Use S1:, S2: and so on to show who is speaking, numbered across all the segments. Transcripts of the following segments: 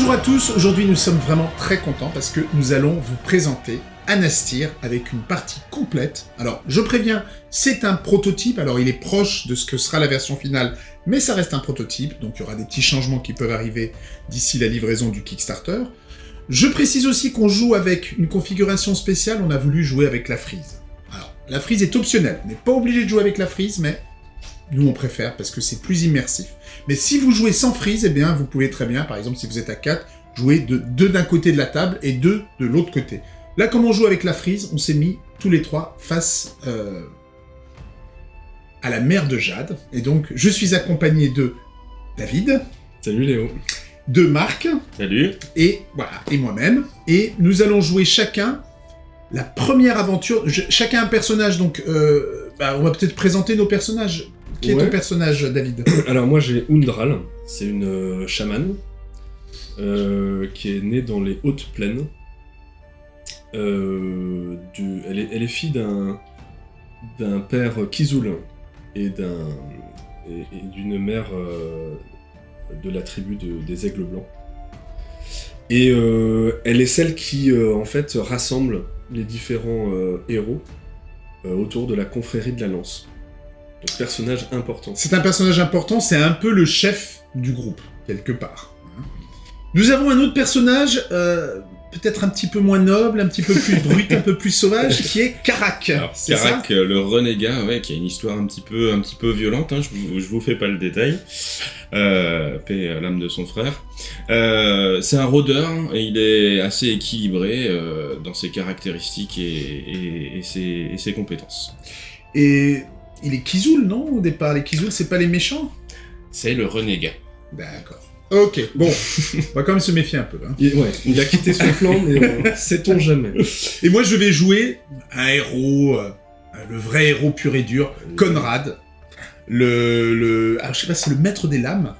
S1: Bonjour à tous, aujourd'hui nous sommes vraiment très contents parce que nous allons vous présenter Anastir avec une partie complète. Alors je préviens, c'est un prototype, alors il est proche de ce que sera la version finale, mais ça reste un prototype, donc il y aura des petits changements qui peuvent arriver d'ici la livraison du Kickstarter. Je précise aussi qu'on joue avec une configuration spéciale, on a voulu jouer avec la frise. Alors, la frise est optionnelle, on n'est pas obligé de jouer avec la frise, mais nous on préfère parce que c'est plus immersif. Mais si vous jouez sans frise, eh bien vous pouvez très bien, par exemple si vous êtes à 4, jouer de deux d'un côté de la table et deux de l'autre côté. Là, comme on joue avec la frise, on s'est mis tous les trois face euh, à la mère de Jade. Et donc, je suis accompagné de David.
S2: Salut Léo.
S1: De Marc.
S3: Salut.
S1: Et voilà, et moi-même. Et nous allons jouer chacun la première aventure. chacun un personnage, donc euh, bah, on va peut-être présenter nos personnages. Qui est ton personnage, David
S2: Alors moi j'ai Undral, c'est une euh, chamane euh, qui est née dans les hautes plaines. Euh, du, elle, est, elle, est, fille d'un d'un père Kizul et d'un et, d'une mère de la tribu des aigles blancs. Et elle est celle qui en fait rassemble les différents héros autour de la confrérie de la lance. Personnage important.
S1: C'est un personnage important, c'est un peu le chef du groupe, quelque part. Nous avons un autre personnage, euh, peut-être un petit peu moins noble, un petit peu plus brut, un peu plus sauvage, qui est Karak.
S3: Karak, le renégat, ouais, qui a une histoire un petit peu, un petit peu violente. Hein, je, vous, vous fais pas le détail. Euh, paix à l'âme de son frère. Euh, c'est un rôdeur et il est assez équilibré euh, dans ses caractéristiques et, et, ses, et ses compétences.
S1: Et il est Kizul, non, au départ Les Kizul, c'est pas les méchants?
S3: C'est le renégat.
S1: D'accord. Ok, bon, on va quand même se méfier un peu. Hein.
S2: Il, ouais, il a quitté son clan, mais euh, sait-on jamais.
S1: Et moi, je vais jouer un héros, euh, le vrai héros pur et dur, Conrad. Le, le, alors je sais pas, c'est le maître des lames.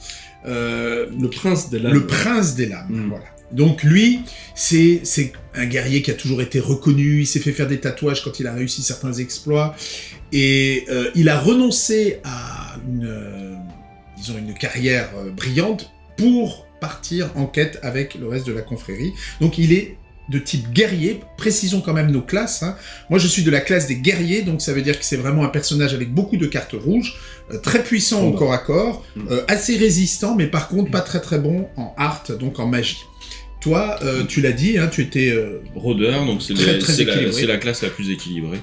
S2: Euh, le prince des lames.
S1: Le prince des lames, mm. voilà. Donc lui, c'est un guerrier qui a toujours été reconnu, il s'est fait faire des tatouages quand il a réussi certains exploits, et euh, il a renoncé à une, euh, disons une carrière euh, brillante pour partir en quête avec le reste de la confrérie. Donc il est de type guerrier, précisons quand même nos classes. Hein. Moi je suis de la classe des guerriers, donc ça veut dire que c'est vraiment un personnage avec beaucoup de cartes rouges, très puissant au corps à corps, mm. assez résistant, mais par contre pas très très bon en art, donc en magie. Toi, tu l'as dit, hein, tu étais...
S3: Rôdeur, donc c'est la, la, classe la plus équilibrée.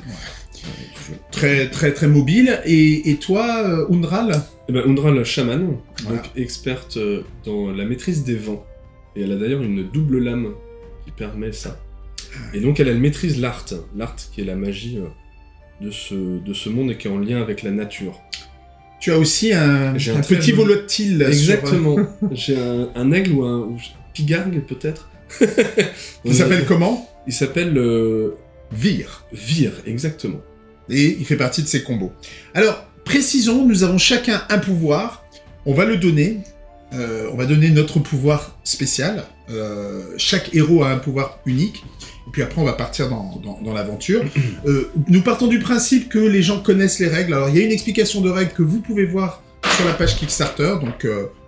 S1: Très, très, très mobile. Et, et toi, euh, Undral
S2: eh ben, Undral, chaman, donc experte euh, dans la maîtrise des vents. Et elle a d'ailleurs une double lame qui permet ça. Ah. Et donc elle, elle maîtrise l'art, l'art qui est la magie euh, de ce, de ce monde et qui est en lien avec la nature.
S1: Tu as aussi un, un, petit volatile.
S2: Exactement. J'ai un, aigle ou un pigargue peut-être.
S1: Il s'appelle comment?
S2: Il s'appelle...
S1: Vire.
S2: Vire, exactement.
S1: Et il fait partie de ces combos. Alors, précisons, nous avons chacun un pouvoir. On va le donner. Euh, on va donner notre pouvoir spécial. Euh, chaque héros a un pouvoir unique. Et puis après, on va partir dans, dans, l'aventure. Euh, nous partons du principe que les gens connaissent les règles. Alors, il y a une explication de règles que vous pouvez voir sur la page Kickstarter. Donc,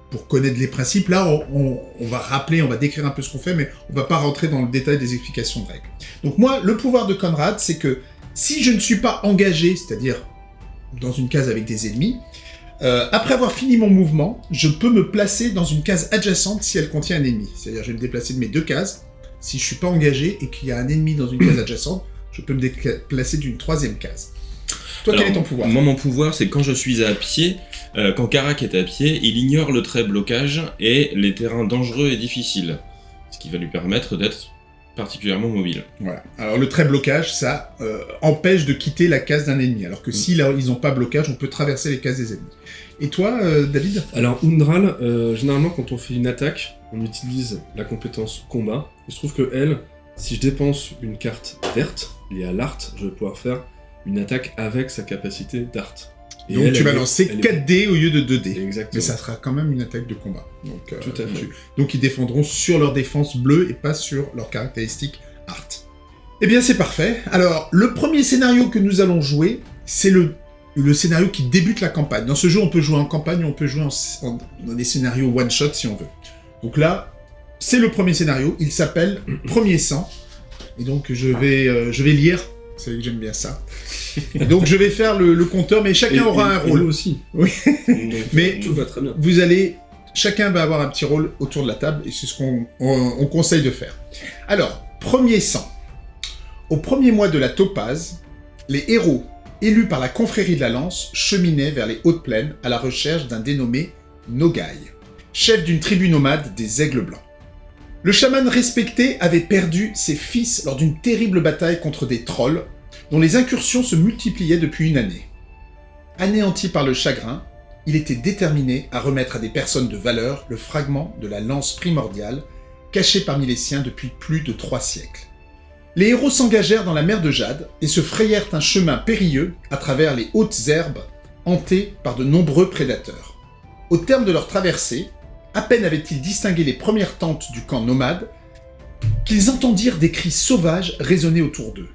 S1: pour connaître les principes. Là, on, va rappeler, on va décrire un peu ce qu'on fait, mais on va pas rentrer dans le détail des explications de règles. Donc moi, le pouvoir de Conrad, c'est que si je ne suis pas engagé, c'est-à-dire dans une case avec des ennemis, euh, après avoir fini mon mouvement, je peux me placer dans une case adjacente si elle contient un ennemi. C'est-à-dire, je vais me déplacer de mes deux cases. Si je suis pas engagé et qu'il y a un ennemi dans une case adjacente, je peux me déplacer d'une troisième case. Toi, quel est ton pouvoir?
S3: Moi, mon pouvoir, c'est quand je suis à pied, euh, quand Karak est à pied, il ignore le trait blocage et les terrains dangereux et difficiles, ce qui va lui permettre d'être particulièrement mobile.
S1: Voilà. Alors le trait blocage, ça euh, empêche de quitter la case d'un ennemi, alors que mm. si là, ils n'ont pas blocage, on peut traverser les cases des ennemis. Et toi, euh, David?
S2: Alors Undral, généralement quand on fait une attaque, on utilise la compétence combat. Il se trouve que elle, si je dépense une carte verte liée à l'art, je vais pouvoir faire une attaque avec sa capacité d'art.
S1: Donc tu vas lancer 4D au lieu de 2D. Exactement. Mais ça sera quand même une attaque de combat. Donc,
S2: euh, Tout à fait.
S1: Donc ils défendront sur leur défense bleue et pas sur leurs caractéristiques art. Eh bien c'est parfait. Alors le premier scénario que nous allons jouer, c'est le, le scénario qui débute la campagne. Dans ce jeu on peut jouer en campagne, on peut jouer en, dans des scénarios one-shot si on veut. Donc là, c'est le premier scénario. Il s'appelle Premier sang. Et donc, je vais, euh, je vais lire. Vous savez que j'aime bien ça. Et donc, je vais faire le, le compteur, mais chacun
S2: Et-
S1: aura
S2: et-
S1: un
S2: et
S1: rôle.
S2: nous aussi.
S1: Oui. Mais-
S2: tout va très bien.
S1: Vous allez, chacun va avoir un petit rôle autour de la table, et c'est ce qu'on on- on conseille de faire. Alors, premier sang. Au premier mois de la Topaze, les héros, élus par la confrérie de la Lance, cheminaient vers les hautes plaines à la recherche d'un dénommé Nogai, chef d'une tribu nomade des Aigles Blancs. Le chaman respecté avait perdu ses fils lors d'une terrible bataille contre des trolls, dont les incursions se multipliaient depuis une année. Anéanti par le chagrin, il était déterminé à remettre à des personnes de valeur le fragment de la lance primordiale, caché parmi les siens depuis plus de trois siècles. Les héros s'engagèrent dans la mer de Jade et se frayèrent un chemin périlleux à travers les hautes herbes hantées par de nombreux prédateurs. Au terme de leur traversée, à peine avaient-ils distingué les premières tentes du camp nomade qu'ils entendirent des cris sauvages résonner autour d'eux.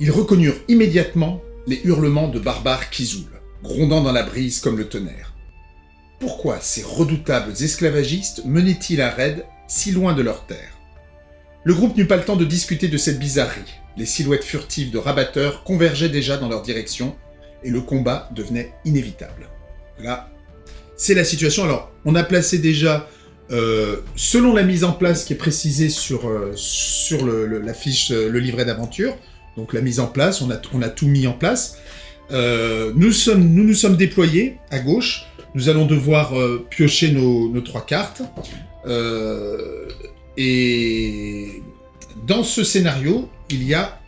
S1: Ils reconnurent immédiatement les hurlements de barbares Kizoul, grondant dans la brise comme le tonnerre. Pourquoi ces redoutables esclavagistes menaient-ils un raid si loin de leur terre? Le groupe n'eut pas le temps de discuter de cette bizarrerie. Les silhouettes furtives de rabatteurs convergeaient déjà dans leur direction, et le combat devenait inévitable. Là, c'est la situation. Alors, on a placé déjà, euh, selon la mise en place qui est précisée sur, euh, sur le, le- euh, le livret d'aventure, donc la mise en place, on a, tout mis en place. Euh, nous, sommes, nous nous sommes déployés à gauche. Nous allons devoir euh, piocher nos, trois cartes. Euh, et dans ce scénario, il y a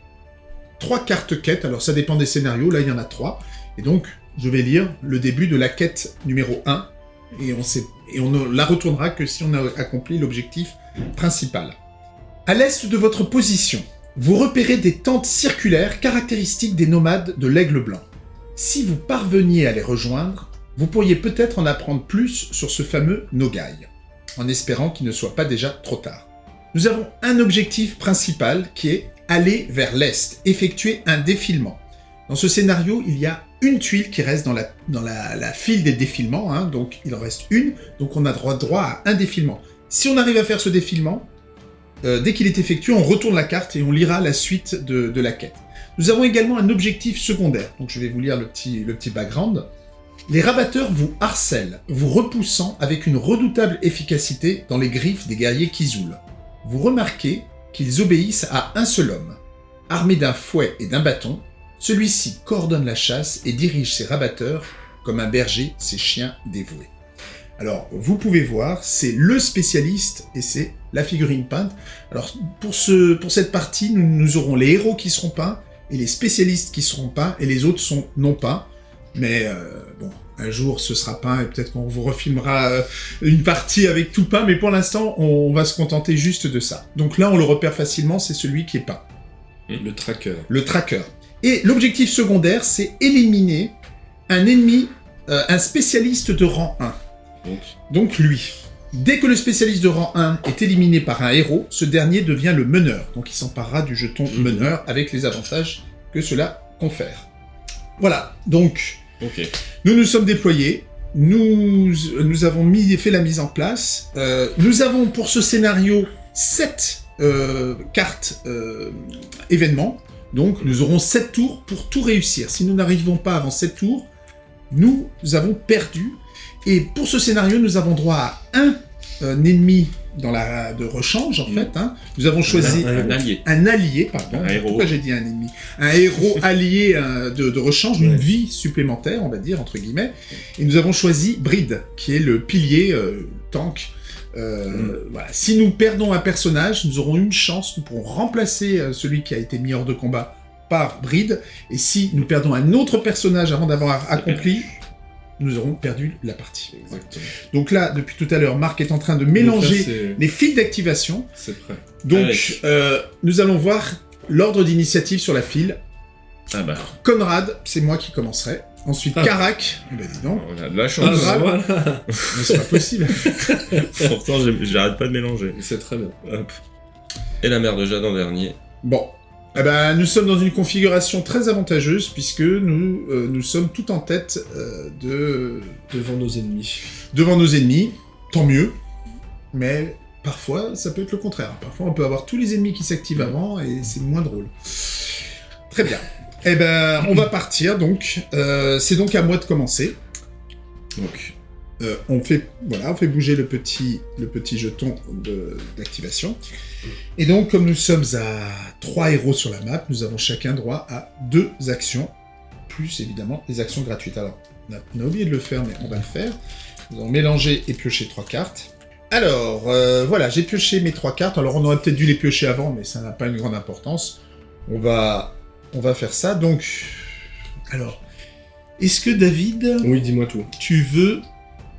S1: trois cartes quêtes. Alors ça dépend des scénarios. Là, il y en a trois. Et donc, je vais lire le début de la quête numéro 1. Et on, et on ne la retournera que si on a accompli l'objectif principal. À l'est de votre position, vous repérez des tentes circulaires caractéristiques des nomades de l'Aigle Blanc. Si vous parveniez à les rejoindre, vous pourriez peut-être en apprendre plus sur ce fameux Nogai, en espérant qu'il ne soit pas déjà trop tard. Nous avons un objectif principal qui est aller vers l'est, effectuer un défilement. Dans ce scénario, il y a une tuile qui reste dans la, file des défilements, hein, donc il en reste une, donc on a droit à un défilement. Si on arrive à faire ce défilement, euh, dès qu'il est effectué, on retourne la carte et on lira la suite de, de la quête. Nous avons également un objectif secondaire, donc je vais vous lire le petit, le petit background. Les rabatteurs vous harcèlent, vous repoussant avec une redoutable efficacité dans les griffes des guerriers Kizoul. Vous remarquez qu'ils obéissent à un seul homme. Armé d'un fouet et d'un bâton, celui-ci coordonne la chasse et dirige ses rabatteurs comme un berger ses chiens dévoués. Alors, vous pouvez voir, c'est le spécialiste et c'est la figurine peinte. Alors, pour, ce, pour cette partie, nous, nous aurons les héros qui seront peints et les spécialistes qui seront peints et les autres sont non peints. Mais euh, bon, un jour ce sera peint et peut-être qu'on vous refilmera euh, une partie avec tout peint, mais pour l'instant, on va se contenter juste de ça. Donc là, on le repère facilement, c'est celui qui est peint,
S2: Le tracker.
S1: le tracker. Et l'objectif secondaire, c'est éliminer un ennemi, euh, un spécialiste de rang 1.
S3: Donc,
S1: Donc lui. Dès que le spécialiste de rang 1 est éliminé par un héros, ce dernier devient le meneur. Donc il s'emparera du jeton
S2: Mhm.
S1: meneur avec les avantages que cela confère. Voilà, donc nous nous sommes déployés, nous, nous avons mis, fait la mise en place. Euh, nous avons pour ce scénario 7 cartes euh, événements. Donc nous aurons 7 tours pour tout réussir. Si nous n'arrivons pas avant 7 tours, nous avons perdu. Et pour ce scénario, nous avons droit à un, euh, ennemi dans la, de rechange, en
S3: Mm.
S1: fait. hein. Nous avons choisi
S3: Un allié.
S1: un allié, pardon.
S3: Un héros.
S1: Pourquoi j'ai dit un ennemi? Un héros allié euh, de, de rechange, une vie supplémentaire, on va dire, entre guillemets. Et nous avons choisi Bride, qui est le pilier euh, tank. Euh,
S2: Mm.
S1: voilà. Si nous perdons un personnage, nous aurons une chance, nous pourrons remplacer celui qui a été mis hors de combat par Bride. Et si nous perdons un autre personnage avant d'avoir accompli, nous aurons perdu la partie.
S2: Exactement.
S1: Donc là, depuis tout à l'heure, Marc est en train de
S2: là,
S1: mélanger les fils d'activation.
S2: C'est prêt.
S1: Donc, euh, nous allons voir l'ordre d'initiative sur la file.
S3: Ah bah,
S1: Conrad, c'est moi qui commencerai. Ensuite,
S2: Ah.
S1: Carac. Eh ben, dis donc,
S3: on a de la
S2: Ah,
S3: chance.
S1: bah,
S2: voilà.
S1: mais c'est pas possible.
S3: Pourtant, j'ai- j'arrête pas de mélanger.
S2: C'est très bien.
S3: Hop. Et la mère de Jade en dernier.
S1: Bon. Eh ben, nous sommes dans une configuration très avantageuse puisque nous, euh, nous sommes tout en tête euh, de...
S2: Devant nos ennemis.
S1: devant nos ennemis. Tant mieux. Mais parfois, ça peut être le contraire. Parfois, on peut avoir tous les ennemis qui s'activent avant et c'est moins drôle. Très bien. Eh ben, on va partir, donc. Euh, c'est donc à moi de commencer. Donc, euh, on, fait, voilà, on fait bouger le petit, le petit jeton d'activation. Et donc, comme nous sommes à trois héros sur la map, nous avons chacun droit à deux actions, plus évidemment les actions gratuites. Alors, on a, on a oublié de le faire, mais on va le faire. Nous allons mélanger et piocher trois cartes. Alors, euh, voilà, j'ai pioché mes trois cartes. Alors, on aurait peut-être dû les piocher avant, mais ça n'a pas une grande importance. On va, on va faire ça. Donc, alors, est-ce que David,
S2: Oui, dis-moi tout.
S1: tu veux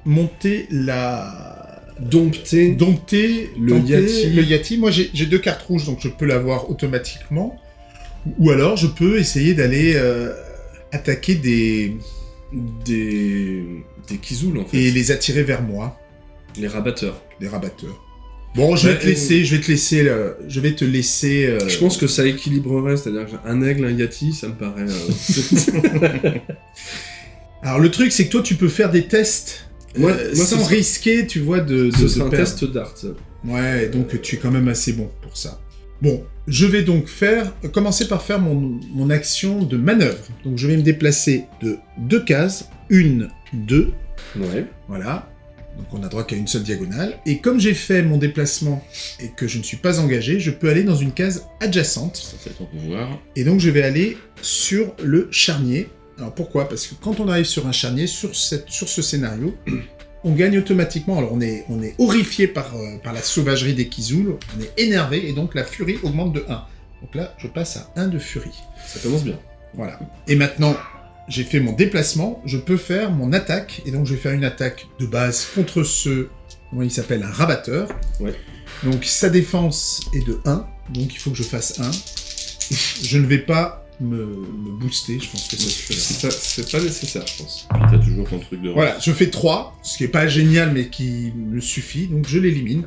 S1: monter la...
S2: Dompter.
S1: Dompter
S2: Le Yati.
S1: Le Yati. Moi, j'ai deux cartes rouges, donc je peux l'avoir automatiquement. Ou alors, je peux essayer d'aller euh, attaquer des...
S2: Des. Des Kizul, en fait.
S1: et les attirer vers moi,
S2: Les rabatteurs.
S1: les rabatteurs. Bon, je vais te laisser, je vais te laisser, euh, je vais te laisser. euh,
S2: Je pense que ça équilibrerait, c'est-à-dire qu'un aigle, un yati, ça me paraît. euh,
S1: Alors le truc, c'est que toi, tu peux faire des tests
S2: Moi-
S1: euh,
S2: moi,
S1: sans
S2: serait-
S1: risquer, tu vois, de. de
S2: Ce
S1: de
S2: serait un
S1: perdre.
S2: test d'art.
S1: Ouais, donc tu es quand même assez bon pour ça. Bon, je vais donc faire, commencer par faire mon, mon action de manœuvre. Donc je vais me déplacer de deux cases, une, deux,
S2: Ouais.
S1: voilà. Donc on a droit qu'à une seule diagonale. Et comme j'ai fait mon déplacement et que je ne suis pas engagé, je peux aller dans une case adjacente.
S3: Ça c'est ton pouvoir.
S1: Et donc je vais aller sur le charnier. Alors pourquoi? Parce que quand on arrive sur un charnier, sur, cette, sur ce scénario, on gagne automatiquement. Alors on est, on est horrifié par, euh, par la sauvagerie des Kizul, on est énervé et donc la furie augmente de 1. Donc là, je passe à 1 de furie.
S2: Ça commence bien.
S1: Voilà. Et maintenant, j'ai fait mon déplacement, je peux faire mon attaque, et donc je vais faire une attaque de base contre ce, comment il s'appelle, un rabatteur.
S2: Ouais.
S1: Donc sa défense est de 1, donc il faut que je fasse 1. Je ne vais pas me, me booster, je pense que ça.
S2: C'est pas, c'est pas nécessaire, je pense.
S3: Puis t'as toujours ton truc de
S1: Voilà, je fais 3, ce qui est pas génial, mais qui me suffit, donc je l'élimine.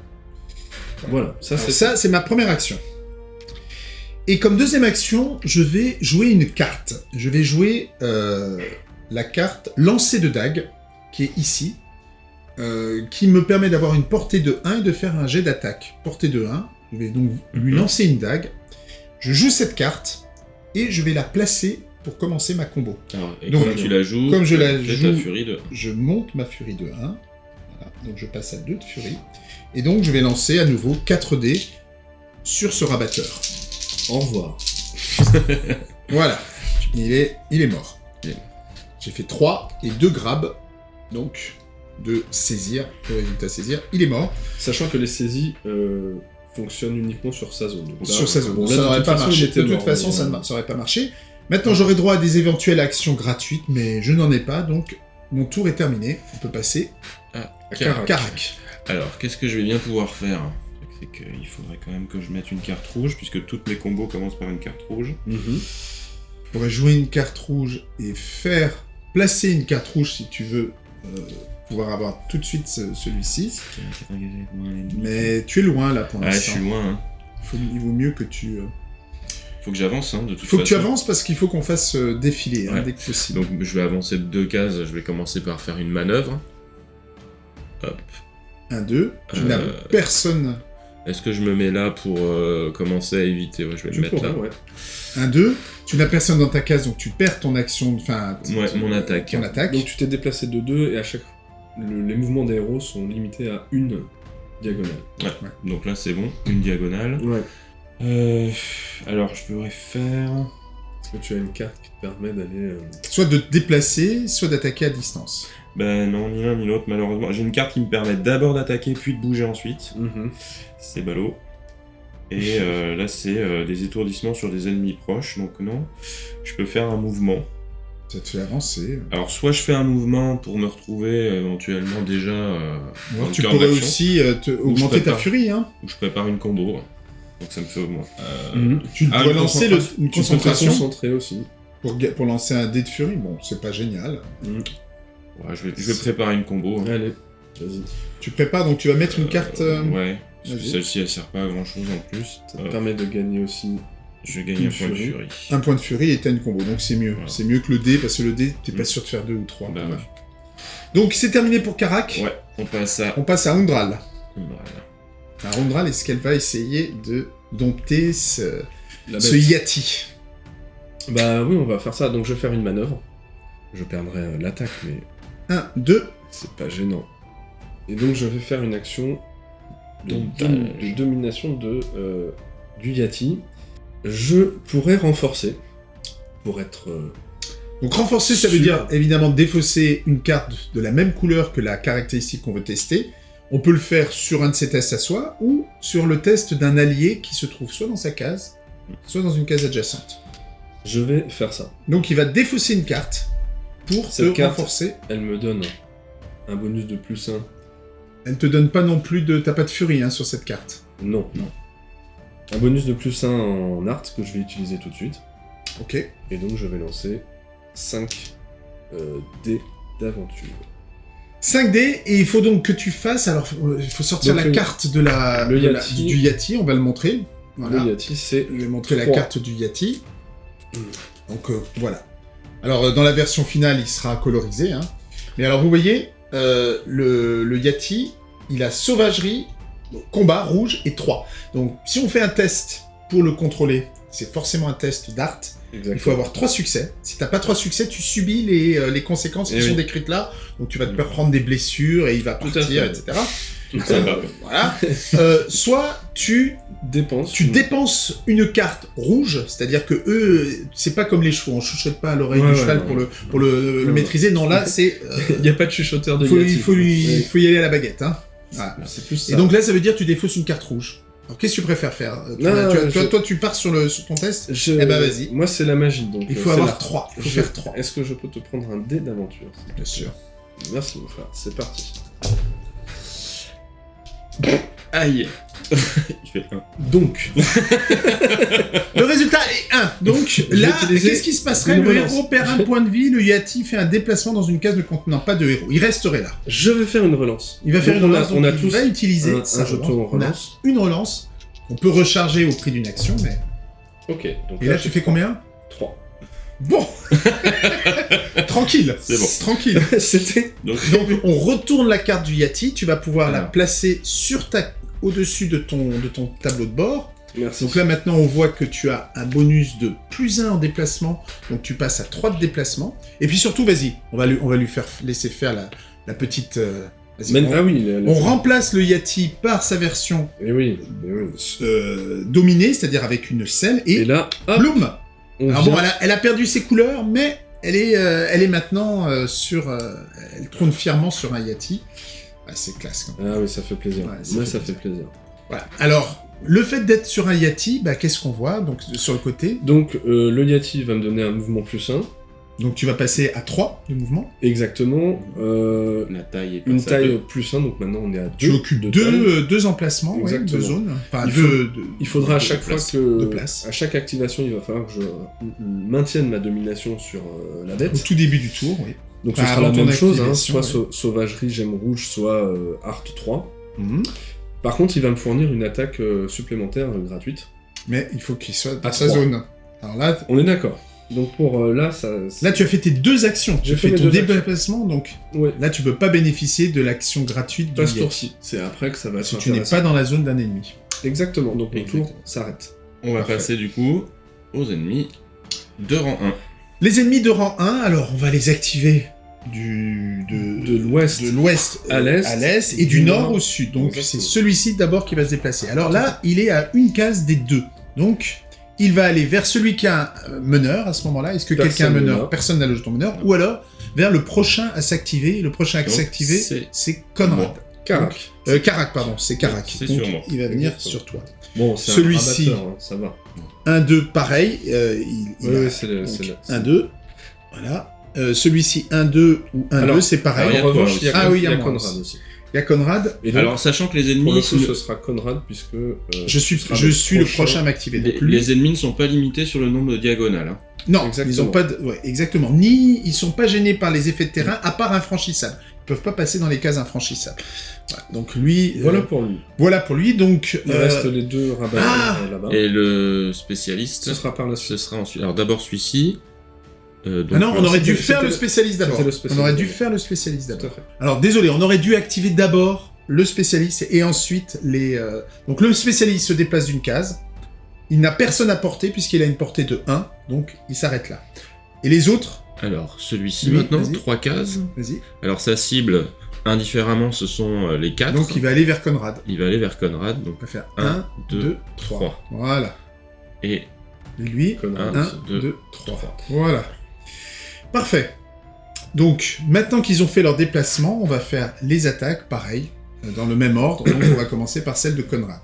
S2: Voilà, ça c'est
S1: ça, c'est ma première action. Et comme deuxième action, je vais jouer une carte. Je vais jouer euh, la carte lancer de dague, qui est ici, euh, qui me permet d'avoir une portée de 1 et de faire un jet d'attaque. Portée de 1, je vais donc lui
S3: Mhm.
S1: lancer une dague. Je joue cette carte, et je vais la placer pour commencer ma combo.
S3: Alors, et
S1: Donc,
S3: comme tu la joues,
S1: comme je la joue-
S3: furie de.
S1: Je monte ma furie de 1. Voilà, donc je passe à 2 de furie. Et donc je vais lancer à nouveau 4 dés sur ce rabatteur.
S2: Au revoir.
S1: Voilà, il est, il est mort.
S3: Il est mort.
S1: J'ai fait 3 et 2 grabs, donc de saisir, le résultat saisir, il est mort.
S2: Sachant que les saisies euh, fonctionnent uniquement sur sa zone. Donc là,
S1: sur sa zone.
S2: bon, là,
S1: ça n'aurait pas marché. De toute façon, ça
S2: euh,
S1: ne ça aurait pas marché. Maintenant, j'aurai droit à des éventuelles actions gratuites, mais je n'en ai pas, donc mon tour est terminé. On peut passer
S3: Ah,
S1: à
S2: Carac.
S1: Carac.
S3: Alors, qu'est-ce que je vais bien pouvoir faire C'est qu'il faudrait quand même que je mette une carte rouge, puisque toutes mes combos commencent par une carte rouge.
S2: Mhm.
S1: Tu pourrais jouer une carte rouge et faire placer une carte rouge si tu veux euh, pouvoir avoir tout de suite ce- celui-ci. Mais tu es loin là pour
S3: Ah, je
S1: l'instant.
S3: suis loin. Hein.
S1: Faut- il vaut mieux que tu. euh,
S3: Faut que j'avance, hein, de toute
S1: Il faut que tu
S3: façon.
S1: avances parce qu'il faut qu'on fasse euh, défiler hein,
S3: Ouais.
S1: dès que possible.
S3: Donc je vais avancer de deux cases, je vais commencer par faire une manœuvre. Hop.
S1: 1, 2. Tu
S3: Euh,
S1: n'as personne.
S3: Est-ce que je me mets là pour euh, commencer à éviter? Ouais, je vais
S2: Tu
S3: me mettre là.
S2: ouais.
S1: 1, 2. Tu n'as personne dans ta case, donc tu perds ton action. Enfin,
S3: Ouais, mon attaque.
S1: Ton attaque.
S2: Donc tu t'es déplacé de 2 et à chaque. Le- les mouvements des héros sont limités à une diagonale.
S3: Donc là c'est bon, une diagonale.
S2: Ouais.
S3: Euh, alors je pourrais faire...
S2: Est-ce que tu as une carte qui te permet d'aller. euh,
S1: Soit de te déplacer, soit d'attaquer à distance.
S3: Ben non, ni l'un ni l'autre malheureusement. J'ai une carte qui me permet d'abord d'attaquer puis de bouger ensuite.
S2: mhm.
S3: C'est ballot. Et euh, là c'est euh, des étourdissements sur des ennemis proches, donc non. Je peux faire un mouvement.
S1: Ça te fait avancer.
S3: Alors soit je fais un mouvement pour me retrouver euh, éventuellement déjà... euh,
S1: alors tu pourrais aussi euh, te- augmenter ta furie. Hein.
S3: Ou je prépare une combo. Donc ça me fait augmenter. Euh,
S2: Mhm.
S1: Tu
S3: Ah,
S1: dois lancer le-
S3: concentration.
S1: une
S2: Tu peux te
S1: concentration
S2: concentrer aussi.
S1: pour, pour lancer un dé de furie. Bon, c'est pas génial.
S2: Mhm.
S3: ouais, je, vais, je vais préparer une combo. hein.
S2: Allez, vas-y.
S1: Tu prépares, donc tu vas mettre une carte. euh,
S3: Ouais. Parce que
S1: vas-y.
S3: celle-ci elle sert pas à grand chose en plus.
S2: Ça te permet de gagner aussi.
S3: Je gagne un point de
S2: furie.
S1: un point de furie et t'as une combo, donc c'est mieux.
S3: Voilà.
S1: C'est mieux que le dé, parce que le dé, t'es pas
S3: Mm.
S1: sûr de faire deux ou trois.
S3: Bah
S1: Ouais. Donc c'est terminé pour Karak.
S3: Ouais, on passe à.
S1: On passe à Undral.
S3: Voilà.
S1: Arundral, est-ce qu'elle va essayer de dompter ce. Yati?
S2: Bah oui, on va faire ça. Donc je vais faire une manœuvre. Je perdrai euh, l'attaque, mais
S1: 1, 2,
S2: c'est pas gênant. Et donc je vais faire une action de,
S3: Domptage.
S2: dom- de domination de, euh, du Yati. Je pourrais renforcer pour être. euh,
S1: Donc renforcer, ça veut dire évidemment défausser une carte de la même couleur que la caractéristique qu'on veut tester. On peut le faire sur un de ses tests à soi ou sur le test d'un allié qui se trouve soit dans sa case, soit dans une case adjacente.
S2: Je vais faire ça.
S1: Donc il va défausser une carte pour
S2: Cette
S1: te
S2: carte-
S1: renforcer.
S2: Elle me donne un bonus de plus 1.
S1: Elle te donne pas non plus de... T'as pas de furie hein, sur cette carte.
S2: Non, non. Un bonus de plus 1 en art que je vais utiliser tout de suite.
S1: Ok.
S2: Et donc je vais lancer 5 euh, dés d'aventure.
S1: 5D, et il faut donc que tu fasses... Alors, euh, il faut sortir
S2: Donc,
S1: la
S2: le-
S1: carte de la,
S2: le
S1: de la-
S2: Yati.
S1: du Yati, on va le montrer. Voilà.
S2: Le Yati, c'est
S1: Je vais montrer la carte du Yati. Donc euh, voilà. Alors euh, dans la version finale, il sera colorisé. Hein. Mais alors vous voyez, euh, le, le Yati, il a sauvagerie, combat rouge et 3. Donc si on fait un test pour le contrôler, c'est forcément un test d'art. Il faut avoir trois succès. Si t'as pas trois succès, tu subis les, euh, les conséquences qui
S2: Eh
S1: sont décrites là. Donc tu vas te faire prendre des blessures et il va
S2: Tout
S1: partir, etc.
S3: Tout ça va.
S1: Voilà. Euh, soit tu
S2: dépense.
S1: tu dépenses une carte rouge, c'est-à-dire que eux, c'est pas comme les chevaux, on chuchote pas à l'oreille
S2: Ouais,
S1: du
S2: ouais,
S1: cheval
S2: ouais.
S1: pour le, pour le, maîtriser. Non, là, c'est. euh,
S2: Il n'y a pas de chuchoteur de
S1: faut, il faut, lui, faut y aller à la baguette. Hein. Voilà.
S2: C'est plus ça.
S1: Et donc là, ça veut dire que tu défausses une carte rouge. Alors qu'est-ce que tu préfères faire? Euh,
S2: Non,
S1: tu-
S2: je-
S1: toi, toi, tu pars sur, le, sur ton test,
S2: Je-
S1: Eh ben, vas-y.
S2: Moi, c'est la magie. Donc,
S1: il
S2: euh,
S1: faut avoir
S2: la-
S1: 3. Il faut
S2: Je-
S1: faire 3.
S2: Est-ce que je peux te prendre un dé d'aventure
S1: Bien sûr.
S2: Merci, mon frère. C'est parti.
S3: Aïe Il fait un.
S2: Donc,
S1: Le résultat est 1. Donc là, qu'est-ce qui se passerait Le
S2: relance.
S1: héros perd un point de vie, le Yati fait un déplacement dans une case ne contenant pas de héros. Il resterait là.
S2: je vais faire une relance.
S1: Il va faire
S2: Donc,
S1: une
S2: on a-
S1: relance,
S2: On a tous
S1: va utiliser
S2: un- jeton
S1: relance. On a
S2: relance.
S1: une relance qu'on peut recharger au prix d'une action, mais...
S2: Ok. Donc
S1: Et là, tu fais combien
S2: 3.
S1: Bon Tranquille
S3: C'est bon.
S1: Tranquille
S2: C'était.
S3: Donc,
S1: Donc, on retourne la carte du Yati, tu vas pouvoir la
S3: Alors.
S1: placer sur ta... au-dessus de ton, de ton tableau de bord.
S2: Merci.
S1: Donc là, maintenant, on voit que tu as un bonus de plus 1 en déplacement, donc tu passes à 3 de déplacement. Et puis surtout, vas-y, on va lui, on va lui faire laisser faire la, la petite... euh, on,
S2: Ah oui. la- la-
S1: on remplace le Yati par sa version
S2: Eh oui. eh oui.
S1: euh, dominée, c'est-à-dire avec une selle, et,
S2: Et là, hop,
S1: bloom Alors
S2: vient-
S1: bon, elle a, elle a perdu ses couleurs, mais elle est, euh, elle est maintenant euh, sur... elle trône fièrement sur un Yati. Ah, c'est classe quand même.
S2: Ah oui, ça fait plaisir.
S1: Ouais, ça
S2: Moi,
S1: fait
S2: ça
S1: plaisir.
S2: fait plaisir.
S1: Voilà. Alors, le fait d'être sur un Yati, bah, qu'est-ce qu'on voit Donc sur le côté,
S2: Donc, euh, le Yati va me donner un mouvement plus 1.
S1: donc tu vas passer à 3 de mouvement?
S2: Exactement. Euh,
S3: la taille est
S2: une taille
S3: deux.
S2: plus 1, donc maintenant on est à 2.
S1: Tu occupes deux, euh, deux emplacements, ouais, deux zones. Enfin,
S2: Il
S1: deux,
S2: faut-
S1: deux-
S2: Il faudra à
S3: de
S2: chaque fois
S3: place.
S2: que.
S1: De place.
S2: À chaque activation, il va falloir que je maintienne ma domination sur euh, la
S1: au
S2: bête.
S1: tout début du tour, oui.
S2: Donc ce
S1: Enfin,
S2: sera la même chose, hein, soit
S1: ouais.
S2: sauvagerie, gemme rouge, soit euh, art 3.
S1: Mhm.
S2: Par contre, il va me fournir une attaque euh, supplémentaire euh, gratuite.
S1: Mais il faut qu'il soit dans
S2: À
S1: sa zone. Alors là,
S2: On est d'accord. Donc pour euh, là, ça.
S1: là, tu as fait tes deux actions. Tu
S2: J'ai
S1: as
S2: fait
S1: fait ton déplacement, donc
S2: Ouais.
S1: là, tu peux pas bénéficier de l'action gratuite du
S2: Pas ce tour-ci. C'est après que ça va
S1: Si tu n'es pas dans la zone d'un ennemi.
S2: Exactement. Donc mon
S3: Exactement.
S2: tour s'arrête.
S3: On va
S1: Parfait.
S3: passer du coup aux ennemis de rang 1.
S1: Les ennemis de rang 1, alors on va les activer du, de,
S2: l'ouest
S1: de l'ouest
S2: à l'est,
S1: à l'est et du nord au sud. Donc c'est celui-ci d'abord qui va se déplacer. Alors là, il est à une case des deux. Donc il va aller vers celui qui a un euh, meneur à ce moment-là. Est-ce que quelqu'un a un meneur. Personne n'a le jeton meneur. Ou alors vers le prochain à s'activer. Le prochain à s'activer,
S3: c'est
S1: Conrad.
S3: moi.
S2: Carac.
S1: Euh, pardon, c'est.
S3: C'est
S1: Donc. Il va venir
S2: Exactement.
S1: sur toi.
S2: Bon, c'est
S1: Celui-ci.
S2: hein, ça va.
S1: 1, 2, pareil. euh, il, il
S2: Oui,
S1: a-
S2: oui, c'est le-
S1: donc,
S2: c'est le-
S1: 1, 2. Voilà. Euh, Celui-ci, 1, 2 ou 1,
S2: Alors,
S1: 2, c'est pareil.
S3: alors,
S2: en revanche, il y a.
S1: Ah oui, il y a
S2: Conrad
S1: aussi. Il y a Conrad.
S2: Et donc,
S3: Alors, sachant que les
S2: pour
S3: ennemis,
S2: le coup, ce sera Conrad, puisque... euh,
S1: Je suis, je suis le prochain à m'activer.
S3: les,
S1: Donc lui-
S3: les ennemis ne sont pas limités sur le nombre de diagonales. hein.
S1: Non,
S2: Exactement.
S1: ils ont pas de... ouais, exactement. Ni ils sont pas gênés par les effets de terrain, à part infranchissables. Ils peuvent pas passer dans les cases infranchissables. Voilà. Donc lui, euh,
S2: Voilà pour lui.
S1: voilà pour lui. Donc
S2: Il
S1: euh,
S2: reste les deux rabatteurs
S1: ah
S2: là-bas.
S3: Et le spécialiste,
S2: Ce sera par la suite.
S3: ce sera ensuite. Alors d'abord celui-ci. Euh, donc,
S1: ah non, on
S3: euh,
S1: aurait dû faire le spécialiste d'abord. On aurait dû faire le spécialiste d'abord. Alors désolé, on aurait dû activer d'abord le spécialiste et ensuite les... euh, Donc le spécialiste se déplace d'une case. Il n'a personne à porter puisqu'il a une portée de 1, donc il s'arrête là. Et les autres,
S3: Alors, celui-ci
S1: Oui,
S3: maintenant,
S1: vas-y.
S3: 3 cases.
S1: vas-y.
S3: Alors, sa cible, indifféremment, ce sont les 4.
S1: Donc il va aller vers Conrad.
S3: Il va aller vers Conrad, donc
S1: On va faire
S3: 1,
S1: 1,
S3: 2,
S1: 2,
S3: 3.
S1: 3. Voilà.
S3: Et
S1: Et lui,
S2: Conrad.
S3: 1,
S1: 1,
S3: 2,
S1: 2, 3. Voilà. Parfait. Donc, maintenant qu'ils ont fait leur déplacement, on va faire les attaques, pareil, euh, dans le même ordre. Donc, on va commencer par celle de Conrad.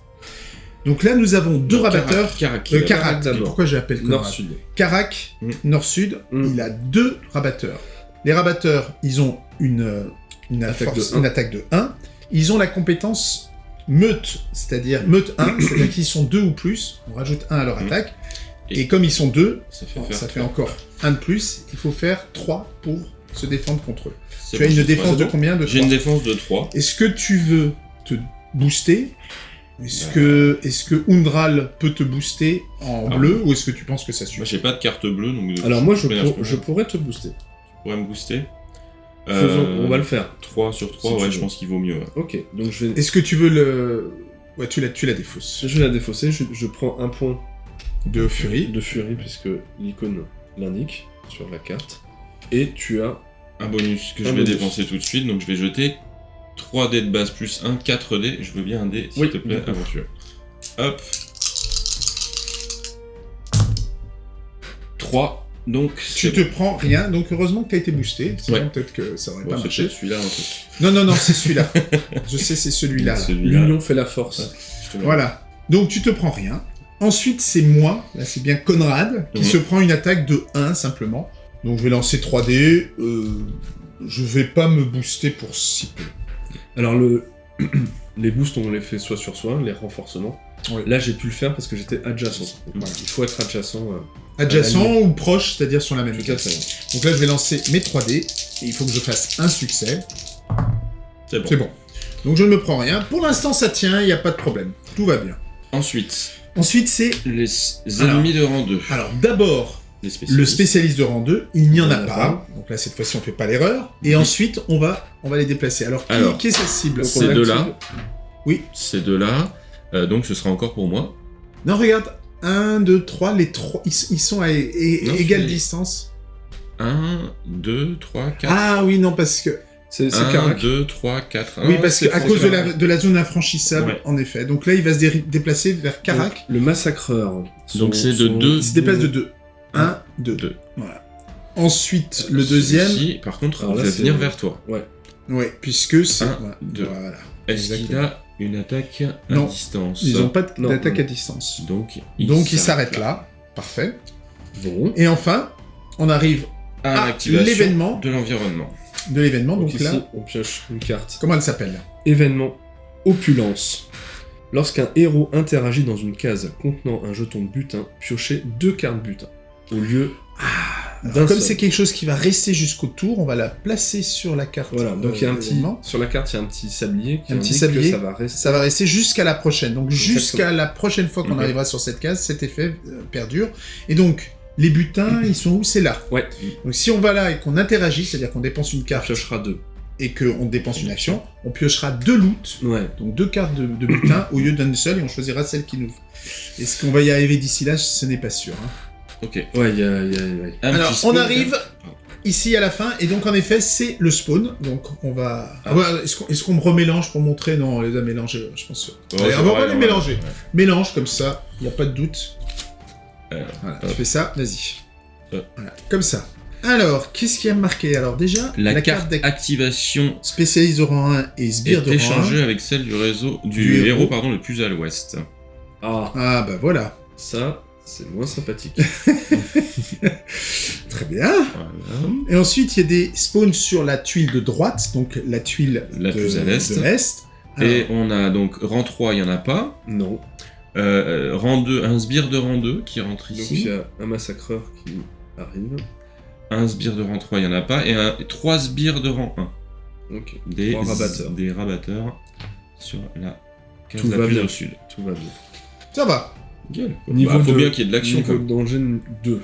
S1: Donc là, nous avons deux rabatteurs.
S3: Carac.
S1: Euh, Karak,
S2: d'abord.
S1: pourquoi j'appelle Conrad
S2: Nord-Sud.
S1: Karak,
S3: Mm.
S1: nord-sud,
S2: Mm.
S1: il a deux rabatteurs. Les rabatteurs, ils ont une, euh, une,
S2: Attaque
S1: force-
S2: de un.
S1: une attaque de 1. Ils ont la compétence meute, c'est-à-dire meute 1, c'est-à-dire qu'ils sont deux ou plus. On rajoute 1 à leur
S3: Mm.
S1: attaque.
S3: Et-
S1: Et, comme ils sont deux,
S3: Ça fait
S1: ça fait
S3: trois.
S1: encore un de plus. Il faut faire 3 pour se défendre contre eux. Tu as une défense
S3: trois.
S1: de combien de
S3: J'ai
S1: 3
S3: une défense de 3.
S1: Est-ce que tu veux te booster? Est-ce
S3: Bah.
S1: que, est que Undral peut te booster en
S3: Ah
S1: bleu ou est-ce que tu penses que ça
S3: Moi,
S1: suffit
S3: j'ai pas de carte bleue, donc...
S2: Alors moi, je, pour- pourrais te booster.
S3: pourrais me booster?
S2: On va le faire.
S3: 3 sur 3,
S2: Si tu
S3: ouais,
S2: veux.
S3: je pense qu'il vaut mieux. ouais.
S2: Ok, donc je vais,
S1: Est-ce que tu veux le... Ouais, tu la, tu la défausses.
S2: je vais la défausser. Je, je prends un point
S1: De Fury.
S2: de furie puisque l'icône l'indique sur la carte. Et tu as
S3: Un bonus que
S2: Un
S3: je vais dépenser tout de suite, donc je vais jeter 3 dés de base plus 1, 4 dés. Je veux bien un dé, s'il
S2: Oui,
S3: te plaît, aventure. Hop. 3, donc
S1: Tu te prends rien, donc heureusement que tu as été boosté. Sinon,
S3: Ouais.
S1: peut-être que ça aurait
S3: bon,
S1: pas marché.
S3: celui-là.
S1: Non, non, non, c'est celui-là. Je sais, c'est celui-là. là.
S3: Celui-là.
S2: l'union fait la force.
S1: Voilà. Donc tu te prends rien. Ensuite, c'est moi, là c'est bien Conrad, qui
S3: Mhm.
S1: se prend une attaque de 1 simplement. Donc je vais lancer 3D. Euh, je vais pas me booster pour si peu.
S2: Alors le les boosts on les fait soit sur soi, les renforcements.
S1: Ouais.
S2: Là j'ai pu le faire parce que j'étais adjacent. Voilà, il faut être adjacent. euh,
S1: Adjacent ou proche, c'est-à-dire sur la même case. Donc là, je vais lancer mes 3D. Et il faut que je fasse un succès.
S3: C'est bon.
S1: C'est bon. Donc je ne me prends rien. Pour l'instant, ça tient, il n'y a pas de problème. Tout va bien.
S3: Ensuite,
S1: Ensuite, c'est...
S3: les ennemis de rang 2.
S1: Alors d'abord, le spécialiste de rang 2, il n'y en a
S2: en a
S1: pas. Donc là, cette fois-ci, on fait pas l'erreur. Et
S3: Mhm.
S1: ensuite, on va, on va les déplacer. Alors, qui,
S3: Alors,
S1: qui est sa cible
S3: Ces deux-là.
S1: Oui.
S3: Ces deux-là. euh, donc ce sera encore pour moi.
S1: Non, regarde. 1, 2, 3, les trois, ils, ils sont à
S3: Non,
S1: égale distance.
S3: 1, 2, 3, 4.
S1: Ah oui, non, parce que...
S2: C'est c'est
S3: 1,
S2: Karak.
S3: 2, 3, 4.
S1: oui, parce qu'à cause de la,
S3: la...
S1: de la zone infranchissable,
S3: Ouais.
S1: en effet. Donc là, il va se dé- déplacer vers Karak.
S2: Donc, le massacreur.
S3: Donc, c'est de deux.
S1: Il se déplace de 2. 1,
S3: Un,
S1: 2.
S3: deux.
S1: Voilà. Ensuite, le deuxième...
S3: Celui-ci, par contre,
S2: là,
S3: va venir vers toi.
S1: Ouais, puisque c'est...
S3: Un,
S1: voilà.
S3: deux.
S1: Voilà.
S3: Est-ce qu'il a une attaque à
S1: Non.
S3: distance
S1: Ils n'ont pas d'attaque à distance.
S3: Donc,
S1: Donc il s'arrête là. Parfait.
S2: Bon.
S1: Et enfin, on arrive
S3: à
S1: Ah, l'événement.
S3: de l'environnement.
S1: De l'événement.
S2: Donc,
S1: Donc,
S2: ici
S1: là,
S2: on pioche une carte.
S1: comment elle s'appelle?
S2: Événement opulence. Lorsqu'un héros interagit dans une case contenant un jeton de butin, piochez deux cartes butin. Au lieu d'un
S1: Comme c'est quelque chose qui va rester jusqu'au tour, on va la placer sur la carte.
S2: Voilà, donc
S1: euh,
S2: il y a un petit. Sur la carte, il y a un petit sablier qui
S1: Un petit sablier.
S2: que ça va rester.
S1: Ça va rester jusqu'à la prochaine. Donc jusqu'à la prochaine fois qu'on arrivera sur cette case, cet effet euh, perdure. Et donc, les butins, ils sont où? C'est là.
S2: Ouais,
S1: Donc si on va là et qu'on interagit, c'est-à-dire qu'on dépense une
S2: on
S1: carte
S2: piochera deux.
S1: et qu'on dépense une action, on piochera deux loots
S2: Ouais.
S1: Donc deux cartes de, de butin au lieu d'une seule et on choisira celle qui nous. Est-ce qu'on va y arriver d'ici là? Ce n'est pas sûr. hein.
S3: Ok.
S2: Ouais, il y a. y a- ouais.
S1: Alors on arrive ici à la fin et donc en effet c'est le spawn. Donc on va.
S3: Ah.
S1: Ouais, Est-ce qu'on me remélange pour montrer? Non, on les a mélangés. Je pense.
S3: Ouais,
S1: Allez,
S3: c'est
S1: on va
S3: vrai,
S1: les mélanger. Mélange comme ça, il n'y a pas de doute. Voilà,
S3: hop.
S1: tu fais ça, vas-y.
S3: Euh.
S1: Voilà, comme ça. Alors, qu'est-ce qui a marqué? Alors déjà,
S3: La,
S1: carte
S3: carte
S1: d'ac-
S3: d'activation
S1: spécialiste de rang 1 et sbire de rang 1.
S3: échangée avec celle du réseau du,
S1: Du héros.
S3: héros, pardon, le plus à l'ouest.
S2: Ah,
S1: Ah bah voilà.
S2: ça, c'est moins sympathique.
S1: Très bien.
S3: Voilà.
S1: Et ensuite, il y a des spawns sur la tuile de droite, donc la tuile
S3: La
S1: de,
S3: plus à l'est. Et on a donc rang 3, il n'y en a pas.
S2: non.
S3: Euh, rang 2, un sbire de rang 2 qui rentre
S2: Donc
S3: ici.
S2: il y a un massacreur qui arrive.
S3: Un sbire de rang 3, il n'y en a pas. Et un, trois sbires de rang 1.
S2: Ok.
S3: Des
S2: rabatteurs.
S3: Des rabatteurs sur la case
S2: Tout
S3: la
S2: va
S3: plus
S2: bien.
S3: au sud.
S2: Tout va bien.
S1: Ça va.
S3: Gueule.
S2: Niveau
S3: Bah, faut
S2: de-
S3: bien qu'il y ait de l'action.
S2: Niveau
S3: quoi.
S2: de danger 2.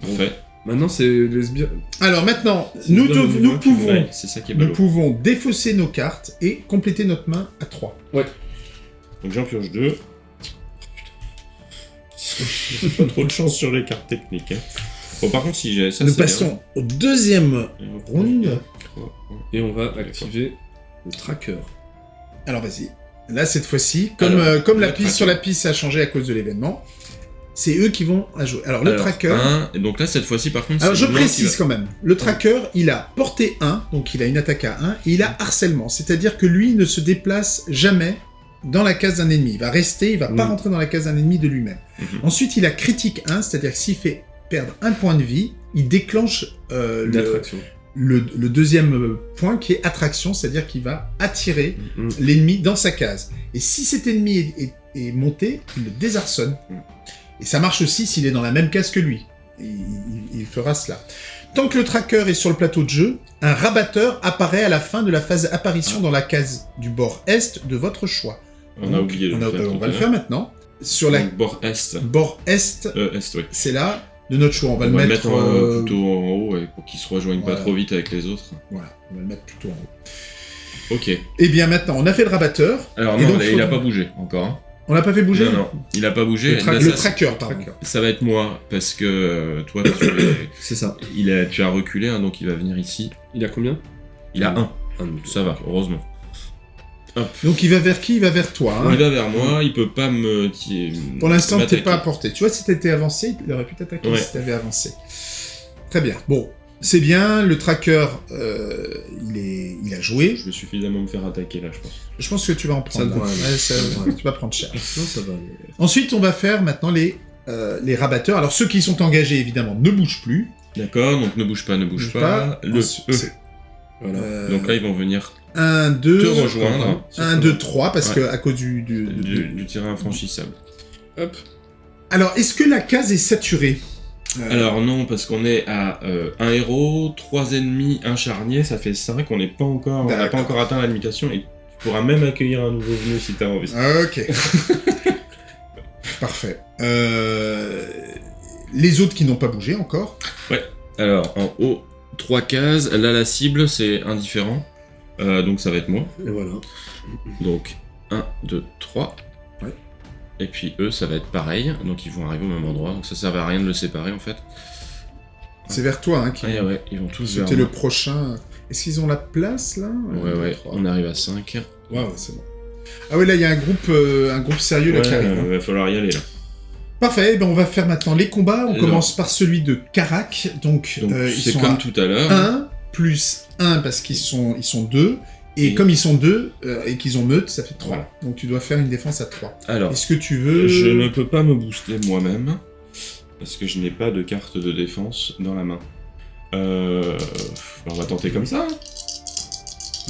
S3: Parfait.
S2: Maintenant, c'est les sbires.
S1: Alors maintenant, nous,
S2: le
S1: nous pouvons,
S3: Ouais, c'est ça qui est
S1: nous pouvons défausser nos cartes et compléter notre main à 3.
S3: Donc j'en pioche deux. J'ai pas trop de chance sur les cartes techniques. hein. Bon, par contre, si j'ai ça,
S1: Nous
S3: c'est bien.
S1: passons au deuxième round.
S2: Et on va activer le tracker.
S1: Alors vas-y. Là, cette fois-ci, comme,
S3: Alors,
S1: euh, comme la piste
S3: tracker.
S1: sur la piste a changé à cause de l'événement, c'est eux qui vont la jouer. Alors, le
S3: Alors,
S1: tracker...
S3: un, et donc là, cette fois-ci, par contre,
S1: Alors
S3: c'est
S1: je
S3: qui
S1: précise
S3: va-
S1: quand même, le tracker, il a porté 1, donc il a une attaque à 1, et il a harcèlement, c'est-à-dire que lui ne se déplace jamais dans la case d'un ennemi. Il va rester, il va pas
S2: Mm.
S1: rentrer dans la case d'un ennemi de lui-même.
S3: Mhm.
S1: Ensuite, il a critique 1, c'est-à-dire que s'il fait perdre un point de vie, il déclenche euh, le,
S2: D'attraction.
S1: le- le deuxième point qui est attraction, c'est-à-dire qu'il va attirer
S2: Mm.
S1: l'ennemi dans sa case. Et si cet ennemi est, est- est monté, il le désarçonne.
S3: Mm.
S1: Et ça marche aussi s'il est dans la même case que lui. Il, il- il fera cela. Tant que le tracker est sur le plateau de jeu, un rabatteur apparaît à la fin de la phase apparition dans la case du bord est de votre choix.
S3: On a oublié de
S1: on
S3: le
S1: a-
S3: faire.
S1: euh, on va le faire maintenant. Sur la
S3: bord est.
S1: bord est,
S3: Euh, est, oui.
S1: c'est là de notre choix. On va
S3: on
S1: le
S3: va
S1: mettre,
S3: en-
S1: euh,
S3: plutôt en haut pour qu'il se rejoigne
S1: voilà.
S3: pas trop vite avec les autres.
S1: Voilà, on va le mettre plutôt en haut.
S3: Ok.
S1: Et bien maintenant, on a fait le rabatteur.
S3: Alors non,
S1: donc,
S3: il a
S1: faut-
S3: pas bougé encore. hein.
S1: On l'a pas fait bouger
S3: Non, non, il a pas bougé.
S1: Le, tra-
S3: Là,
S1: le
S3: ça,
S1: tracker, pardon.
S3: ça va être moi parce que euh, toi, tu, es-
S2: C'est ça.
S3: il a, tu as reculé, hein, donc il va venir ici.
S2: Il a combien?
S3: Il a un.
S2: Un. donc,
S3: Ça va, heureusement.
S1: Donc il va vers qui? Il va vers toi. hein.
S3: Il va vers moi, il peut pas me.
S1: Pour l'instant, t'es pas à portée. Tu vois, si t'étais avancé, il aurait pu t'attaquer
S3: Ouais.
S1: si t'avais avancé. Très bien. Bon, c'est bien. Le tracker, euh, il, est, il a joué.
S3: Je vais suffisamment me faire attaquer là, je pense.
S1: Je pense que tu vas en prendre.
S2: Ça
S1: là.
S2: aller.
S1: Ouais, ça- tu vas prendre cher.
S2: Non, ça va.
S1: Ensuite, on va faire maintenant les, euh, les rabatteurs. Alors, ceux qui sont engagés, évidemment, ne bougent plus.
S3: D'accord, donc ne bouge pas, ne bouge
S1: Bouge
S3: pas. Le E.
S2: Voilà.
S1: euh,
S3: Donc là, ils vont venir
S1: 1, 2,
S3: te rejoindre.
S1: 1, 2, 3, parce
S3: Ouais.
S1: que à cause du... du- du-
S3: du, du terrain infranchissable.
S2: Hop.
S1: Alors, est-ce que la case est saturée? Euh,
S3: Alors non, parce qu'on est à euh, un héros, trois ennemis, un charnier, ça fait 5, on n'est pas encore, on n'a pas encore atteint la limitation et tu pourras même accueillir un nouveau venu si t'as envie.
S1: Ok. Parfait. Euh, Les autres qui n'ont pas bougé encore?
S3: Alors en haut, trois cases, là la cible c'est indifférent, Euh, donc ça va être moi.
S2: Et voilà.
S3: Donc 1, 2, 3.
S1: Ouais.
S3: Et puis eux, ça va être pareil, donc ils vont arriver au même endroit, donc ça servait à rien de le séparer en fait.
S1: C'est vers toi hein, qui.
S3: Ouais, ouais, ils vont tous vers
S1: C'était le prochain. Est-ce qu'ils ont la place là?
S3: Ouais,
S1: Un,
S3: ouais, on arrive à 5.
S1: Waouh, c'est bon. Ah ouais, là il y a un groupe, euh, un groupe sérieux là
S3: Ouais,
S1: qui arrive. hein.
S3: va falloir y aller là.
S1: Parfait. eh ben, on va faire maintenant les combats. On
S3: Alors.
S1: commence par celui de Karak. Donc, euh,
S3: c'est
S1: sont
S3: comme
S1: à
S3: tout à l'heure.
S1: 1 plus 1 parce qu'ils sont, ils sont 2. Et,
S3: Et-
S1: comme ils sont 2 et qu'ils ont meute, ça fait 3.
S3: Voilà.
S1: Donc tu dois faire une défense à 3.
S3: Alors,
S1: Est-ce que tu veux.
S3: Je ne peux pas me booster moi-même, parce que je n'ai pas de carte de défense dans la main. Euh... On va tenter comme ça. hein.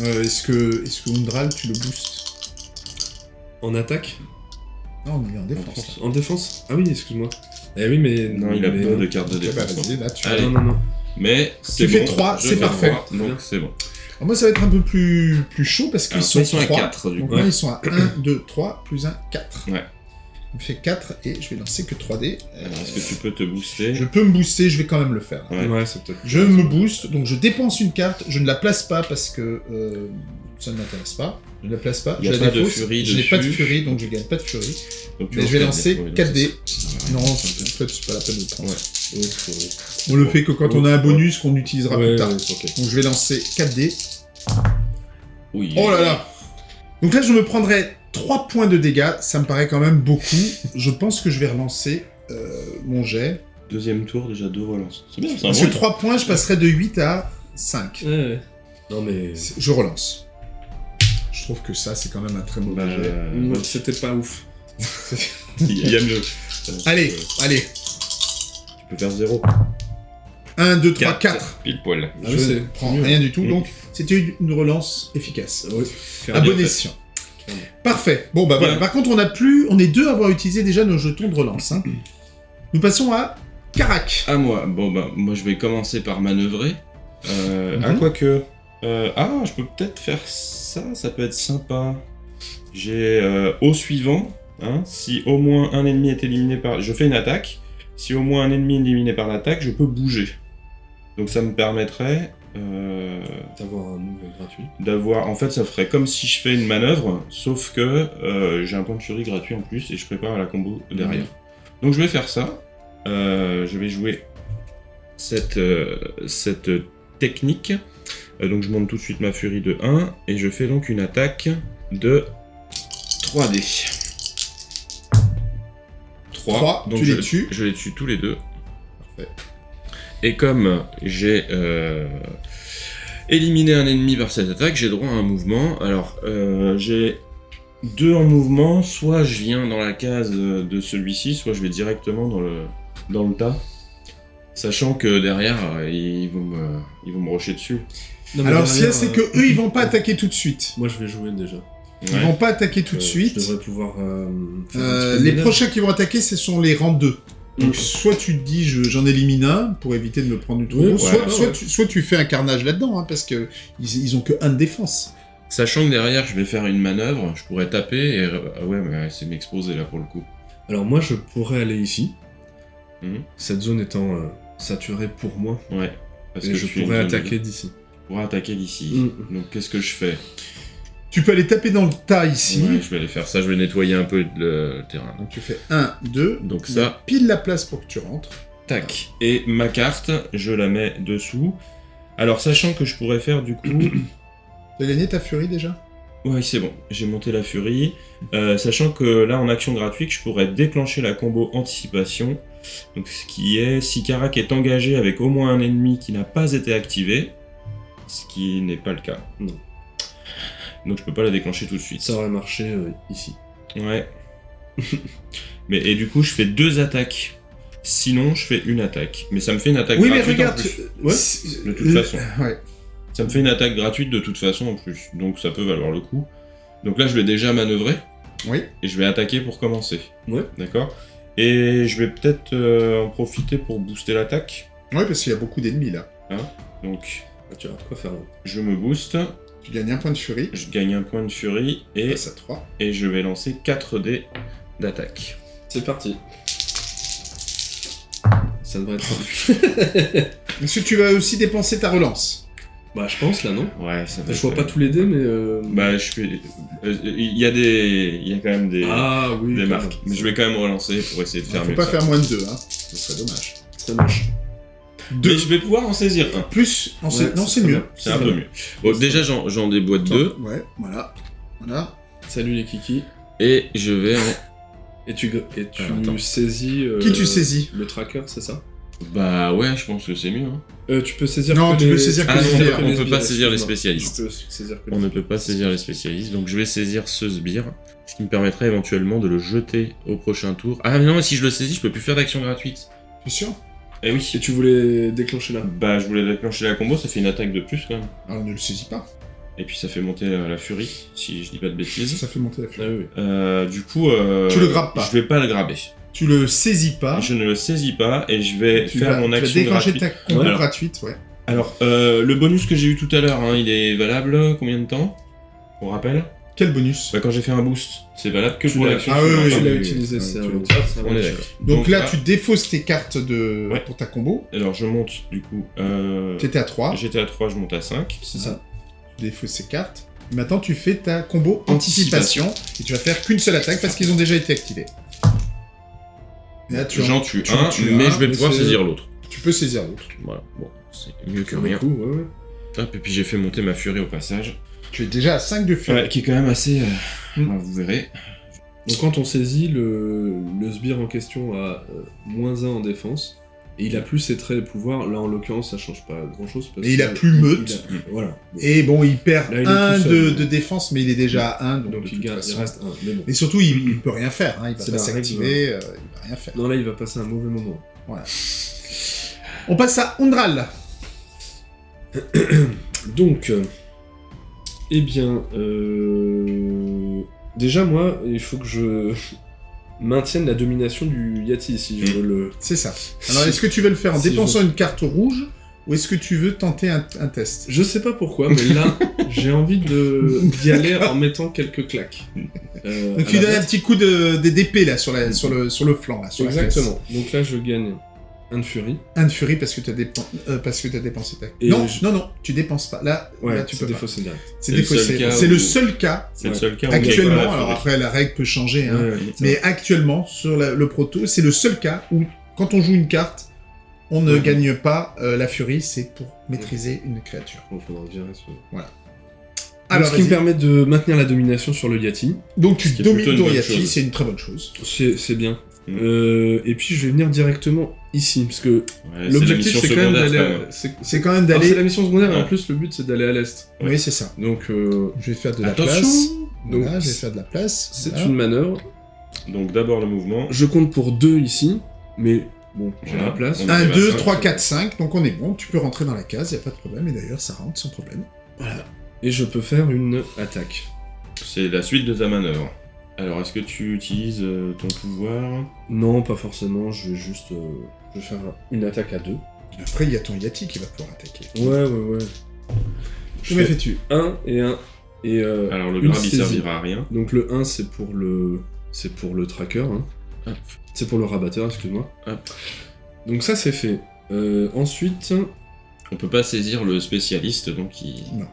S1: Euh, est-ce que, est-ce que Undral, tu le boostes
S2: En attaque
S1: Non, il est en
S2: En
S1: défense.
S2: En défense? Ah oui, excuse-moi. Eh oui, mais.
S3: Non, il a
S2: mais-
S3: pas de carte de
S1: Ok, bah,
S3: défense.
S1: vas-y, là, tu
S3: Allez.
S2: Non, non, non.
S3: Mais c'est
S1: Tu fais
S3: bon,
S1: trois,
S3: je
S1: c'est
S3: fais
S1: parfait.
S3: donc c'est bon.
S1: Alors moi, ça va être un peu plus, plus chaud parce qu'ils sont,
S3: ils sont à
S1: 3.
S3: 4 du
S1: Donc
S3: coup.
S1: là, ils sont à 1, 2, 3, plus 1, 4.
S3: Ouais.
S1: On fait 4 et je vais lancer que 3D. Euh,
S3: Alors, Est-ce que tu peux te booster?
S1: Je peux me booster, je vais quand même le faire.
S3: Ouais.
S2: Ouais, c'est peut-être.
S1: Je me booste, donc je dépense une carte, je ne la place pas parce que euh, ça ne m'intéresse pas. Je ne la place pas,
S3: Il y a
S1: je la
S3: pas de
S1: défausse.
S3: furie
S1: Je n'ai pas de furie, donc je gagne pas de furie.
S3: Donc,
S1: Mais je vais
S3: 4D.
S1: lancer
S3: Ouais, donc
S1: 4D.
S3: ça-
S1: Non, en fait, c'est pas la peine de le prendre.
S3: Ouais.
S1: On le fait que quand on a un bonus qu'on utilisera
S2: Ouais,
S1: plus tard. Donc je vais lancer 4D.
S3: Oui.
S1: Oh là là Donc là, je me prendrai 3 points de dégâts, ça me paraît quand même beaucoup. Je pense que je vais relancer euh, mon jet.
S3: Deuxième tour, déjà deux relances. C'est bien, c'est un
S1: Parce
S3: bon
S1: que 3 points, je passerai de 8 à 5.
S2: Ouais, ouais. Non, mais.
S1: Je relance. Je trouve que ça, c'est quand même un très mauvais
S3: Bah,
S1: jet.
S3: euh,
S2: Ouais, C'était pas ouf.
S3: Il y a mieux.
S1: Allez,
S3: Euh,
S1: allez.
S3: Tu peux faire 0.
S1: 1, 2, 3,
S3: Quatre.
S1: 4.
S3: Pile poil.
S2: Ah oui,
S1: je ne prends rien du tout,
S3: Mm.
S1: donc c'était une relance efficace.
S2: Oui.
S1: À
S3: bien
S1: bon
S3: fait.
S1: escient. Parfait. Bon, bah voilà. Par contre, on a plus, on est deux à avoir utilisé déjà nos jetons de relance. hein. Nous passons à Karak.
S3: À moi. Bon, bah, moi, je vais commencer par manœuvrer. Euh,
S1: Mhm.
S3: Ah, quoique. Euh, ah, je peux peut-être faire ça, ça peut être sympa. J'ai euh, au suivant, hein, si au moins un ennemi est éliminé par. Je fais une attaque. Si au moins un ennemi est éliminé par l'attaque, je peux bouger. Donc ça me permettrait euh,
S2: D'avoir un move gratuit.
S3: d'avoir... En fait, ça ferait comme si je fais une manœuvre, sauf que euh, j'ai un point de furie gratuit en plus et je prépare la combo derrière. Donc je vais faire ça. Je vais jouer cette, cette technique. Euh, donc je monte tout de suite ma furie de 1 et je fais donc une attaque de 3D. 3.
S1: Trois,
S3: donc
S1: tu
S3: je,
S1: les tues.
S3: Je les tue tous les deux.
S1: Parfait.
S3: Et comme j'ai euh, éliminé un ennemi par cette attaque, j'ai droit à un mouvement. Alors euh, j'ai deux en mouvement, soit je viens dans la case de celui-ci, soit je vais directement dans le, dans le tas. Sachant que derrière, ils vont me, ils vont me rusher dessus.
S2: Non, mais
S1: Alors,
S2: derrière,
S1: c'est
S2: euh,
S1: que eux, ils vont pas attaquer tout de suite.
S2: Moi, je vais jouer déjà.
S1: Ils
S3: Ouais.
S1: vont pas attaquer tout de
S2: Euh,
S1: suite.
S2: Je devrais pouvoir. euh, faire un
S1: Euh,
S2: petit peu de
S1: les
S2: ménage.
S1: prochains qui vont attaquer, ce sont les rangs 2. Donc,
S2: Mm.
S1: soit tu te dis, je- j'en élimine un pour éviter de me prendre du trou,
S2: Oui,
S1: soit,
S2: ouais,
S1: soit
S2: ouais.
S1: Tu, soit tu fais un carnage là-dedans, hein, parce que ils, ils ont que un de défense.
S3: Sachant que derrière, je vais faire une manœuvre, je pourrais taper et. Ah ouais, mais c'est m'exposer là pour le coup.
S2: Alors, moi, je pourrais aller ici.
S3: Mhm.
S2: Cette zone étant euh, saturée pour moi.
S3: Ouais. Parce
S2: et
S3: que
S2: je
S3: suis une
S2: pourrais
S3: zone de-
S2: attaquer d'ici.
S3: Pourrais attaquer d'ici.
S2: Mm.
S3: Donc qu'est-ce que je fais
S1: Tu peux aller taper dans le tas ici.
S3: Ouais, je vais aller faire ça, je vais nettoyer un peu le terrain.
S1: Donc tu fais 1, 2.
S3: Donc ça,
S1: Pile la place pour que tu rentres.
S3: tac. Et ma carte, je la mets dessous. Alors sachant que je pourrais faire du coup...
S1: Tu as gagné ta furie déjà?
S3: Ouais, c'est bon, j'ai monté la furie. Euh, sachant que là, en action gratuite, je pourrais déclencher la combo anticipation. Donc, ce qui est, si Karak est engagé avec au moins un ennemi qui n'a pas été activé, ce qui n'est pas le cas.
S2: Non.
S3: Donc, je peux pas la déclencher tout de suite.
S2: Ça aurait marché euh, ici.
S3: Ouais. mais et du coup, je fais deux attaques. Sinon, je fais une attaque. Mais ça me fait une attaque
S1: Oui, mais
S3: gratuite en
S1: regarde.
S3: plus.
S2: Ouais,
S1: c'est-
S3: de toute
S1: euh,
S3: façon.
S1: Ouais.
S3: Ça me fait une attaque gratuite de toute façon en plus. Donc ça peut valoir le coup. Donc là, je vais déjà manœuvrer.
S1: Oui.
S3: Et je vais attaquer pour commencer.
S2: Ouais.
S3: D'accord? Et je vais peut-être euh, en profiter pour booster l'attaque.
S1: Ouais, parce qu'il y a beaucoup d'ennemis là.
S3: Donc,
S2: Ah, tu as de quoi faire.
S3: je me booste.
S1: Tu gagnes un point de furie.
S3: Je gagne un point de furie. Et,
S1: Passe à 3.
S3: et je vais lancer 4 dés d'attaque.
S2: C'est parti. Ça devrait être.
S1: Est-ce que tu vas aussi dépenser ta relance?
S2: Bah, je pense là, non?
S3: Ouais, ça
S2: Je vois pas tous les dés, mais. euh,
S3: Bah, je suis. euh, Il y a des. Il y a quand même des.
S2: Ah oui.
S3: des
S2: quand
S3: marques.
S2: même.
S3: Mais je vais quand même relancer pour essayer de faire
S1: Faut
S3: mieux.
S1: pas
S3: que ça.
S1: faire moins de 2, hein. Ce serait dommage.
S2: Ça marche.
S3: Mais
S1: 2
S3: je vais pouvoir en saisir un.
S1: plus. en
S2: Ouais,
S1: c'est- non,
S2: c'est
S1: mieux.
S3: C'est un peu mieux. Bon, déjà, j'en j'en déboîte deux.
S1: Ouais, voilà. Voilà.
S2: Salut les kikis.
S3: Et je vais en...
S2: Et tu, et tu
S3: Alors, attends.
S2: saisis. euh,
S1: Qui tu saisis?
S2: Le tracker, c'est ça?
S3: Bah ouais, je pense que c'est mieux. hein.
S2: euh, Tu peux saisir.
S1: Non,
S2: que
S1: tu
S2: les-
S1: peux saisir que
S3: Ah
S1: les
S3: non,
S1: sbires.
S3: on peut
S2: sbires,
S3: pas saisir les
S2: excuse-moi.
S3: spécialistes.
S2: Tu peux saisir que les
S3: On ne peut pas saisir les spécialistes, donc je vais saisir ce sbire, ce qui me permettrait éventuellement de le jeter au prochain tour. Ah mais non, mais si je le saisis, je peux plus faire d'action gratuite.
S1: Tu es sûr?
S3: Eh oui.
S2: Et tu voulais déclencher là
S3: Bah je voulais déclencher la combo, ça fait une attaque de plus quand même.
S1: Alors ne le saisis pas.
S3: Et puis ça fait monter la, la furie, si je dis pas de bêtises.
S1: Ça fait monter la
S2: Ah
S1: furie.
S2: oui, oui.
S3: Euh, du coup... euh,
S1: Tu le grappes pas.
S3: Je vais pas le graber.
S1: Tu le saisis pas.
S3: Je ne le saisis pas et je vais
S1: tu
S3: faire
S1: vas,
S3: mon
S1: tu vas
S3: action
S1: déclencher
S3: gratuite.
S1: ta combo
S3: Ouais.
S1: gratuite, ouais.
S3: Alors, euh, le bonus que j'ai eu tout à l'heure, hein, il est valable combien de temps? On rappelle?
S1: Quel bonus
S3: Bah quand j'ai fait un boost, c'est valable que
S2: Tu
S3: pour l'action
S1: Ah oui, oui,
S2: Tu l'as utilisé, c'est un un.
S1: Donc, là, tu défausses tes cartes de...
S3: Ouais.
S1: pour ta combo.
S3: Alors je monte du coup. Euh...
S1: T'étais à 3.
S3: J'étais à 3, je monte à 5.
S1: C'est ça. Tu défausses ces cartes. Maintenant, tu fais ta combo anticipation. Et tu vas faire qu'une seule attaque parce qu'ils ont déjà été activés.
S3: J'en tue
S1: tu
S3: un, mais
S1: un,
S3: je vais
S2: mais
S3: pouvoir saisir l'autre.
S1: tu peux saisir l'autre.
S3: Voilà, bon, c'est mieux que rien.
S2: coup, ouais, ouais.
S3: Hop, et puis j'ai fait monter ma furie au passage.
S1: Tu es déjà à 5 de furie.
S3: Ouais, qui est quand même assez. euh,
S1: Mm.
S3: bah, vous verrez.
S2: Donc quand on saisit, le, le sbire en question a euh, moins 1 en défense. Et il a plus ses traits et pouvoirs. Là, en l'occurrence, ça change pas grand chose.
S1: Et il a plus meute.
S2: Voilà.
S1: Et bon, il perd
S2: Là, il est
S1: un
S2: tout seul,
S1: de,
S2: mais-
S1: de défense, mais il est déjà à 1. Donc,
S2: Donc
S1: de
S2: il,
S1: toute
S2: garde, il
S1: façon-
S2: reste 1. Mais bon.
S1: Et surtout, il, il peut rien faire. Hein. Il va
S2: C'est
S1: pas
S2: la
S1: s'activer. euh, il va rien faire.
S2: Non, là, il va passer un mauvais moment.
S1: On passe à Ondral.
S2: Donc, euh, eh bien, euh, déjà, moi, il faut que je maintienne la domination du Yati si je
S3: Mm.
S2: veux le.
S1: C'est ça. Alors, est-ce que tu veux le faire en
S2: Si
S1: dépensant une carte rouge ou est-ce que tu veux tenter un, un test?
S2: Je sais pas pourquoi, mais là, j'ai envie de d'y aller en mettant quelques claques. Euh,
S1: Donc, tu donnes un petit coup de, d'épée là sur, la, sur, le, sur le flanc. Là, sur la
S2: Exactement. Donc là, je gagne un de furie.
S1: Un de furie parce que tu as, dépen- euh, parce que t'as dépensé ta...
S2: Et
S1: non,
S2: je-
S1: non, non, tu dépenses pas. Là,
S2: Ouais,
S1: là tu peux
S2: c'est
S1: pas.
S2: défaussé direct.
S1: C'est
S3: C'est le seul
S1: défaussé.
S3: cas
S1: C'est le seul cas
S3: C'est le seul cas où on gagne pas
S1: actuellement. Alors après, la règle peut changer, hein,
S2: Ouais, ouais.
S1: mais actuellement, sur la- le proto, c'est le seul cas où, quand on joue une carte, on ne
S2: Ouais.
S1: gagne pas euh, la furie, c'est pour maîtriser une créature.
S2: Virer ce-
S1: Alors,
S2: Donc, ce qui me permet de maintenir la domination sur le Yati.
S1: Donc tu domines Doriathi,
S3: chose.
S1: c'est une très bonne chose.
S2: C'est c'est bien.
S3: Mm.
S2: Euh, et puis je vais venir directement ici, parce que
S3: Ouais,
S2: l'objectif c'est quand même
S3: secondaire,
S2: d'aller.
S3: quand même.
S2: C'est
S1: C'est quand même d'aller...
S2: c'est la mission secondaire, et en
S3: Ouais.
S2: plus le but c'est d'aller à l'est.
S1: Oui, c'est ça.
S2: Donc euh,
S1: Je vais faire de la
S3: Attention
S1: place.
S2: Donc,
S1: Voilà, je vais faire de la place.
S2: c'est
S1: voilà.
S2: une manœuvre.
S3: Donc d'abord le mouvement.
S2: Je compte pour deux ici, mais bon, j'ai
S3: Voilà.
S2: la place.
S3: On
S1: 1,
S3: arrive à
S1: 2,
S3: cinq,
S1: 3,
S3: c'est
S1: 4, 5, donc on est bon, tu peux rentrer dans la case, y a pas de problème, et d'ailleurs ça rentre sans problème.
S2: Et je peux faire une attaque.
S3: C'est la suite de ta manœuvre. Alors est-ce que tu utilises euh, ton pouvoir?
S2: Non, pas forcément, je vais juste. euh, je vais faire une attaque à deux.
S1: Après, il y a ton Yati qui va pouvoir attaquer.
S2: Ouais, ouais, ouais. Je fais
S1: fais-tu
S2: un et un. Et euh,
S3: Alors le grab il servira à rien.
S2: Donc le 1 c'est pour le c'est pour le tracker hein. C'est pour le rabatteur, excuse-moi. Donc ça c'est fait. Euh, ensuite,
S3: On peut pas saisir le spécialiste donc il.
S1: Non.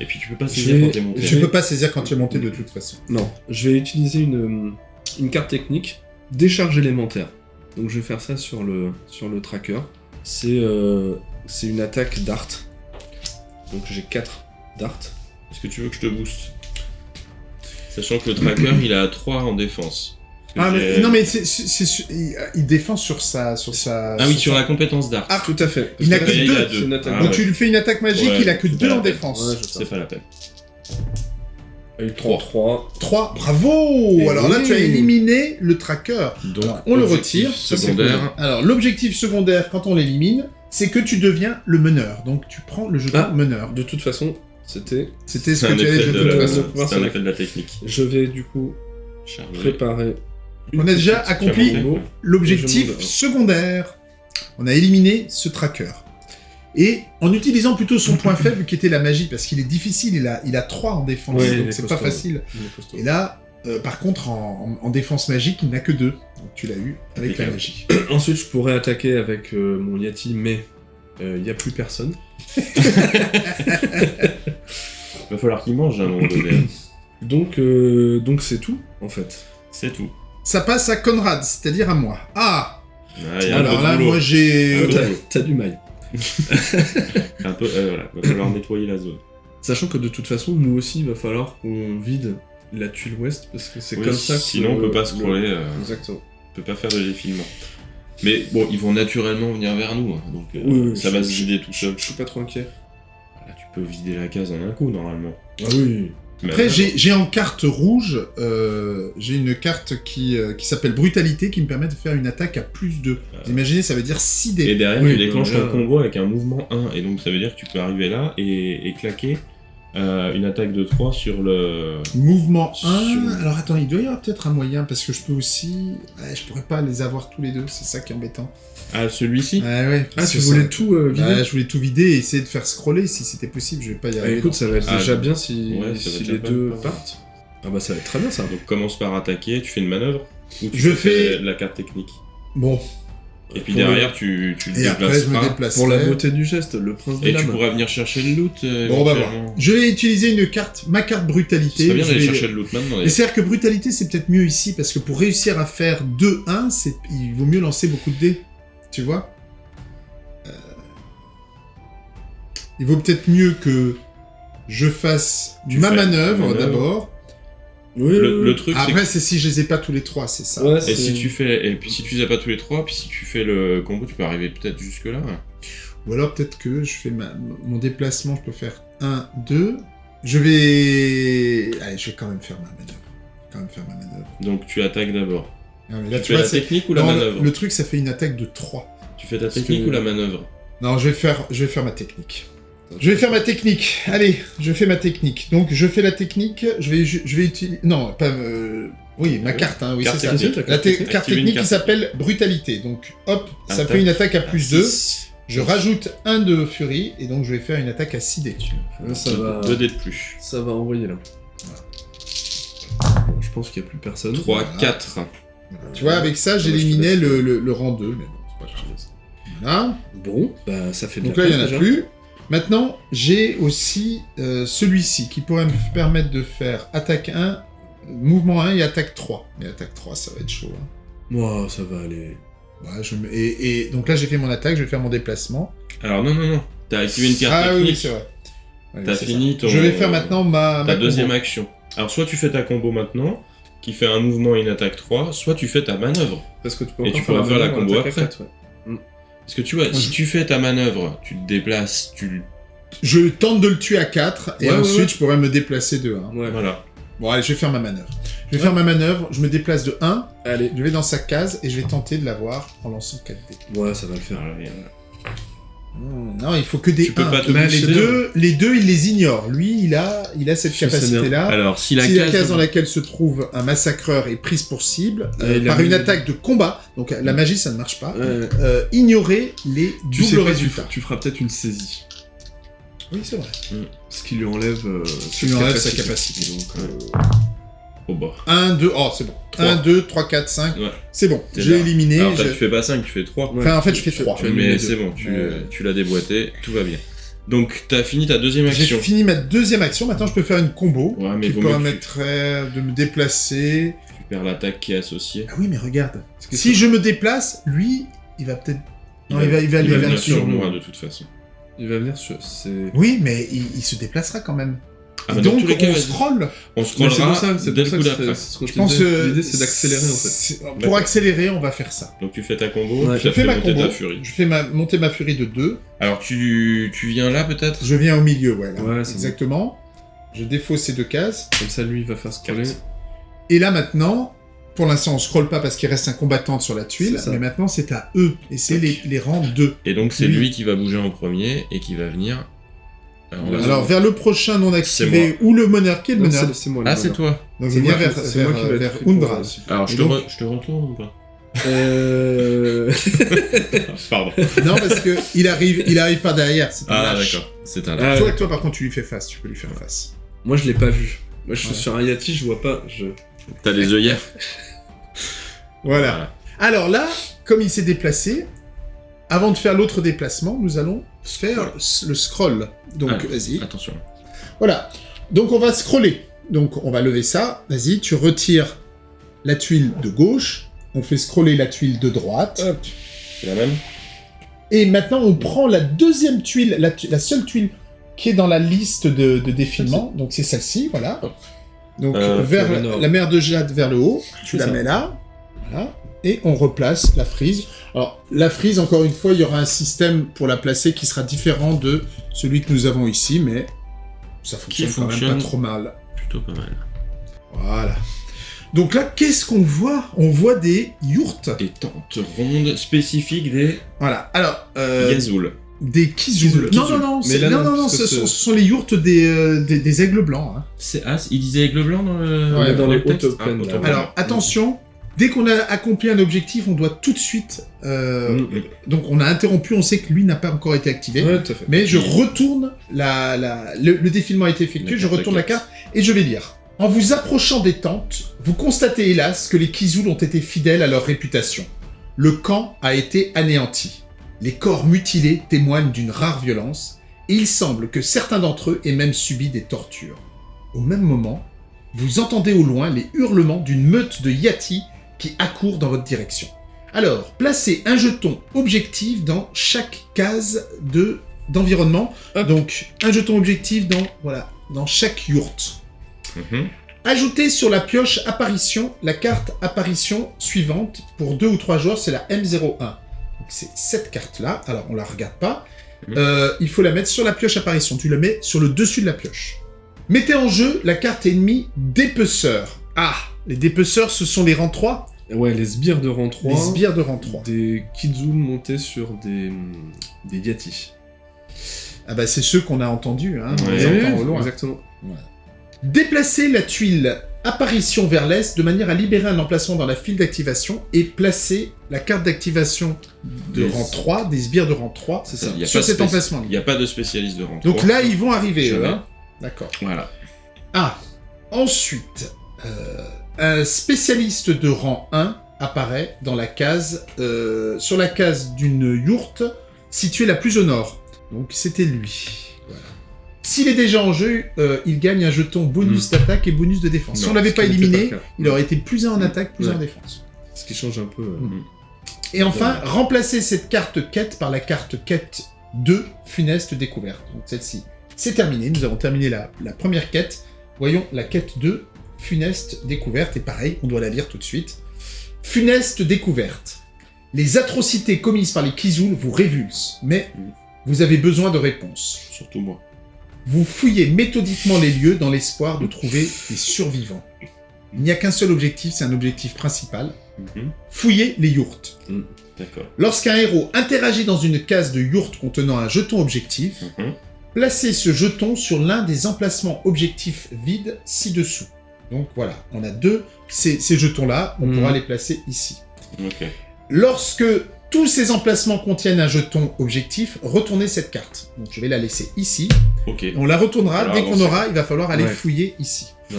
S3: Et puis tu peux pas
S2: Je
S3: saisir
S2: vais-
S3: quand t'es monté.
S1: Tu peux pas saisir quand tu es monté de toute façon.
S2: non, je vais utiliser une, une carte technique, décharge élémentaire. Donc je vais faire ça sur le sur le tracker. C'est euh, c'est une attaque dart. Donc j'ai 4 darts.
S3: Est-ce que tu veux que je te booste? Sachant que le tracker il a 3 en défense.
S1: Ah, mais non, mais c'est, c'est- c'est- il, il défend sur sa. Sur sa
S3: Ah oui, sur la compétence d'art.
S1: Ah,
S2: Tout à fait.
S1: Il n'a que deux.
S2: a attaque.
S3: Ah
S1: Donc
S3: ouais.
S1: tu lui fais une attaque magique,
S3: Ouais,
S1: il a que
S3: c'est
S1: 2
S3: pas
S1: en
S3: la peine.
S1: défense.
S2: Ouais.
S3: C'est pas la peine.
S2: Il a eu 3 3.
S1: 3, bravo
S2: Et
S1: Alors là, tu as éliminé le tracker.
S3: Donc
S1: Alors, on le retire.
S3: Secondaire.
S1: Alors, l'objectif secondaire, quand on l'élimine, c'est que tu deviens le meneur. Donc, tu prends le jeton
S2: Ah.
S1: meneur.
S2: De toute façon, c'était
S1: C'était ce que tu
S3: effet
S1: de
S3: de
S1: toute façon.
S3: c'est un effet de la technique.
S2: je vais du coup préparer
S1: On a déjà accompli l'objectif
S2: Je monte.
S1: secondaire. On a éliminé ce tracker. Et en utilisant plutôt son point faible qui était la magie, parce qu'il est difficile, il a, il a 3 en défense,
S2: Ouais, il
S1: donc
S2: est
S1: c'est pas facile.
S2: Il.
S1: Et là, euh, par contre, en, en- en défense magique, il n'a que 2. Donc tu l'as eu avec la magie.
S2: Ensuite, je pourrais attaquer avec euh, mon Yati, mais il n'y a plus personne.
S3: Va falloir qu'il mange à un moment donné.
S2: Donc, euh, donc c'est tout, en fait.
S3: C'est tout.
S1: Ça passe à Conrad, c'est-à-dire à moi. Ah
S3: Ah,
S1: Alors là, moi j'ai...
S2: T'as du mail.
S3: Un peu, euh, voilà, va falloir nettoyer la zone.
S2: Sachant que de toute façon, nous aussi, il va falloir qu'on vide la tuile ouest, parce que c'est
S3: Oui,
S2: comme ça que...
S3: Sinon, on peut pas
S2: le-
S3: scroller, euh,
S2: Exactement.
S3: on peut pas faire de défilement. Mais bon, ils vont naturellement venir vers nous, hein, donc euh,
S2: Oui, oui,
S3: ça va se vider tout seul.
S2: Je suis pas trop inquiet.
S3: Là, tu peux vider la case en un coup, normalement.
S2: Ah oui.
S1: Après,
S3: euh,
S1: j'ai j'ai en carte rouge, euh, j'ai une carte qui, euh, qui s'appelle Brutalité, qui me permet de faire une attaque à plus 2.
S3: Ah.
S1: Vous imaginez, ça veut dire 6 dés.
S3: Et derrière,
S2: Oui,
S3: tu déclenches ton
S2: là-
S3: combo avec un mouvement 1, et donc ça veut dire que tu peux arriver là et, et claquer euh, une attaque de 3 sur le...
S1: Mouvement 1.
S3: Sur-
S1: Alors attends, il doit y avoir peut-être un moyen, parce que je peux aussi... Ouais, je pourrais pas les avoir tous les deux, c'est ça qui est embêtant.
S3: Ah, celui-ci?
S1: Ouais, ouais.
S2: Ah,
S1: parce
S2: tu voulais
S1: ça-
S2: tout euh, vider
S1: Bah, je voulais tout vider et essayer de faire scroller si c'était possible, je vais pas y
S2: Ah,
S1: arriver.
S2: Écoute, ça va être
S3: Ah,
S2: déjà bien si,
S3: Ouais,
S2: si les deux partent. Ah bah ça va être très bien ça.
S3: Donc commence par attaquer, tu fais une manœuvre ou tu
S1: Je
S3: fais
S1: fais-
S3: la carte technique?
S1: Bon,
S3: Et puis derrière, tu, tu le
S1: et après je me.
S2: Pour la beauté du geste, le prince des
S3: Et tu pourras venir chercher le loot. euh,
S1: Bon, on va voir. Je vais utiliser une carte, ma carte brutalité.
S3: serait bien d'aller
S1: vais-
S3: chercher le loot maintenant.
S1: Et c'est-à-dire que brutalité, c'est peut-être mieux ici, parce que pour réussir à faire 2-1, c'est... il vaut mieux lancer beaucoup de dés. Tu vois Euh, Il vaut peut-être mieux que je fasse
S3: Tu
S1: ma manœuvre. d'abord.
S2: Oui,
S3: Le, le truc, c'est
S1: Après, c'est si je les ai pas tous les trois, c'est ça.
S2: Ouais,
S3: Et si tu fais, et puis si tu les as pas tous les trois, puis si tu fais le combo, tu peux arriver peut-être jusque là.
S1: Ou alors peut-être que je fais ma- mon déplacement, je peux faire 1, 2. Je vais... Allez, je vais quand même faire ma manœuvre. Quand même faire ma manœuvre.
S3: Donc tu attaques d'abord. Tu
S1: tu
S3: fais
S1: vois,
S3: la technique ou la
S1: Non,
S3: manœuvre
S1: Le truc, ça fait une attaque de 3.
S3: Tu fais ta technique
S2: que-
S3: ou la manœuvre
S1: Non, je vais faire, je vais faire ma technique. Je vais faire ma technique. Allez, je fais ma technique. Donc, je fais la technique. Je vais, je vais utiliser. Non, pas. euh, Oui, ma carte. Hein, oui,
S3: Carte
S1: c'est ça. La
S2: carte
S1: te-
S2: technique.
S1: carte technique qui s'appelle brutalité. Donc, hop, ça fait une attaque à plus 2.
S3: Six.
S1: Je rajoute un de furie et donc je vais faire une attaque à 6 dés.
S2: Ça va...
S3: Deux dés de plus.
S2: Ça va envoyer là. Bon, je pense qu'il n'y a plus personne.
S3: 3,
S1: Voilà.
S3: 4.
S1: Tu vois, avec ça, j'éliminais le, le, le rang 2. Mais bon,
S2: je te laisse.
S1: Voilà.
S2: Bon, bah ça fait de
S1: Donc
S2: la
S1: là, il n'y en a
S2: place,
S1: plus. Maintenant, j'ai aussi euh, celui-ci qui pourrait me permettre de faire attaque 1, mouvement 1 et attaque 3. Mais attaque 3, ça va être chaud. hein.
S2: Moi, ça va aller.
S1: Ouais, je me- et, et donc là, j'ai fait mon attaque, je vais faire mon déplacement.
S3: Alors non, non, non. T'as activé une carte
S1: Ah oui, c'est vrai. Ouais,
S3: T'as fini
S1: ça.
S3: ton-
S1: Je vais faire maintenant ma,
S3: ta
S1: ma
S3: deuxième
S1: combo.
S3: action. Alors soit tu fais ta combo maintenant, qui fait un mouvement et une attaque 3, soit tu fais ta manœuvre.
S2: Parce que tu peux
S3: Et tu pourras faire la
S2: manœuvre
S3: combo après.
S2: ouais.
S3: Parce que tu vois, si tu fais ta manœuvre, tu te déplaces, tu...
S1: Je tente de le tuer à 4 et
S2: Ouais,
S1: ensuite
S2: ouais.
S1: je pourrais me déplacer de 1.
S2: Ouais.
S3: Voilà.
S1: Bon, allez, je vais faire ma manœuvre. Je vais
S2: Ouais.
S1: faire ma manœuvre, je me déplace de 1,
S2: Allez.
S1: je vais dans sa case et je vais tenter de l'avoir en lançant 4 dés.
S2: Ouais, ça va le faire.
S1: Non, il faut que des
S3: Tu peux
S1: 1.
S3: pas te
S1: les, deux, les deux, il les ignore. Lui, il a, il a cette capacité-là.
S3: Alors, si la
S1: si la
S3: case...
S1: dans laquelle se trouve un massacreur est prise pour cible, euh, par une attaque de combat, donc la magie ça ne marche pas, euh, ignorer les
S2: Tu
S1: doubles
S2: tu,
S1: résultats.
S2: feras- tu feras peut-être une saisie.
S1: Oui, c'est vrai.
S2: Ce qui lui enlève, euh,
S1: Tu sa capacité.
S2: Donc,
S3: Oh bah.
S1: 1, 2, oh c'est bon.
S3: Trois.
S1: 1, 2, 3, 4, 5,
S3: Ouais.
S1: c'est bon. J'ai éliminé.
S3: Alors,
S1: je-
S3: tu fais pas 5, tu fais 3.
S2: ouais,
S1: Enfin, en fait, je
S2: tu-
S1: fais
S2: tu-
S1: trois.
S2: tu annulles les
S3: Mais c'est bon, tu,
S1: Ouais.
S3: tu l'as déboîté, tout va bien. Donc, t'as fini ta deuxième
S1: J'ai
S3: action.
S1: fini ma deuxième action, maintenant je peux faire une combo
S3: Ouais, mais
S1: qui
S3: que tu-
S1: permettrait de me déplacer.
S3: Tu perds l'attaque qui est associée.
S1: Ah oui, mais regarde. Si je me déplace, lui, il va peut-être... Non, il va, il va
S3: il va
S1: vers
S3: venir
S1: le
S3: sur moi, de toute façon.
S2: Il va venir sur.
S1: Oui, mais il, il se déplacera quand même.
S3: Ah, bah,
S1: donc,
S3: tous les cas,
S1: on scroll.
S3: On
S2: Mais c'est pour
S3: scrollera
S2: ça, c'est pour ça que c'est ce que
S1: Je pense
S2: L'idée, c'est d'accélérer, en fait.
S1: Pour accélérer, on va faire ça.
S3: Donc tu fais ta combo,
S2: Ouais.
S3: tu
S1: Je fais
S3: fait
S1: ma combo.
S3: furie.
S1: Je fais ma, monter ma furie de 2.
S3: Alors tu, tu viens là peut-être?
S1: Je viens au milieu, ouais. Là.
S2: Ouais, c'est
S1: Exactement. Je défausse ces deux cases.
S2: Comme ça, lui, il va faire scroller.
S1: Et là maintenant, pour l'instant on scrolle pas parce qu'il reste un combattant sur la tuile,
S2: ça.
S1: mais maintenant c'est à eux. Et c'est les, les rangs 2.
S3: Et donc c'est lui qui va bouger en premier et qui va venir. Alors, va-
S1: Alors vers le prochain non activé ou le est le
S2: c'est- moi.
S3: Ah c'est toi
S1: Donc viens
S2: moi qui-
S1: vers,
S2: c'est
S1: vers,
S2: moi qui vais être
S1: vers Undra.
S2: euh,
S3: Alors je te,
S1: donc-
S3: re- je te retourne ou pas
S2: Euh...
S3: Pardon.
S1: non parce que il arrive, il arrive pas derrière. C'est un
S3: Ah d'accord, c'est un
S2: Ah,
S3: lâche.
S1: Toi, toi par contre tu lui fais face, tu peux lui faire face.
S2: Moi, je l'ai pas vu. Moi, je suis
S1: Ouais.
S2: sur un Yati, je vois pas. Je...
S3: T'as les œillères
S1: Voilà. Alors là, comme il s'est déplacé, avant de faire l'autre déplacement, nous allons faire le scroll. Donc
S3: Alors,
S1: vas-y.
S3: Attention.
S1: Voilà. Donc on va scroller. Donc on va lever ça. Vas-y, tu retires la tuile de gauche. On fait scroller la tuile de droite.
S2: Hop.
S3: C'est la même
S1: Et maintenant on prend la deuxième tuile, la, tu- la seule tuile qui est dans la liste de, de défilement. Donc c'est celle-ci, voilà. Donc
S3: Euh,
S1: vers la mer de Jade vers le haut. Tu la
S2: ça.
S1: mets là. Voilà. Et on replace la frise. Alors, la frise, encore une fois, il y aura un système pour la placer qui sera différent de celui que nous avons ici, mais ça fonctionne, quand même
S3: fonctionne.
S1: pas trop mal.
S3: Plutôt pas mal.
S1: Voilà. Donc là, qu'est-ce qu'on voit? On voit des yourtes.
S3: Des tentes rondes spécifiques des
S1: Voilà. Alors, euh, des kizouls. Non, non, non,
S2: Mais
S1: c'est-
S2: là,
S1: non,
S2: non,
S1: non, non,
S2: parce
S1: ce, sont,
S2: c'est-
S1: ce sont les yourtes des, euh, des, des aigles blancs. hein.
S3: C'est As, il disait aigle blanc dans le.
S1: Ouais,
S2: dans les auto-pen,
S3: Ah.
S1: Alors, attention, dès qu'on a accompli un objectif, on doit tout de suite... euh,
S2: Mm.
S1: Donc, on a interrompu, on sait que lui n'a pas encore été activé.
S2: Ouais, tout à fait.
S1: Mais je retourne la, la- le, le défilement a été effectué, je retourne la carte. et je vais lire. En vous approchant des tentes, vous constatez hélas que les Kizouls ont été fidèles à leur réputation. Le camp a été anéanti. Les corps mutilés témoignent d'une rare violence, et il semble que certains d'entre eux aient même subi des tortures. Au même moment, vous entendez au loin les hurlements d'une meute de Yati qui accourt dans votre direction. Alors, placez un jeton objectif dans chaque case de d'environnement. Donc, un jeton objectif dans voilà dans chaque yourte.
S3: Mhm.
S1: Ajoutez sur la pioche apparition la carte apparition suivante pour deux ou trois joueurs, c'est la M01. Donc c'est cette carte-là. Alors on la regarde pas.
S3: Mhm.
S1: Euh, il faut la mettre sur la pioche apparition. Tu la mets sur le dessus de la pioche. Mettez en jeu la carte ennemie dépeceur. Ah, les dépeceurs, ce sont les rangs 3,
S2: Ouais, les sbires de rang 3.
S1: les sbires de rang 3.
S2: Des Kizul montés sur des, des Yati.
S1: Ah bah c'est ceux qu'on a entendus, hein, on
S3: Ouais.
S1: les
S2: Ouais,
S1: entend au loin.
S2: Exactement.
S1: Déplacez la tuile apparition vers l'est de manière à libérer un emplacement dans la file d'activation et placer la carte d'activation de
S3: Des-
S1: rang 3, des sbires de rang 3,
S2: C'est
S3: Ça,
S1: sur cet emplacement.
S3: Il n'y a pas de spécialiste de rang
S1: Donc
S3: 3.
S1: là, ils vont arriver, eux, hein. D'accord.
S3: Voilà.
S1: Ah, ensuite, euh, un spécialiste de rang 1 apparaît dans la case, euh, sur la case d'une yourte située la plus au nord. Donc c'était lui. Voilà. S'il est déjà en jeu, euh, il gagne un jeton bonus d'attaque et bonus de défense. si
S2: Non,
S1: on l'avait
S2: ce
S1: pas
S2: qui n'était
S1: éliminé,
S2: pas le cas.
S1: il aurait été plus en attaque, plus
S2: Ouais.
S1: en défense.
S2: Ce qui change un peu. euh,
S1: Mm. Et enfin, remplacer cette carte quête par la carte quête 2, funeste découverte. Donc celle-ci, c'est terminé. Nous avons terminé la, la première quête. Voyons la quête 2, funeste découverte. Et pareil, on doit la lire tout de suite. Funeste découverte. Les atrocités commises par les Kizul vous révulsent, mais vous avez besoin de réponses.
S3: Surtout moi.
S1: Vous fouillez méthodiquement les lieux dans l'espoir de trouver des survivants. Il n'y a qu'un seul objectif, c'est un objectif principal.
S3: Mhm.
S1: Fouiller les yourtes.
S3: D'accord.
S1: Lorsqu'un héros interagit dans une case de yourte contenant un jeton objectif,
S3: Mhm.
S1: placez ce jeton sur l'un des emplacements objectifs vides ci-dessous. Donc voilà, on a deux, ces, ces jetons-là, on
S2: Mhm.
S1: pourra les placer ici. Lorsque tous ces emplacements contiennent un jeton objectif, retournez cette carte. Donc je vais la laisser ici. On la retournera, dès qu'on aura, il va falloir aller
S2: Ouais.
S1: fouiller ici.
S2: ouais.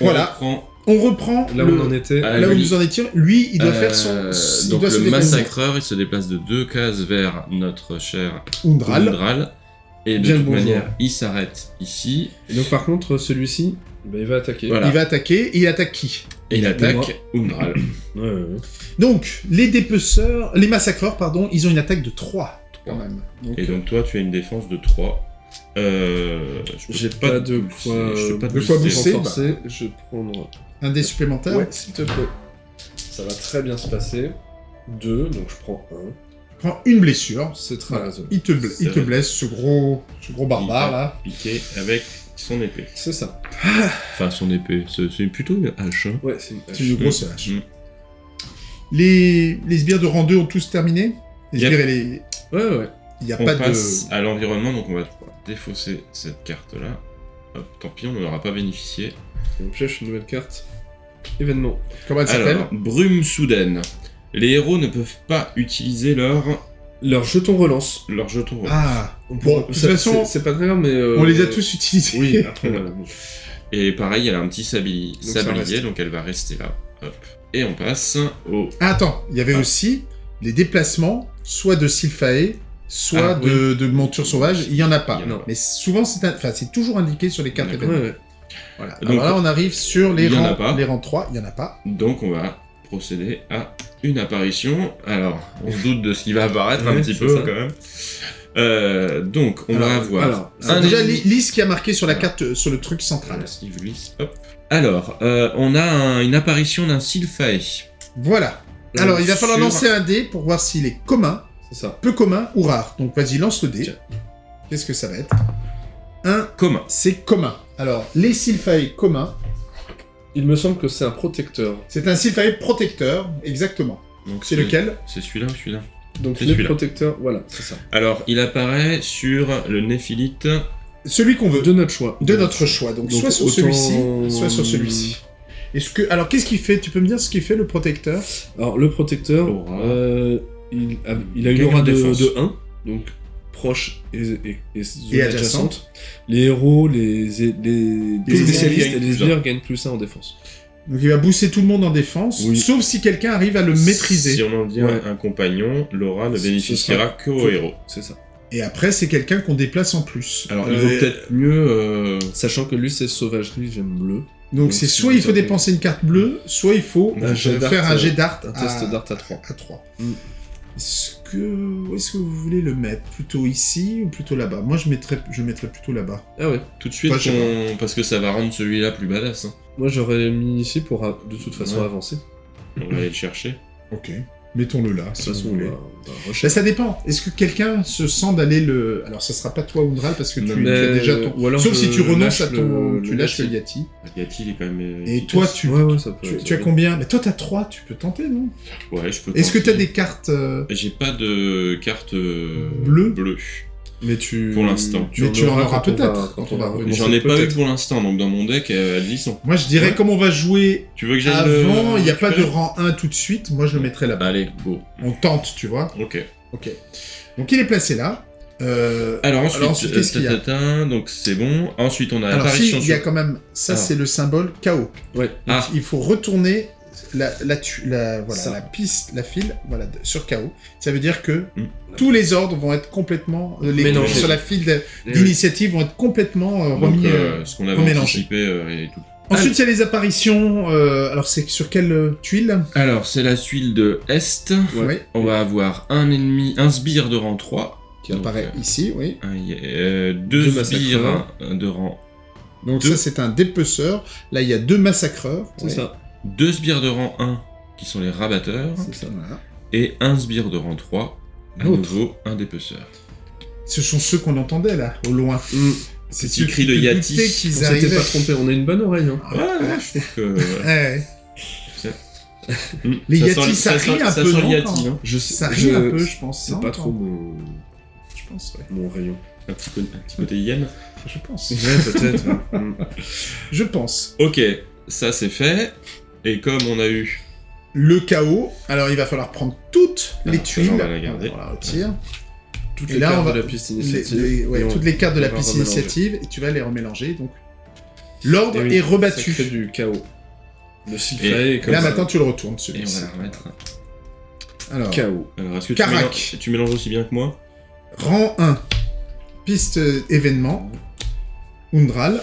S1: Voilà.
S3: On reprend,
S1: On reprend
S2: Là où
S1: le-
S2: on en était.
S3: Ah,
S1: là où nous en étions. Lui, il doit
S3: euh,
S1: faire son... il
S3: donc
S1: doit se
S3: le
S1: déplacer.
S3: massacreur, il se déplace de deux cases vers notre cher
S1: Undral.
S3: Undral. Et de
S2: Bien
S3: toute manière, il s'arrête ici.
S2: Et donc par contre, celui-ci, bah, il va attaquer.
S3: Voilà.
S1: Il va attaquer, et il attaque qui?
S3: Et il attaque Undral.
S2: Ouais, ouais, ouais.
S1: Donc, les dépeceurs, les massacreurs, pardon, ils ont une attaque de 3, quand même.
S3: Et donc toi, tu as une défense de 3. Euh, je
S2: J'ai pas de
S3: booster,
S2: quoi,
S3: je pas
S1: de quoi
S3: booster.
S1: booster.
S2: renforcer. Je vais prendre.
S1: un dé supplémentaire.
S2: Ouais, s'il te plaît. Ça va très bien se passer. Deux, donc je prends un.
S1: Prends une blessure.
S2: C'est très
S1: Voilà.
S2: raisonnable.
S1: Il te, il blesse, ce gros, ce gros barbare, là.
S3: Piqué avec son épée.
S2: C'est ça.
S3: Enfin, son épée. C'est plutôt une hache. hein.
S2: Ouais, c'est une
S1: C'est une
S2: hache.
S1: grosse hache.
S3: Mm.
S1: Les, les sbires de rang 2 ont tous terminé Les sbires et les...
S2: Ouais, ouais.
S1: Il n'y a
S3: On
S1: pas
S3: passe
S1: de...
S3: à l'environnement, donc on va défausser cette carte-là. Hop, tant pis, on n'en aura pas bénéficié.
S2: On pioche une nouvelle carte. Événement.
S1: Comment elle s'appelle?
S3: Brume soudaine. Les héros ne peuvent pas utiliser leur,
S2: Leur jeton relance.
S3: leur jeton.
S1: Ah
S2: On
S1: Bon, de toute
S2: ça-
S1: façon,
S2: c'est- pas grave, mais. euh,
S1: On les a tous utilisés.
S2: Oui, après, voilà.
S3: Et pareil, elle a un petit sabli-
S2: Donc ça
S3: sablier,
S2: reste.
S3: donc elle va rester là. Hop. Et on passe au.
S1: Ah, attends, il y avait
S3: Ah.
S1: aussi les déplacements, soit de Sylphae, soit
S3: Ah,
S1: de, de monture sauvage. Il n'y en a pas.
S3: Il y en a
S2: pas.
S1: Mais souvent, c'est un- enfin, c'est toujours indiqué sur les cartes
S3: D'accord.
S1: événements.
S2: Ouais, ouais.
S1: Voilà.
S3: Donc,
S1: Alors là, on arrive sur les
S3: il y en a
S1: rangs,
S3: pas.
S1: les rangs 3. Il n'y en a pas.
S3: Donc on va procéder à une apparition. Alors, on se doute de ce qui va apparaître un petit peu
S2: ça.
S3: quand même. Euh, donc, on
S1: Alors,
S3: va avoir.
S2: alors,
S3: un
S1: déjà, ce qui a marqué sur la carte, euh, sur le truc central.
S3: Hop. Alors, euh, on a un- une apparition d'un Sylphae.
S1: Voilà. Alors, il va falloir
S3: sur-
S1: lancer un dé pour voir s'il est commun,
S2: C'est ça.
S1: peu commun ou rare. Donc, vas-y, lance le dé. Qu'est-ce que ça va être? Un,
S3: Commun.
S1: c'est commun. Alors, les Sylphae communs,
S2: Il me semble que c'est un protecteur.
S1: c'est un Sylphae protecteur, exactement.
S3: Donc
S1: C'est lequel
S3: C'est celui-là ou celui-là
S2: Donc les
S3: celui-là.
S2: protecteurs, voilà, c'est ça.
S3: Alors, il apparaît sur le néphilite.
S1: Celui qu'on veut.
S2: De notre choix.
S1: De notre choix. Donc,
S2: Donc,
S1: soit sur
S2: autant-
S1: celui-ci, soit sur celui-ci. Est-ce que... Alors, qu'est-ce qu'il fait? Tu peux me dire ce qu'il fait, le protecteur?
S2: Alors, le protecteur,
S3: Aura.
S2: euh, il, a, il a une aura de,
S3: défense.
S2: de 1, donc proche et, et, et zone
S1: Et
S2: adjacente.
S1: adjacente.
S2: Les héros, les, les, les
S1: Les
S2: spécialistes
S3: gagnent
S2: et les
S3: plus
S2: sbires gagnent plus 1 en défense.
S1: Donc, il va booster tout le monde en défense,
S2: Oui.
S1: sauf si quelqu'un arrive à le maîtriser.
S3: Si on en dit
S2: Ouais.
S3: un, compagnon, Laura ne bénéficiera que aux héros.
S2: C'est ça.
S1: Et après, c'est quelqu'un qu'on déplace en plus.
S3: Alors, il
S1: Euh,
S3: vaut peut-être mieux. euh,
S2: Sachant que lui, c'est sauvagerie, j'aime bleu.
S1: Donc, c'est soit il faut dépenser une carte bleue, soit il faut
S2: Un
S1: euh,
S2: jet d'art,
S1: faire un
S2: euh,
S1: jet d'art
S2: Un
S1: à-
S2: test d'art à 3.
S1: à 3.
S2: Mm.
S1: Est-ce que... Où est-ce que vous voulez le mettre? Plutôt ici ou plutôt là-bas? Moi, je mettrais, je mettrais plutôt là-bas.
S2: Ah ouais.
S3: tout de suite, parce que ça va rendre celui-là plus badass. hein.
S2: Moi, j'aurais mis ici pour de toute façon
S3: Ouais.
S2: avancer.
S3: On va aller le chercher.
S1: Ok. Mettons-le là,
S2: De
S1: si
S2: toute
S1: vous
S2: façon, on
S1: voulez. Bah, ça dépend. Est-ce que quelqu'un se sent d'aller le... Alors, ça sera pas toi, Undral, parce que tu, tu as déjà ton...
S2: ou alors
S1: Sauf si tu renonces à ton...
S2: le-
S1: tu
S2: le
S1: lâches le
S2: Yati.
S1: Yati,
S3: il est quand même. euh,
S1: Et
S3: efficace.
S1: toi, tu...
S2: Ouais, ouais, ça peut.
S1: Tu,
S2: ça
S1: tu as combien? Mais toi, t'as 3, tu peux tenter, non?
S3: Ouais, je peux.
S1: Est-ce que t'as des cartes... euh,
S3: J'ai pas de carte euh,
S1: Bleue
S3: bleue.
S2: Mais tu.
S3: Pour l'instant.
S1: Mais tu en auras peut-être, quand on va revenir.
S3: J'en ai pas eu pour l'instant, donc dans mon deck, euh, elles y sont.
S1: Moi, je dirais,
S3: Ouais.
S1: comme on va jouer
S3: Tu veux que j'aille
S1: avant, il n'y a pas de rang 1 tout de suite, moi, je le mettrais là-bas.
S3: Allez, go.
S1: On tente, tu vois
S3: Ok.
S1: Ok. Donc, il est placé là. Euh,
S3: Alors ensuite,
S1: Alors ensuite, qu'est-ce qu'il y a
S3: euh, donc c'est bon. Ensuite, on a
S1: Alors, si,
S3: l'apparition
S1: il y a quand même... Ça,
S3: Alors.
S1: c'est le symbole chaos.
S2: Ouais.
S1: Donc,
S3: Ah.
S1: il faut retourner la, la, tu- la- voilà,
S2: Ça.
S1: la piste, la file, voilà, de- sur KO. Ça veut dire que
S3: Mm.
S1: tous les ordres vont être complètement, euh, les
S2: Mélangés.
S1: sur la file d'initiative vont être complètement euh,
S3: Donc,
S1: remis.
S3: euh,
S1: euh,
S3: ce qu'on avait
S1: remélangé.
S3: anticipé euh, et tout.
S1: Ensuite, il y a les apparitions. euh, alors, c'est sur quelle euh, tuile?
S3: Alors, c'est la tuile de Est. On va avoir un ennemi, un sbire de rang 3.
S1: qui apparaît ici, oui.
S3: Un- euh, deux,
S2: Deux
S3: sbires de rang.
S1: Donc
S3: Deux.
S1: ça, c'est un dépeceur. Là, il y a deux massacreurs.
S2: C'est ça.
S3: Deux sbires de rang 1 qui sont les rabatteurs.
S2: C'est ça.
S1: Voilà.
S3: Et un sbire de rang 3. À nouveau, un dépeceur.
S1: Ce sont ceux qu'on entendait là, au loin.
S2: Mm.
S1: C'est ceux
S3: cri de Yati.
S2: On
S1: qu'ils
S2: s'était pas trompé, on a une bonne oreille. Hein.
S1: Ah,
S3: Ouais, ouais, je trouve que.
S1: ouais.
S3: Hmm,
S1: Les
S3: ça
S1: Yati, ça rit un
S3: ça
S1: peu,
S3: sent le
S1: non,
S3: Yati, hein.
S2: Je
S1: Ça rit un peu, je pense.
S2: C'est
S1: non,
S2: pas trop mon,
S1: Je pense, ouais.
S2: mon rayon.
S3: Un petit, co- un petit côté hyène.
S1: Je pense.
S2: Ouais, peut-être.
S1: Je pense.
S3: Ok, ça c'est fait. Et comme on a eu.
S1: Le chaos. Alors, il va falloir prendre toutes
S3: Ah,
S1: les tuiles.
S3: on va la garder.
S1: On la retire.
S2: Toutes
S1: Et
S2: les
S1: là,
S2: cartes
S1: va-
S2: de la piste initiative.
S1: les- ouais,
S2: et on-
S1: toutes les cartes de la
S2: on
S1: piste initiative et tu vas les remélanger. Donc, l'ordre
S2: oui,
S1: est
S2: Ça
S1: rebattu.
S2: crée du chaos. Le
S3: Et-
S1: Et là,
S2: ça.
S1: maintenant, tu le retournes,
S3: Et on
S1: celui-ci.
S3: va la remettre.
S1: Alors,
S2: Chaos.
S3: Alors, est-ce que tu
S1: Carac.
S3: mélanges, tu mélanges aussi bien que moi
S1: rang 1. Piste euh, événement. Undral.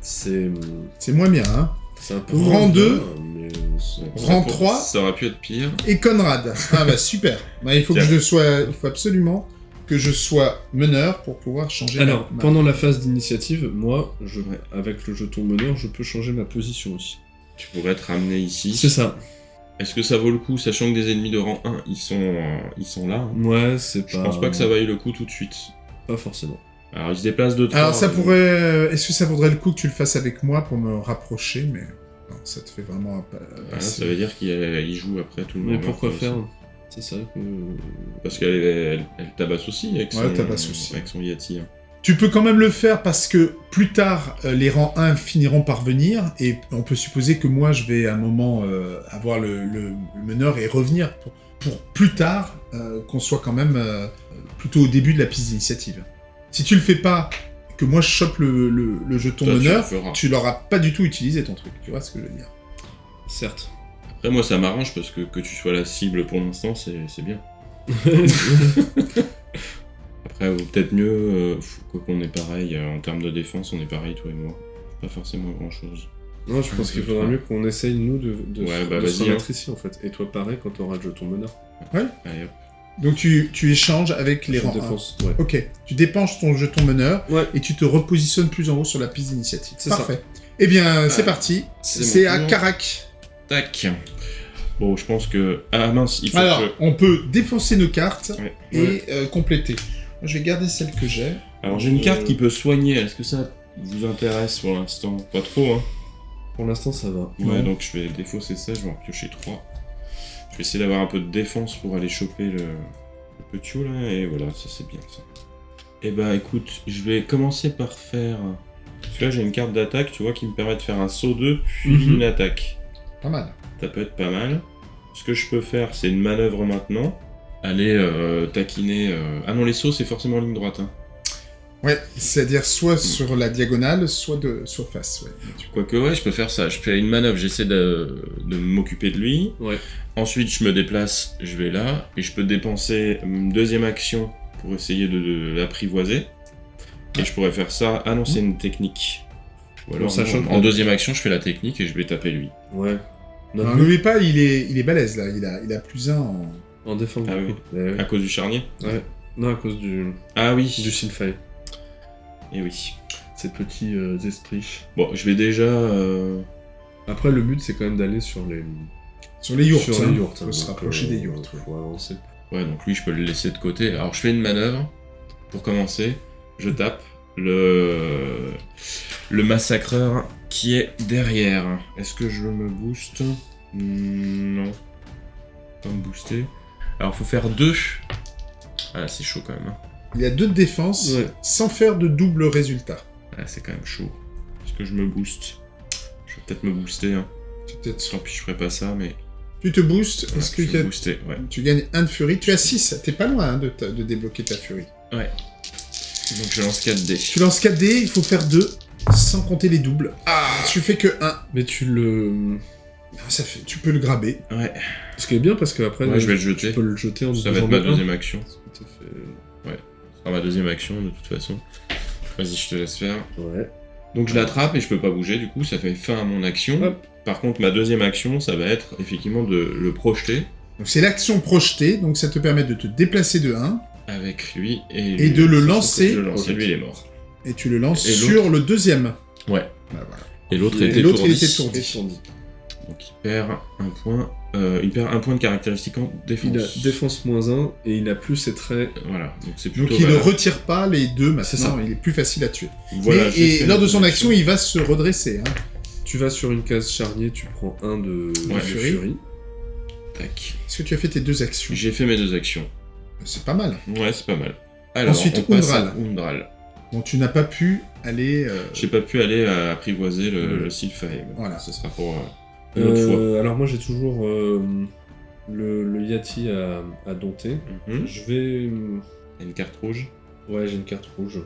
S2: C'est
S1: C'est moins bien, hein.
S2: C'est un peu
S1: Rang
S2: moins
S1: deux.
S2: bien, mais c'est-
S1: Rang
S3: Ça pour-
S1: 3.
S3: Ça aurait pu être pire.
S1: Et Conrad. Ah bah super. Bah, il faut que je sois, il faut absolument que je sois meneur pour pouvoir changer.
S2: Alors,
S1: ma-
S2: pendant la phase d'initiative, moi, je,
S3: Ouais.
S2: avec le jeton meneur, je peux changer ma position aussi.
S3: Tu pourrais te ramener ici.
S2: C'est ça.
S3: Est-ce que ça vaut le coup, sachant que des ennemis de rang 1, ils sont, euh, ils sont là hein?
S2: Ouais, c'est
S3: Je
S2: pas.
S3: pense pas que ça vaille le coup tout de suite.
S2: Pas forcément.
S3: Alors, ils se déplacent de 3.
S1: Alors ça pourrait. euh, Est-ce que ça vaudrait le coup que tu le fasses avec moi pour me rapprocher Mais non, ça te fait vraiment. passer.
S3: ça veut dire qu'il il joue après tout le monde.
S2: Mais pourquoi
S3: après
S2: faire. C'est ça que.
S3: Parce qu'elle elle, elle tabasse aussi avec son,
S1: Ouais, elle tabasse aussi.
S3: avec son Yati. hein.
S1: Tu peux quand même le faire parce que plus tard, euh, les rangs 1 finiront par venir et on peut supposer que moi, je vais à un moment euh, avoir le, le- le meneur et revenir pour, pour plus tard euh, qu'on soit quand même euh, plutôt au début de la piste d'initiative. Si tu le fais pas, que moi je chope le, le- le jeton
S3: Toi, feras.
S1: tu l'auras pas du tout utilisé ton truc. Tu vois ce que je veux dire
S2: Certes.
S3: Après, moi, ça m'arrange parce que que tu sois la cible pour l'instant, c'est c'est bien. Après, ou peut-être mieux, euh, faut- quoi qu'on est pareil, euh, en termes de défense, on est pareil, toi et moi. Pas forcément grand chose.
S2: non, je pense qu'il faudra mieux qu'on essaye, nous, de, de,
S3: Ouais,
S2: se-
S3: bah,
S2: de se
S3: vas-y,
S2: remettre ici, en fait. Et toi, pareil, quand t'auras le jeton meneur.
S3: Allez, hop.
S1: Donc tu, tu échanges avec les rangs 1.
S2: défense. Ouais.
S1: Ok, tu dépenses ton jeton meneur
S2: Ouais.
S1: et tu te repositionnes plus en haut sur la piste d'initiative.
S2: C'est ça.
S1: Parfait. Eh bien, c'est
S3: Ah,
S1: parti.
S3: c'est
S1: C'est à. Carac.
S3: Tac. Bon, je pense que. Ah mince, il faut
S1: Alors,
S3: que.
S1: on peut défoncer nos cartes
S3: Ouais.
S1: et
S2: Ouais.
S1: euh, compléter. Moi, je vais garder celle que j'ai.
S3: Alors, j'ai une
S2: Euh,
S3: carte qui peut soigner. Est-ce que ça vous intéresse pour l'instant? Pas trop, hein.
S2: Pour l'instant, ça va.
S3: Ouais,
S1: Non.
S3: donc je vais défausser ça, je vais en piocher 3. Je vais essayer d'avoir un peu de défense pour aller choper le, le petit là, et voilà, ça c'est bien ça. Et bah écoute, je vais commencer par faire. Parce que là j'ai une carte d'attaque, tu vois, qui me permet de faire un saut 2 puis
S2: Mhm.
S3: une attaque.
S1: Pas mal.
S3: Ça peut être pas mal. Ce que je peux faire, c'est une manœuvre maintenant. Aller euh, taquiner. euh, Ah non, les sauts c'est forcément en ligne droite. Hein.
S1: Ouais, c'est-à-dire soit sur la diagonale, soit de soit face. Ouais.
S3: Quoique, ouais, je peux faire ça. Je fais une manœuvre, j'essaie de, de m'occuper de lui.
S2: Ouais.
S3: Ensuite, je me déplace, je vais là, et je peux dépenser une deuxième action pour essayer de, de l'apprivoiser. Et je pourrais faire ça. Ah non, c'est une technique. Ou alors,
S2: Bon, sachant
S3: en deuxième action, je fais la technique et je vais taper lui.
S2: Ouais. Notre
S1: Non,
S2: but-
S1: n'oublie pas, il est, il est balèze là. Il a, il a plus un en.
S2: En défense.
S3: Ah oui.
S2: Eh ouais.
S3: À cause du charnier
S2: Ouais. Non, à cause du,
S3: Ah oui.
S2: du Silfay.
S3: Et oui.
S2: Ces petits euh, esprits.
S3: Bon, je vais déjà. euh,
S2: Après, le but, c'est quand même d'aller sur les...
S1: Sur les yurts.
S2: Sur
S1: hein.
S2: les yurts.
S1: Faut
S2: hein,
S1: se
S2: donc,
S1: rapprocher
S2: euh,
S1: des yurts. ouais.
S2: Faut avancer.
S3: Ouais, donc lui, je peux le laisser de côté. Alors, je fais une manœuvre. Pour commencer, je tape le, le massacreur qui est derrière. Est-ce que je me booste? Non. Pas me booster. Alors, faut faire deux. Ah, c'est chaud quand même. hein.
S1: Il a deux de défense
S2: Ouais.
S1: sans faire de double résultat.
S3: Ah, c'est quand même chaud. Est-ce que je me booste Je vais peut-être me booster. Hein.
S1: Tu, peut-être-
S3: Tant pis, je ferai pas ça, mais.
S1: tu te boostes.
S3: Ouais,
S1: Est-ce que tu, as-
S3: booster, ouais.
S1: tu gagnes un de furie Tu as 6. T'es pas loin hein, de, ta- de débloquer ta furie.
S3: Donc, je lance 4 dés.
S1: Tu lances 4 dés, il faut faire 2 sans compter les doubles. Ah Tu fais que 1.
S2: Mais tu le...
S1: Ah, Ça fait, tu peux le graber.
S3: Ouais,
S2: Ce qui est bien parce qu'après,
S3: ouais je vais le
S2: tu
S3: jeter.
S2: peux le jeter en
S3: Ça va être ma deuxième action.
S2: Tout à fait.
S3: Ma deuxième action de toute façon. Vas-y, je te laisse faire.
S2: Ouais.
S3: Donc je l'attrape et je peux pas bouger, du coup ça fait fin à mon action.
S2: Hop.
S3: Par contre, ma deuxième action, ça va être effectivement de le projeter
S1: Donc c'est l'action projetée, donc ça te permet de te déplacer de 1,
S3: avec lui et,
S1: Et de le lancer.
S3: le lui il est mort.
S1: et tu le lances
S3: Et
S1: sur le deuxième.
S3: Ouais.
S1: Bah, voilà.
S3: Et l'autre était
S1: était.
S3: Donc il perd un point. Euh, il perd un point de caractéristique en défense.
S2: Il a défense moins 1 et il a plus ses traits.
S3: Voilà, donc c'est plutôt.
S1: Donc il ne retire pas les deux
S2: C'est ça.
S1: maintenant, il est plus facile à tuer.
S3: Voilà,
S1: Mais- et lors de son action, il va se redresser. hein.
S2: Tu vas sur une case charnier, tu prends un de,
S3: Ouais,
S2: de.
S3: Tac.
S1: Est-ce que tu as fait tes deux actions?
S3: J'ai fait mes deux actions.
S1: C'est pas mal.
S3: Ouais, c'est pas mal. Alors,
S1: Ensuite,
S3: on passe
S1: Undral.
S3: à Undral.
S1: Bon, tu n'as pas pu aller... euh,
S3: J'ai pas pu aller apprivoiser le,
S2: Ouais.
S3: le Sylphae.
S1: Voilà.
S3: Ce sera pour euh, une autre fois.
S2: Euh, alors moi j'ai toujours euh, le, le Yati à, à dompter.
S3: Mhm.
S2: Je vais...
S3: Une carte rouge.
S2: Ouais, j'ai une carte rouge.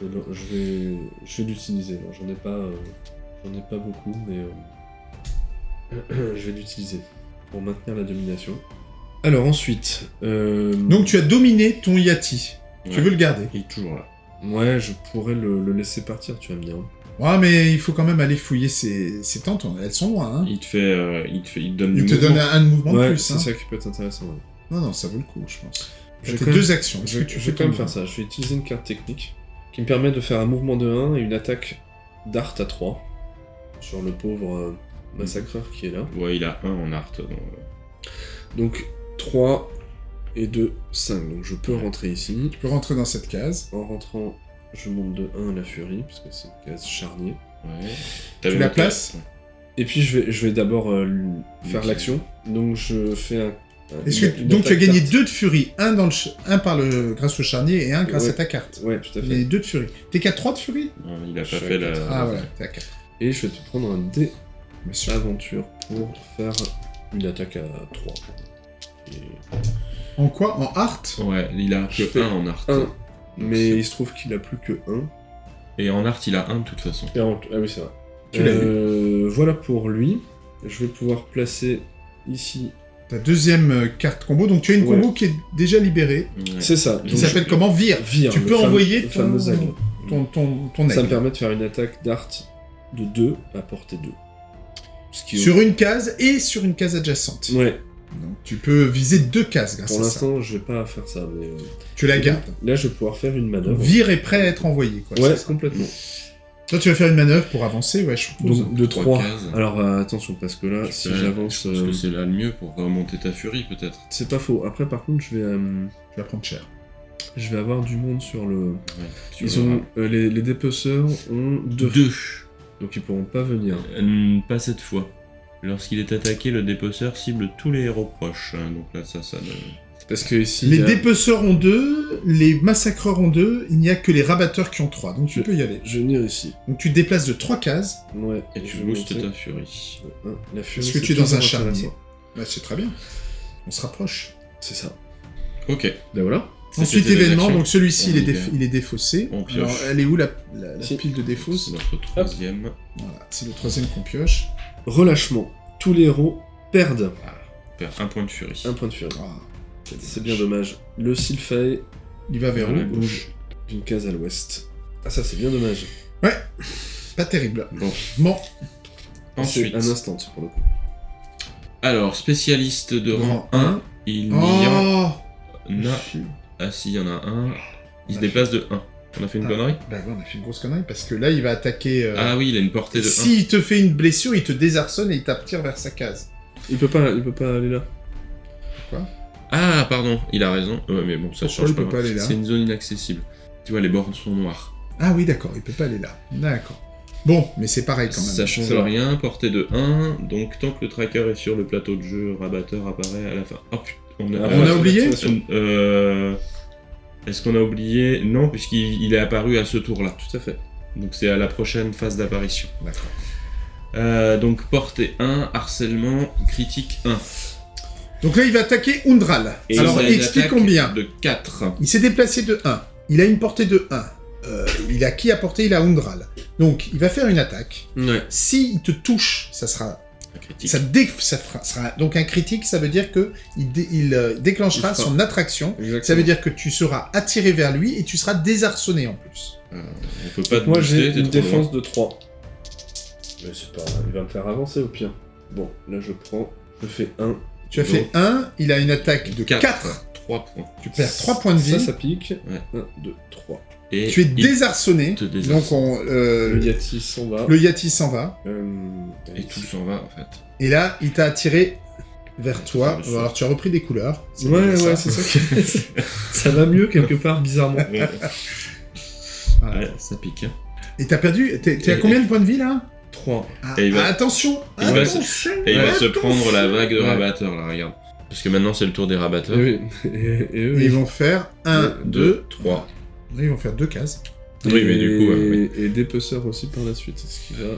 S2: Je vais, je vais, je vais l'utiliser. J'en ai pas, euh, j'en ai pas beaucoup, mais euh, je vais l'utiliser pour maintenir la domination. Alors ensuite, euh,
S1: Donc tu as dominé ton Yati. Tu veux le garder.
S3: Il est toujours là.
S2: ouais, je pourrais le, le laisser partir. Tu vas me dire.
S1: Ouais, mais il faut quand même aller fouiller ses, ses tentes. Elles sont loin. Hein.
S3: Il te fait, euh, il te fait, il te donne
S1: Il
S3: du
S1: te
S3: mouvement.
S1: donne un, un mouvement de
S2: Ouais,
S1: plus.
S2: c'est
S1: hein.
S2: ça qui peut être intéressant. ouais.
S1: Non, non, ça vaut le coup, je pense.
S2: Même-
S1: deux actions.
S2: Je,
S1: que tu
S2: je
S1: fais
S2: vais quand même faire ça. Je vais utiliser une carte technique qui me permet de faire un mouvement de 1 et une attaque d'art à 3 sur le pauvre euh, massacreur qui est là.
S3: Ouais, il a un en art. donc,
S2: Donc 3 et 2, 5. Donc je peux rentrer ici.
S1: Tu peux rentrer dans cette case.
S2: En rentrant, je monte de 1 la furie, parce que c'est une case charnier.
S3: Ouais.
S1: Tu la place
S2: Et puis je vais, d'abord euh, faire l'action. Donc je fais un.
S1: donc tu as gagné 2 de furie, un, par le, grâce au charnier et un grâce à ta carte.
S2: Ouais, tout à fait.
S1: Et 2 de furie. T'es qu'à 3 de furie?
S3: Non, il a pas fait la.
S1: Ah ouais, t'es à
S2: Et je vais te prendre un dé
S1: Monsieur.
S2: aventure pour faire une attaque à 3.
S1: En quoi? En art?
S3: Ouais, il a que 1 en art.
S2: Mais il se trouve qu'il a plus que 1.
S3: Et en art, il a un de toute façon.
S2: Et en- Ah oui, c'est vrai.
S1: Tu l'as
S2: Euh, Voilà pour lui. Je vais pouvoir placer ici.
S1: Ta deuxième euh, carte combo, donc tu as une
S2: Ouais.
S1: combo qui est déjà libérée,
S3: Ouais.
S2: C'est ça.
S1: qui s'appelle comment Vire.
S2: Vire,
S1: Tu peux envoyer ton-. Ton, ton, ton
S2: Ça me permet de faire une attaque d'art de 2 à portée 2. Ce qui est-
S1: Sur une case et sur une case adjacente.
S2: Ouais,
S1: Tu peux viser deux cases grâce
S2: pour
S1: à ça.
S2: l'instant, je vais pas faire ça, mais. euh,
S1: Tu la gardes.
S2: Là, je vais pouvoir faire une manœuvre.
S1: Vire est prêt à être envoyé. Quoi,
S2: Ouais, complètement.
S1: Toi, tu vas faire une manœuvre pour avancer, ouais, je suppose.
S2: Donc, de
S3: Trois
S2: 3.
S3: cases.
S2: Alors, euh, attention, parce que là,
S3: Tu
S2: si j'avance.
S3: Je pense
S2: euh,
S3: que c'est là le mieux pour remonter ta furie, peut-être.
S2: C'est pas faux. Après, par contre, je vais, euh,
S1: Tu vas prendre cher.
S2: je vais avoir du monde sur le.
S3: Ouais,
S2: Ils ont, euh, les, les dépeceurs ont 2.
S3: deux.
S2: Donc, ils pourront pas venir.
S3: Euh, pas cette fois. Lorsqu'il est attaqué, le dépeceur cible tous les héros proches. hein, Donc là, ça, ça.
S2: Parce que ici.
S1: Les
S2: a-
S1: dépeceurs ont deux, les massacreurs ont deux, il n'y a que les rabatteurs qui ont trois, donc tu
S2: Je-
S1: peux y aller.
S2: Je vais venir ici.
S1: Donc tu te déplaces de trois cases,
S2: Ouais.
S3: Et tu boostes ta furie.
S2: Ouais, La furie,
S1: Est-ce que tu es dans un charnier bah, c'est très bien. On se rapproche.
S2: C'est ça.
S3: Ok.
S2: Ben voilà.
S1: Ensuite, événement, donc celui-ci, il, est il défaussé.
S3: On pioche.
S1: Alors, elle est où la, la- la
S2: Si.
S1: pile de défauts
S3: C'est notre troisième.
S1: Voilà, c'est le troisième qu'on pioche.
S2: Relâchement. Tous les héros perdent
S3: Perd un point de furie.
S2: un point de furie.
S1: Ah,
S2: C'est bien dommage. Le Sylphae
S1: il va vers où
S3: gauche.
S2: d'une case à l'ouest. Ah ça c'est bien dommage.
S1: Pas terrible.
S3: Bon.
S1: Bon,
S3: Ensuite.
S2: Un instant pour le coup.
S3: Alors, spécialiste de rang
S1: Rang
S3: 1, il n'y en
S1: Oh
S3: a. Ah si, il y en a un. Il se
S1: On a
S3: déplace de 1. On a fait une
S1: Ah.
S3: connerie
S1: Bah ouais, on a fait une grosse connerie, parce que là, il va attaquer... euh,
S3: Ah oui, il a une portée de 1.
S1: S'il te fait une blessure, il te désarçonne et il t'attire vers sa case.
S2: Il peut pas, il peut pas aller là.
S3: Ah, pardon, il a raison. Ouais, mais bon, ça
S1: Pourquoi
S3: change
S1: il peut
S3: pas.
S1: pas aller là?
S3: C'est une zone inaccessible. Tu vois, les bornes sont noires.
S1: Ah oui, d'accord, il peut pas aller là. D'accord. Bon, mais c'est pareil quand même.
S3: Ça change rien, portée de 1. Donc, tant que le tracker est sur le plateau de jeu, rabatteur apparaît à la fin. Oh putain, on a,
S2: Ah,
S1: On a oublié.
S3: Euh, Est-ce qu'on a oublié Non, puisqu'il il est apparu à ce tour-là.
S2: Tout à fait.
S3: Donc, c'est à la prochaine phase d'apparition.
S1: D'accord.
S3: Euh, donc, portée 1, harcèlement, critique 1.
S1: Donc là, il va attaquer Undral.
S3: Et
S1: Alors,
S3: il
S1: explique combien.
S3: De 4.
S1: Il s'est déplacé de 1. Il a une portée de 1. Euh, il a qui à portée Il a Undral. Donc, il va faire une attaque.
S2: Ouais.
S1: S'il te touche, ça sera
S3: critique.
S1: Ça, dé- ça fera- sera donc un critique, ça veut dire que il, dé- il, euh, déclenchera
S2: Il
S1: son attraction.
S2: Exactement.
S1: Ça veut dire que tu seras attiré vers lui et tu seras désarçonné en plus.
S3: Euh, on peut pas te
S2: Moi j'ai une
S3: loin.
S2: défense de 3. Mais c'est pas il va me faire avancer au pire. Bon, là je prends, je fais 1.
S1: Tu as fait 1, il a une attaque de 4.
S3: Quatre. 3 points.
S1: Tu perds 3 points de vie.
S2: Ça, ça pique.
S3: Ouais.
S2: 1, 2, 3.
S3: Et
S1: Tu es
S3: il-
S1: désarçonné. Donc on, euh,
S2: Le Yati s'en va.
S1: le Yati s'en va.
S2: Euh,
S3: Et tout s'en va en fait.
S1: Et là, il t'a attiré vers toi. Alors tu as repris des couleurs.
S2: Ouais, ouais, c'est ça. ça va mieux quelque part, bizarrement.
S1: Voilà.
S3: Ouais, ça pique. hein.
S1: Et t'as perdu. T'es à
S3: Et-
S1: combien de points de vie là?
S2: 3.
S1: Ah,
S3: Et il va-
S1: Attention
S3: il va
S1: Attention
S3: Et il va se
S1: attention.
S3: prendre la vague de
S2: Ouais.
S3: rabatteurs là, regarde. Parce que maintenant c'est le tour des rabatteurs.
S2: Et, et, et eux,
S1: Et ils vont faire 1,
S2: Ouais,
S1: 2,
S3: 3.
S1: Ils vont faire deux cases.
S3: Oui, mais du coup, ouais, oui.
S2: Et dépeceurs aussi par la suite, ce qui va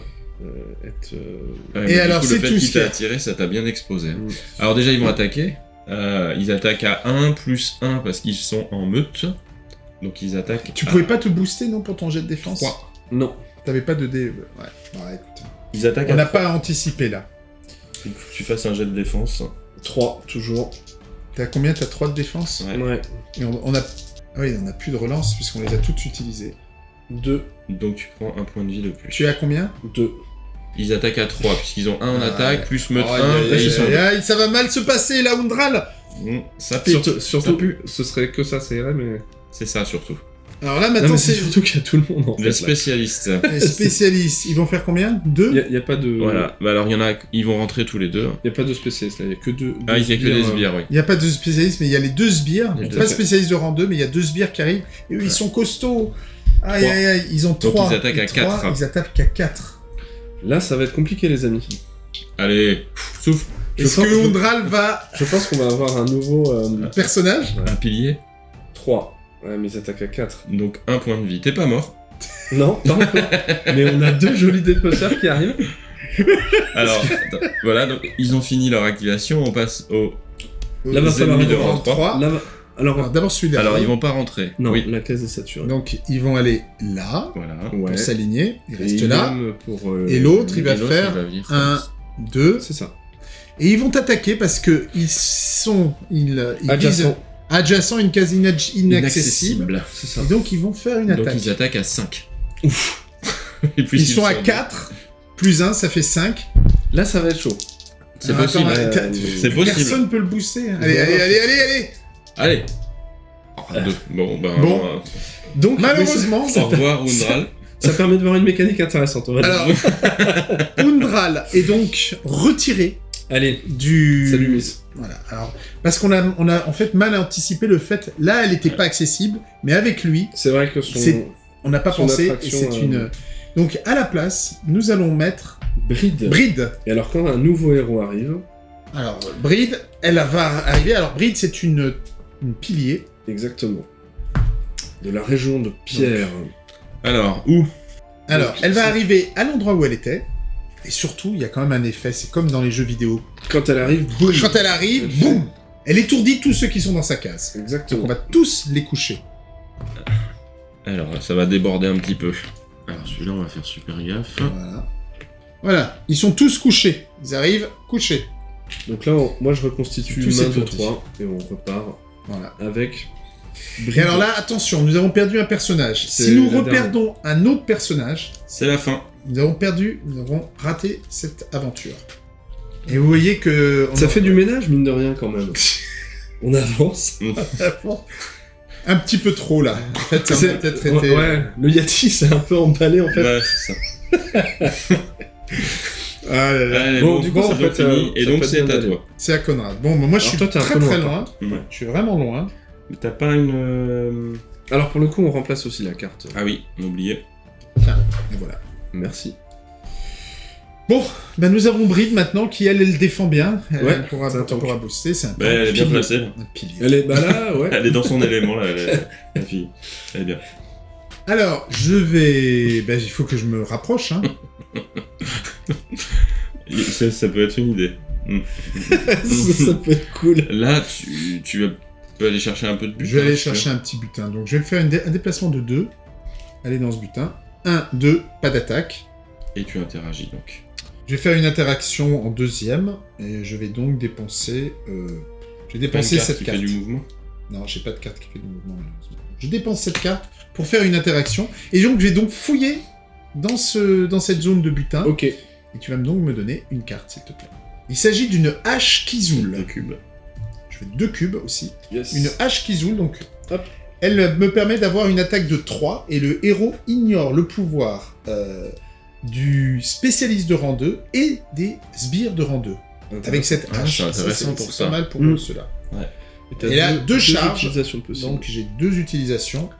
S2: euh, être. euh,
S3: Ouais,
S1: Et alors, c'est
S3: le fait
S1: tout
S3: qu'il t'a
S1: a.
S3: attiré, ça t'a bien exposé. hein. Alors déjà, ils vont attaquer. Euh, ils attaquent à 1 plus 1 parce qu'ils sont en meute. Donc ils attaquent
S1: Tu
S3: à
S1: pouvais pas te booster non pour ton jet de défense
S3: 3.
S2: Non.
S1: T'avais pas de dé. Ouais. Ouais, écoute.
S3: Ils attaquent
S1: On n'a
S3: 3.
S1: pas anticipé là.
S3: Il faut que tu fasses un jet de défense.
S2: 3, toujours.
S1: T'as combien? T'as 3 de défense?
S3: Ouais.
S2: Ouais.
S1: Et on, on a. Ah oui, on a plus de relance puisqu'on les a toutes utilisées.
S2: 2.
S3: Donc tu prends un point de vie de plus.
S1: Tu es à combien?
S2: 2.
S3: Ils attaquent à 3 puisqu'ils ont 1 en
S1: Ah,
S3: attaque,
S1: ouais.
S3: plus meute
S1: Aïe,
S3: 1,
S1: aïe,
S3: et
S1: aïe,
S3: ils sont...
S1: aïe, aïe, ça va mal se passer là, Undral
S3: Ça pique.
S2: Surtout,
S3: Ça
S2: surtout
S3: pue.
S2: ce serait que ça, ça irait, mais.
S3: C'est ça surtout.
S1: Alors là, maintenant,
S2: c'est surtout qu'il y a tout le monde en fait.
S3: Les
S2: là.
S3: spécialistes.
S1: les spécialistes. Ils vont faire combien? Deux?
S2: Il y a pas de.
S3: Voilà. Bah alors il y en a, ils vont rentrer tous les deux.
S2: Il y a pas de spécialistes là, il y a que deux.
S3: Ah, il y a que
S2: sbires,
S3: des
S2: euh,
S3: sbires, oui.
S1: Il n'y a pas de spécialistes, mais il y a les deux sbires.
S3: Les deux.
S1: Pas de spécialistes de rang 2, mais il y a deux sbires qui arrivent. Et eux, ils sont costauds. Aïe, aïe, aïe, ils ont
S3: Donc,
S1: trois.
S3: ils attaquent à
S1: trois,
S3: quatre.
S1: Ils attaquent à 4.
S2: Là, ça va être compliqué, les amis.
S3: Allez, souffle.
S2: Je
S1: Est-ce
S2: pense-
S1: que va
S2: Je pense qu'on va avoir un nouveau. euh,
S1: personnage?
S3: Un pilier.
S2: 3. Ouais, mais ils attaquent à 4.
S3: Donc un point de vie. T'es pas mort.
S2: Non, pas encore. mais on a deux jolis dépeceurs qui arrivent.
S3: Alors, attends, voilà, donc ils ont fini leur activation, on passe au...
S2: Là, va falloir
S3: de rang 3.
S2: Là, va- alors,
S1: Alors d'abord celui-là.
S3: Alors, ils vont pas rentrer.
S2: non,
S3: Oui,
S2: la case est saturée.
S1: Donc ils vont aller là,
S3: voilà.
S2: ouais.
S1: pour s'aligner. Ils
S2: Et
S1: restent là.
S2: Pour, euh,
S1: Et l'autre, il va faire
S3: il va venir
S1: un-
S3: comme ça.
S1: 2.
S2: C'est ça.
S1: Et ils vont attaquer parce que ils sont. Ils, ils visent adjacent, une case inaccessible.
S3: Inaccessible.
S2: C'est ça.
S1: Et donc ils vont faire une
S3: Donc
S1: attaque.
S3: ils attaquent à 5. Et
S1: Ils sont à
S3: deux.
S1: 4. Plus 1, ça fait 5.
S2: Là, ça va être chaud.
S3: C'est
S1: Alors,
S3: possible.
S2: Euh,
S3: C'est.
S1: Personne peut le booster. Allez, allez, allez, allez, allez
S3: Allez. Oh, deux. Bon, ben...
S1: Bon.
S3: euh,
S2: Donc,
S1: Malheureusement,
S3: Au revoir, Undral.
S2: ça permet de voir une mécanique intéressante. On va dire.
S1: alors, Undral est donc retiré
S2: Allez,
S1: du...
S2: salut Miss.
S1: Voilà, alors, parce qu'on a, on a en fait mal anticipé le fait, là elle n'était pas accessible, mais avec lui,
S2: C'est vrai que son
S1: C'est- on n'a pas pensé, et c'est
S2: euh,
S1: une... Donc à la place, nous allons mettre
S2: bride.
S1: Bride.
S2: Et alors, quand un nouveau héros arrive,
S1: Alors, Bride, elle va arriver, alors Bride c'est une, une pilier,
S2: exactement, de la région de Pierre.
S3: Alors, où?
S1: Alors
S2: Donc,
S1: elle va arriver à l'endroit où elle était, et surtout, il y a quand même un effet, c'est comme dans les jeux vidéo.
S2: Quand elle arrive, boum
S1: Quand elle arrive, boum Elle étourdit tous ceux qui sont dans sa case. Donc on
S2: Exactement.
S1: va tous les coucher.
S3: Alors, ça va déborder un petit peu. Alors, celui-là, on va faire super gaffe.
S1: Voilà. Voilà, ils sont tous couchés. Ils arrivent couchés.
S2: Donc là, on- moi, je reconstitue
S1: Tous
S2: main de
S1: étourdis.
S2: 3 et on repart
S1: Voilà.
S2: avec.
S1: Et alors là, attention, nous avons perdu un personnage. Si nous reperdons un autre personnage,
S3: C'est la fin.
S1: nous avons perdu, nous avons raté cette aventure. Et vous voyez que... on
S2: Ça
S1: en-
S2: fait du ménage, mine de rien, quand même. on avance.
S1: Un petit peu trop là. En fait, ça peut-être
S2: ouais,
S1: été...
S2: ouais, le Yati s'est un peu emballé, en fait.
S3: Ouais, c'est ça.
S1: Ah là là.
S3: Allez,
S2: Bon,
S3: bon,
S2: du coup, en
S3: c'est
S2: fait,
S3: fini.
S2: euh,
S3: Et
S2: ça
S3: donc, c'est à toi.
S1: C'est à Conrad. Bon, moi je suis
S2: toi,
S1: très très
S2: loin,
S1: loin.
S3: Mm.
S1: Je suis vraiment loin.
S3: Mais T'as pas une... euh,
S2: Alors, pour le coup, on remplace aussi la carte.
S3: Ah oui, on oublié.
S1: Et voilà.
S2: Merci.
S1: Bon, ben nous avons Bride maintenant qui elle, elle défend bien. Elle,
S2: Ouais,
S1: elle pourra,
S2: c'est un
S1: elle
S2: tank.
S1: pourra booster. C'est un
S3: Bah, elle est bien placée.
S2: Elle est, bah là, ouais.
S3: Elle est dans son élément, là, la, la fille. Elle est bien.
S1: Alors, je vais... Ben, il faut que je me rapproche. Hein.
S3: Ça, ça peut être une idée.
S2: Ça, ça peut être cool.
S3: Là, tu, tu vas- peux aller chercher un peu de but.
S1: Je vais aller chercher un petit butin. Donc, je vais faire une dé- un déplacement de 2. Aller dans ce butin. 1, 2, pas d'attaque.
S3: Et tu interagis, donc.
S1: Je vais faire une interaction en deuxième, et je vais donc dépenser... Euh... Je vais
S3: Pas une
S1: dépenser
S3: carte
S1: cette
S3: qui
S1: carte.
S3: fait du mouvement?
S1: Non, j'ai pas de carte qui fait du mouvement, malheureusement. Je dépense cette carte pour faire une interaction, et donc je vais donc fouiller dans, ce... dans cette zone de butin,
S2: Ok.
S1: et tu vas donc me donner une carte, s'il te plaît. Il s'agit d'une hache Kizoul.
S3: Le cube.
S1: Je fais deux cubes aussi.
S2: Yes.
S1: Une hache Kizoul, donc...
S2: Hop.
S1: Elle me permet d'avoir une attaque de 3, et le héros ignore le pouvoir euh, du spécialiste de rang 2 et des sbires de rang 2. Avec cette
S3: Ah,
S1: hache.
S3: c'est pour ça.
S1: pas mal pour
S2: Mm.
S1: ceux-là.
S2: t'as
S1: Et là, deux charges.
S2: utilisations possibles.
S1: Donc j'ai deux utilisations,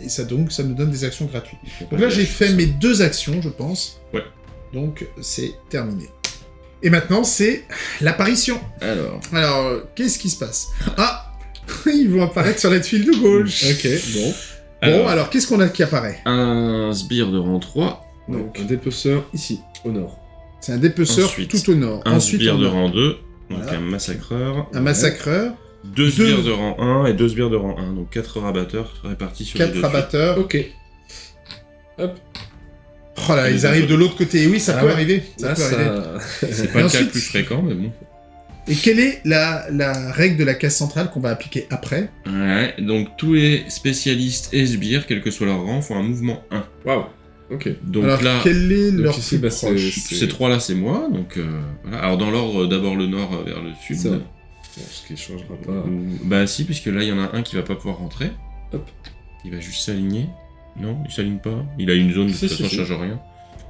S1: et ça donc ça me donne des actions gratuites. Donc là j'ai fait mes deux actions, je pense.
S3: Ouais.
S1: Donc c'est terminé. Et maintenant c'est l'apparition.
S3: Alors,
S1: Alors qu'est-ce qui se passe? Ah Ils vont apparaître sur la tuile de gauche.
S2: Ok, bon.
S1: Bon,
S3: alors,
S1: alors qu'est-ce qu'on a qui apparaît?
S3: Un sbire de rang 3,
S2: Donc, un dépeceur ici, au nord.
S1: C'est un dépeceur
S3: Ensuite,
S1: tout au nord.
S3: un
S1: Ensuite,
S3: sbire de rang 2, donc
S1: Voilà.
S3: un massacreur,
S1: un massacreur,
S3: deux
S1: Deux.
S3: sbires de rang 1 et deux sbires de rang 1, donc quatre rabatteurs répartis sur les
S1: quatre
S3: deux
S1: rabatteurs.
S2: Ok.
S1: Oh là, ils arrivent de l'autre côté. Oui, ça
S2: Ah
S1: peut
S2: ouais.
S1: arriver. Ça
S2: Là,
S1: peut arriver.
S2: ça...
S3: C'est pas
S1: Et
S3: le cas le plus fréquent, mais bon.
S1: Et quelle est la, la règle de la case centrale qu'on va appliquer après?
S3: Ouais, donc tous les spécialistes et sbires, quel que soit leur rang, font un mouvement 1.
S2: Waouh. Ok.
S3: Donc
S1: Alors,
S3: là,
S1: quel est
S2: donc
S1: leur
S2: ici,
S1: plus
S2: bah,
S3: ces trois-là, c'est moi, donc euh, voilà. Alors dans l'ordre, d'abord le nord vers le sud.
S2: Ça. Bon, ce qui changera pas.
S3: Ou- Bah si, puisque là, il y en a un qui va pas pouvoir rentrer.
S2: Hop.
S3: Il va juste s'aligner. Non, il s'aligne pas. Il a une zone, de
S2: Si,
S3: toute façon, change rien.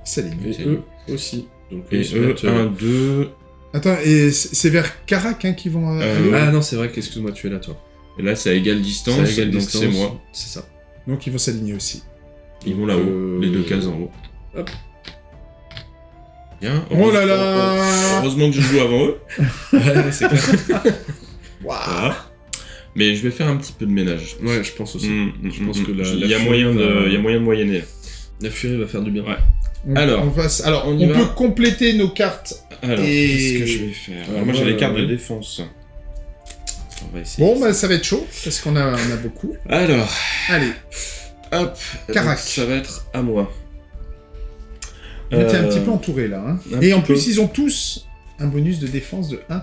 S1: Ça ligne.
S2: Et eux aussi. Donc,
S3: Et
S2: eux, se
S3: eux,
S2: mettent, euh,
S3: 1, 2...
S1: Attends, et c'est vers Karak hein, qui vont euh,
S3: Euh,
S2: Ah non, c'est vrai qu'excuse-moi, tu es là, toi.
S3: Et là, c'est à égale distance,
S2: à égale
S3: donc
S2: distance.
S3: c'est moi.
S2: C'est ça.
S1: Donc ils vont s'aligner aussi.
S3: Ils vont là-haut,
S2: Euh,
S3: les deux cases en haut.
S2: hop.
S3: Bien.
S1: Oh là là
S3: Heureusement que je joue avant eux.
S2: Ouais, c'est clair.
S1: Waouh
S3: Voilà. Mais je vais faire un petit peu de ménage.
S2: Ouais, je pense aussi.
S3: Mm, mm,
S2: Je pense
S3: mm,
S2: que la-
S3: il
S2: la
S3: y a moyen de,
S2: va-
S3: il y a moyen de moyenner.
S2: La furie va faire du bien.
S3: Ouais.
S1: On-
S3: Alors,
S1: on, s- alors,
S3: on
S1: on,
S3: y va
S1: peut compléter nos cartes.
S3: Alors,
S1: Et-
S3: qu'est-ce que je vais faire
S2: Alors,
S3: Alors, Moi, j'ai les cartes
S2: euh,
S3: de défense. On va essayer.
S1: Bon, bah ça va être chaud, parce qu'on a, on a beaucoup.
S3: Alors,
S1: Allez,
S3: hop.
S1: Carac.
S3: Donc, Ça va être à moi.
S1: on était un
S3: Euh,
S1: petit peu entouré là. hein. Et en plus,
S3: peu.
S1: ils ont tous un bonus de défense de 1.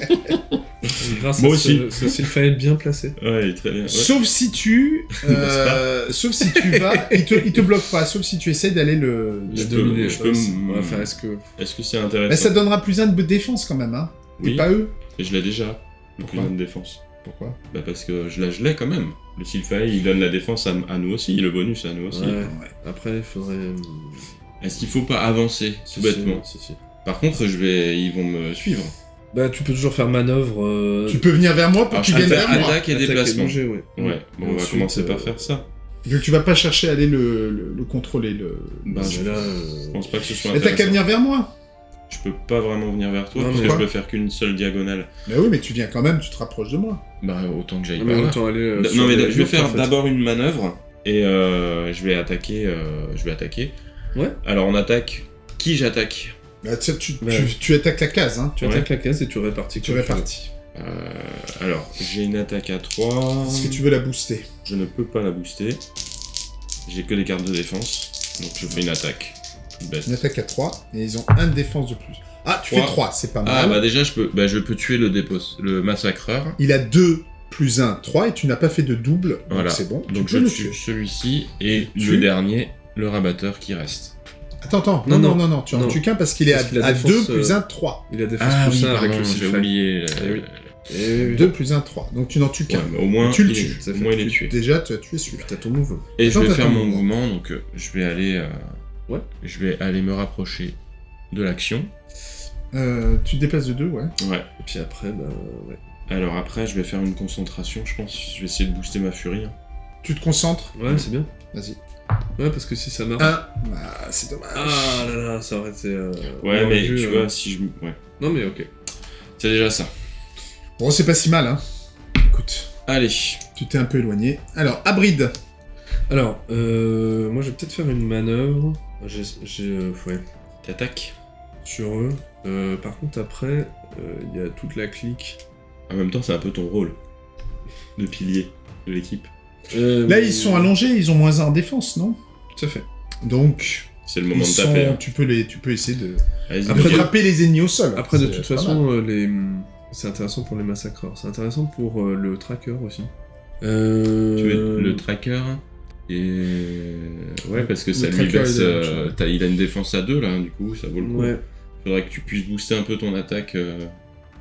S2: Grâce
S3: Moi
S2: à
S3: aussi.
S2: ce, ce Sylphaël bien placé.
S3: Ouais, très bien. ouais.
S1: Sauf si tu. euh, sauf si tu vas. Il te, il te bloque pas, sauf si tu essaies d'aller le.
S3: Je
S2: Le
S3: peux-
S2: dominer,
S3: je
S2: je
S3: peux
S2: pense.
S3: m-
S2: Ouais, Enfin, est-ce que...
S3: Est-ce que c'est intéressant
S1: ça donnera plus 1 de défense quand même, hein.
S3: Oui,
S1: pas eux.
S3: et je l'ai déjà. Le
S1: Pourquoi
S3: plus de défense.
S1: Pourquoi
S3: Bah parce que je l'ai, je l'ai quand même. Le Sylphae, il donne la défense à, à nous aussi, le bonus à nous aussi.
S2: Ouais.
S1: Ouais.
S2: Après, il faudrait... euh,
S3: Est-ce qu'il faut pas avancer,
S2: si,
S3: tout bêtement
S2: Si, si, si.
S3: Par contre, je vais, ils vont me suivre.
S2: Bah, tu peux toujours faire manœuvre... euh,
S1: Tu peux venir vers moi pour
S3: Alors, je peux
S1: viennent
S3: faire
S1: vers moi.
S3: attaque et déplacement.
S2: ouais.
S3: Ouais, bon, on va
S2: Ensuite,
S3: commencer par
S2: euh,
S3: faire ça.
S1: Donc tu vas pas chercher à aller le, le, le contrôler. Le...
S3: Bah,
S2: mais
S3: je
S2: là,
S3: je
S2: euh,
S3: pense pas que ce soit
S1: Mais t'as qu'à
S3: intéressant.
S1: venir vers moi.
S3: Je peux pas vraiment venir vers toi,
S2: Non,
S3: parce
S2: mais
S3: que je peux faire qu'une seule diagonale.
S1: Bah oui, mais tu viens quand même, tu te rapproches de moi.
S3: Bah, autant que j'aille
S2: non,
S3: par
S2: mais
S3: là.
S2: autant aller... euh, sur
S3: Non, mais
S2: les
S3: je vais faire
S2: en fait.
S3: d'abord une manœuvre, et euh, je vais attaquer, euh, je vais attaquer.
S2: Ouais.
S3: Alors, on attaque... Qui j'attaque?
S1: Bah, tu, tu,
S2: Ouais.
S1: tu, tu attaques la case, hein.
S2: Tu
S3: Ouais.
S2: attaques la case et tu répartis.
S1: Tu répartis.
S3: Euh, Alors, j'ai une attaque à 3...
S1: Est-ce que tu veux la booster?
S3: Je ne peux pas la booster. J'ai que des cartes de défense, donc je fais une attaque.
S1: Une attaque à 3, et ils ont 1 de défense de plus. Ah, tu fais
S3: Trois.
S1: 3, c'est pas mal.
S3: Ah bah déjà je peux, bah, je peux tuer le dépôt, le massacreur.
S1: Il a 2 plus 1, 3, et tu n'as pas fait de double, donc
S3: Voilà.
S1: c'est bon.
S3: Donc je tue celui-ci et le dernier, le rabatteur qui reste.
S1: Attends, attends, non,
S2: Non,
S1: non,
S2: non.
S1: non, tu en
S2: Non.
S1: tues qu'un parce qu'il est
S2: Parce
S1: à,
S2: qu'il a
S1: à
S2: défense,
S1: 2 plus
S2: euh,
S1: 1, 3.
S2: Il a défense
S3: Ah
S2: plus
S3: oui,
S2: un avec
S3: pardon,
S2: le
S3: j'ai oublié. euh,
S2: Eh oui. Et
S1: 2 plus 1, 3. Donc tu n'en tues
S3: Ouais,
S1: qu'un.
S3: mais au moins,
S1: Tu le
S3: il est-
S1: tues.
S2: Ça
S3: au
S2: fait
S3: moins il est tué.
S1: Déjà, tu as tué celui-là.
S2: T'as ton move.
S3: Et je
S1: Attends,
S3: vais
S1: t'as
S3: faire mon
S1: mouvement.
S3: mouvement, donc euh, je vais aller, euh,
S2: Ouais.
S3: je vais aller me rapprocher de l'action.
S1: Euh, tu te déplaces de 2, ouais.
S3: Ouais.
S2: Et puis après, bah ouais.
S3: Alors après, je vais faire une concentration, je pense. Je vais essayer de booster ma furie. hein.
S1: Tu te concentres.
S2: Ouais, c'est bien.
S1: Vas-y.
S2: Ouais, parce que si ça marche.
S1: 1. Ah, c'est dommage.
S2: Ah là là, ça aurait été. euh,
S3: Ouais, mais tu
S2: euh,
S3: vois, si je, ouais,
S2: Non, mais ok.
S3: c'est déjà ça.
S1: Bon, c'est pas si mal, hein. Écoute,
S3: Allez.
S1: tu t'es un peu éloigné. Alors, Abrid.
S2: Alors, euh, moi je vais peut-être faire une manœuvre. J'ai. j'ai, euh, ouais.
S3: T'attaques.
S2: Sur eux. Euh, par contre, après, euh, il y a toute la clique.
S3: En même temps, c'est un peu ton rôle de pilier de l'équipe.
S2: Euh,
S1: Là, ils sont allongés, ils ont moins 1 en défense, non?
S2: Tout à fait.
S1: Donc,
S3: C'est le
S1: Ils
S3: moment de
S1: sont-
S3: taper. hein.
S1: tu, peux les, tu peux essayer de,
S2: Après,
S1: frapper les ennemis au sol.
S2: Après, de
S1: C'est
S2: toute
S1: pas
S2: façon, euh, les... c'est intéressant pour les massacreurs. C'est intéressant pour euh, le tracker aussi. Euh...
S3: Tu veux le tracker et ouais parce que ça
S1: Le
S3: lui
S1: tracker,
S3: baisse.
S1: il
S3: euh, t'as- a une défense à 2 là, du coup ça vaut le coup.
S2: Ouais,
S3: Faudrait que tu puisses booster un peu ton attaque. euh,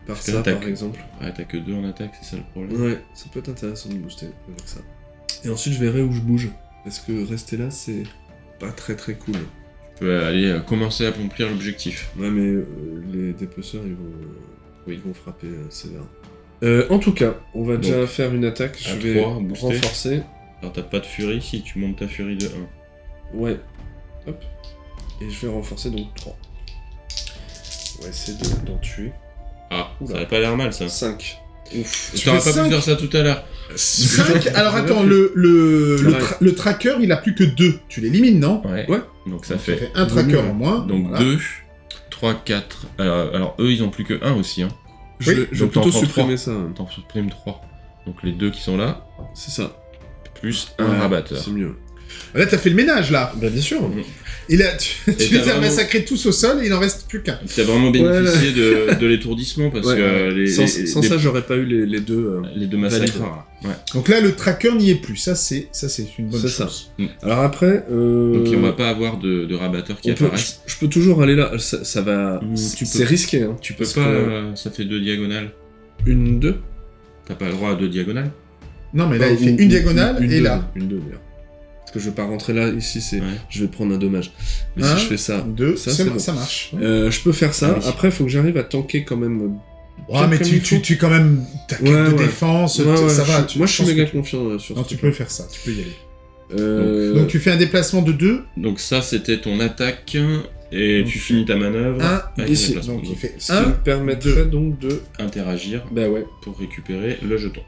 S2: par ça,
S3: l'attaque-
S2: par exemple.
S3: Ouais, t'as que 2 en attaque, c'est ça le problème.
S2: Ouais, ça peut être intéressant de booster avec ça. Et ensuite, je verrai où je bouge. Parce que rester là, c'est pas très très cool.
S3: Tu peux aller euh, commencer à accomplir l'objectif.
S2: Ouais, mais euh, les dépeceurs, ils vont, euh, ils vont frapper euh, sévère. En tout cas, on va déjà faire une attaque. Je vais renforcer.
S3: Alors t'as pas de furie si tu montes ta furie de 1.
S2: Ouais. Hop. Et je vais renforcer donc 3. On va essayer de- d'en tuer.
S3: Ah,
S2: Oula.
S3: ça avait pas l'air mal ça.
S2: 5. Ouf.
S1: Tu
S3: T'aurais pas pu faire ça tout à l'heure.
S1: 5 Alors attends, le, le, le, tra- le tracker, il a plus que 2. Tu l'élimines, non?
S3: Ouais.
S2: Ouais.
S3: Donc ça
S1: Donc,
S3: fait.
S1: un tracker en moins.
S3: Donc
S1: Voilà.
S3: 2, 3, 4. Alors, eux ils ont plus que 1 aussi. Hein.
S2: Je
S1: Oui,
S2: vais, je vais plutôt supprimer ça. hein.
S3: T'en supprimes 3. Donc les deux qui sont là,
S2: C'est ça.
S3: plus un
S2: Ouais,
S3: rabatteur.
S2: C'est mieux.
S1: Là, t'as fait le ménage, là.
S2: Bah, bien sûr.
S1: Et là, tu, tu les as
S3: vraiment-
S1: massacrés tous au sol et il en reste plus qu'un.
S3: T'as vraiment bénéficié de, de l'étourdissement parce
S2: Ouais,
S3: que les,
S2: sans
S3: les-
S2: sans
S3: les-
S2: ça, j'aurais pas eu les, les deux. euh,
S3: les deux massacres. Ouais.
S1: Donc là, le tracker n'y est plus. Ça, c'est ça, c'est une bonne
S2: C'est
S1: chose.
S2: Alors après, euh,
S3: Donc on va pas avoir de, de rabatteurs qui
S2: on peut- je, je peux toujours aller là. Ça, ça va.
S3: Mm,
S2: c'est
S3: tu
S2: risqué. Hein,
S3: Tu peux pas,
S2: que-
S3: euh, ça fait deux diagonales.
S2: Une, deux.
S3: T'as pas le droit à deux diagonales
S1: Non, mais là, il fait une diagonale
S2: une
S1: et
S2: deux,
S1: là.
S2: Une deux d'ailleurs. Que je vais pas rentrer là. Ici, c'est.
S3: Ouais.
S2: Je vais prendre un dommage. Mais
S1: Un,
S2: si je fais ça,
S1: Deux,
S2: ça,
S1: c'est-
S2: c'est bon.
S1: ça marche.
S2: euh, je peux faire ça.
S3: Ah oui.
S2: Après, il faut que j'arrive à tanker quand même.
S1: Ouais,
S2: bien
S1: mais tu, tu, tu, quand même, ta carte
S2: Ouais,
S1: de
S2: ouais.
S1: défense,
S2: Ouais, ouais,
S1: ça va.
S2: je-
S1: tu-
S2: moi, je suis méga confiant euh, sur
S1: Non,
S2: ce
S1: tu peux faire ça, tu peux y aller.
S2: Euh,
S1: Donc tu fais un déplacement de 2,
S3: Donc ça c'était ton attaque et
S1: Donc,
S3: tu finis ta manœuvre.
S1: 1,
S3: avec un
S2: ici.
S1: donc il fait
S2: Ce qui me
S1: 1.
S2: permettrait donc de.
S3: interagir
S2: Bah ouais.
S3: pour récupérer le jeton.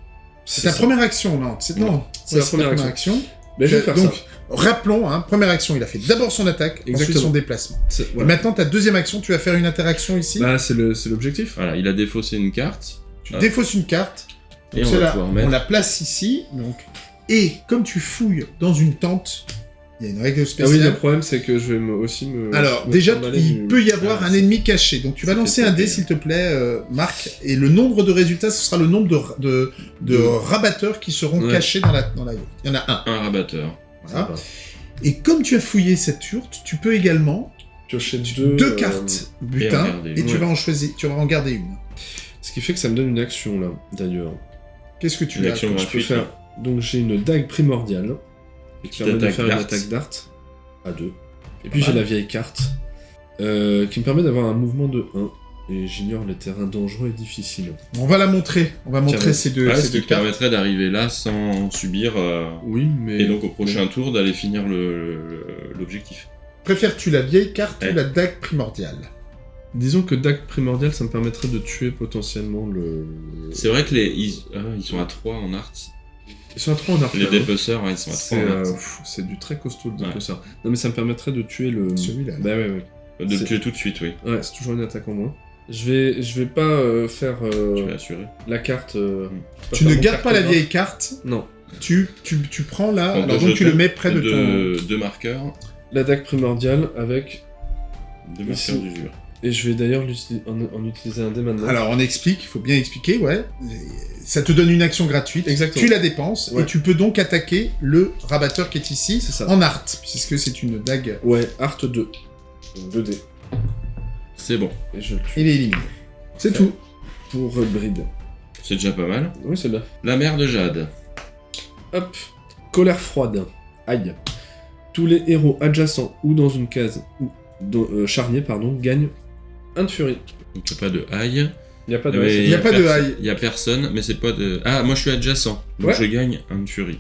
S1: C'est ta
S2: ça.
S1: première action, non C'est non,
S2: C'est
S1: Ouais,
S2: la première action. Bah, je vais faire
S1: donc,
S2: ça.
S1: rappelons, hein, première action, il a fait d'abord son attaque, ensuite
S2: Exactement.
S1: son déplacement. Et maintenant, ta deuxième action, tu vas faire une interaction ici.
S2: Bah, c'est le- c'est l'objectif.
S3: Voilà, il a défaussé une carte
S1: tu
S3: ah.
S1: défausses une carte.
S3: et on
S1: la place ici. Donc, et comme tu fouilles dans une tente, il y a une règle
S2: Ah oui,
S1: spéciale.
S2: le problème, c'est que je vais me- aussi me.
S1: Alors,
S2: me
S1: déjà, il
S2: du-
S1: peut y avoir
S3: Ah,
S1: un ennemi caché. Donc, tu vas lancer un dé, s'il te plaît, euh, Marc. Et le nombre de résultats, ce sera le nombre de, de, de
S2: De-
S1: rabatteurs qui seront
S2: Ouais.
S1: cachés dans la, dans la Il y en a un.
S3: Un rabatteur.
S1: Voilà. Et comme tu as fouillé cette yourte, tu peux également
S2: Piocher
S1: deux,
S2: deux, euh,
S1: cartes butin et, tu
S2: Ouais.
S1: vas en choisir, tu vas en garder une.
S2: Ce qui fait que ça me donne une action là, d'ailleurs.
S1: Qu'est-ce que tu
S3: Une
S1: as
S3: action
S2: Je peux
S3: gratuite.
S2: faire. Donc j'ai une dague primordiale qui permet de faire une attaque dart à 2. Et puis j'ai la vieille carte euh, qui me permet d'avoir un mouvement de 1. Et j'ignore les terrains dangereux et difficiles.
S1: On va la montrer. On va montrer ces deux,
S3: Ouais,
S1: ces
S3: ce qui
S1: deux
S3: te
S1: cartes.
S3: permettrait d'arriver là sans subir. euh,
S2: Oui, mais.
S3: Et donc au prochain tour d'aller finir l'objectif.
S1: Préfères-tu la vieille carte
S3: Ouais.
S1: ou la dague primordiale?
S2: Disons que dague primordiale, ça me permettrait de tuer potentiellement le.
S3: C'est vrai que les ils, ah, ils sont à 3 en art.
S2: Ils sont à 3 en arc.
S3: Les
S2: hein.
S3: dépeceurs, ouais, ils sont à 3
S2: C'est
S3: en
S2: euh, pff, c'est du très costaud le
S3: Ouais.
S2: dépeceur. Non mais ça me permettrait de tuer le.
S1: Celui-là.
S2: Bah ouais ouais.
S3: De le tuer tout de suite, oui.
S2: Ouais, c'est toujours une attaque en moins. Je vais, je vais pas euh, faire euh,
S3: Tu vas assurer.
S2: la carte. euh,
S1: Tu
S2: pas
S1: ne gardes pas la vieille carte,
S2: Non.
S1: tu, tu, tu prends là, alors donc tu le mets près de ton...
S3: deux, marqueurs.
S2: La dague primordiale avec.
S3: Deux marqueurs d'usure.
S2: Et je vais d'ailleurs en, en utiliser un dé maintenant.
S1: Alors on explique, il faut bien expliquer, ouais. Ça te donne une action gratuite,
S2: Exactement.
S1: tu la dépenses,
S2: Ouais.
S1: et tu peux donc attaquer le rabatteur qui est ici,
S2: C'est ça.
S1: en art, puisque c'est une dague,
S2: Ouais, Art 2. Donc 2 dés.
S3: C'est bon.
S2: Et je le tue.
S1: il est éliminé. C'est tout.
S2: Pour euh, Bride.
S3: C'est déjà pas mal.
S2: Oui, c'est là.
S3: La mère de Jade.
S2: Hop. Colère froide. Aïe. Tous les héros adjacents ou dans une case ou dans- euh, charnier pardon, gagnent un de furie.
S3: Donc il n'y a pas de haille.
S2: Il n'y a pas de. C'est-
S1: Il y a pas de
S3: perso-
S1: haille.
S3: Il y a personne, mais c'est pas de. Ah, moi je suis adjacent. Donc
S2: Ouais.
S3: je gagne un de furie.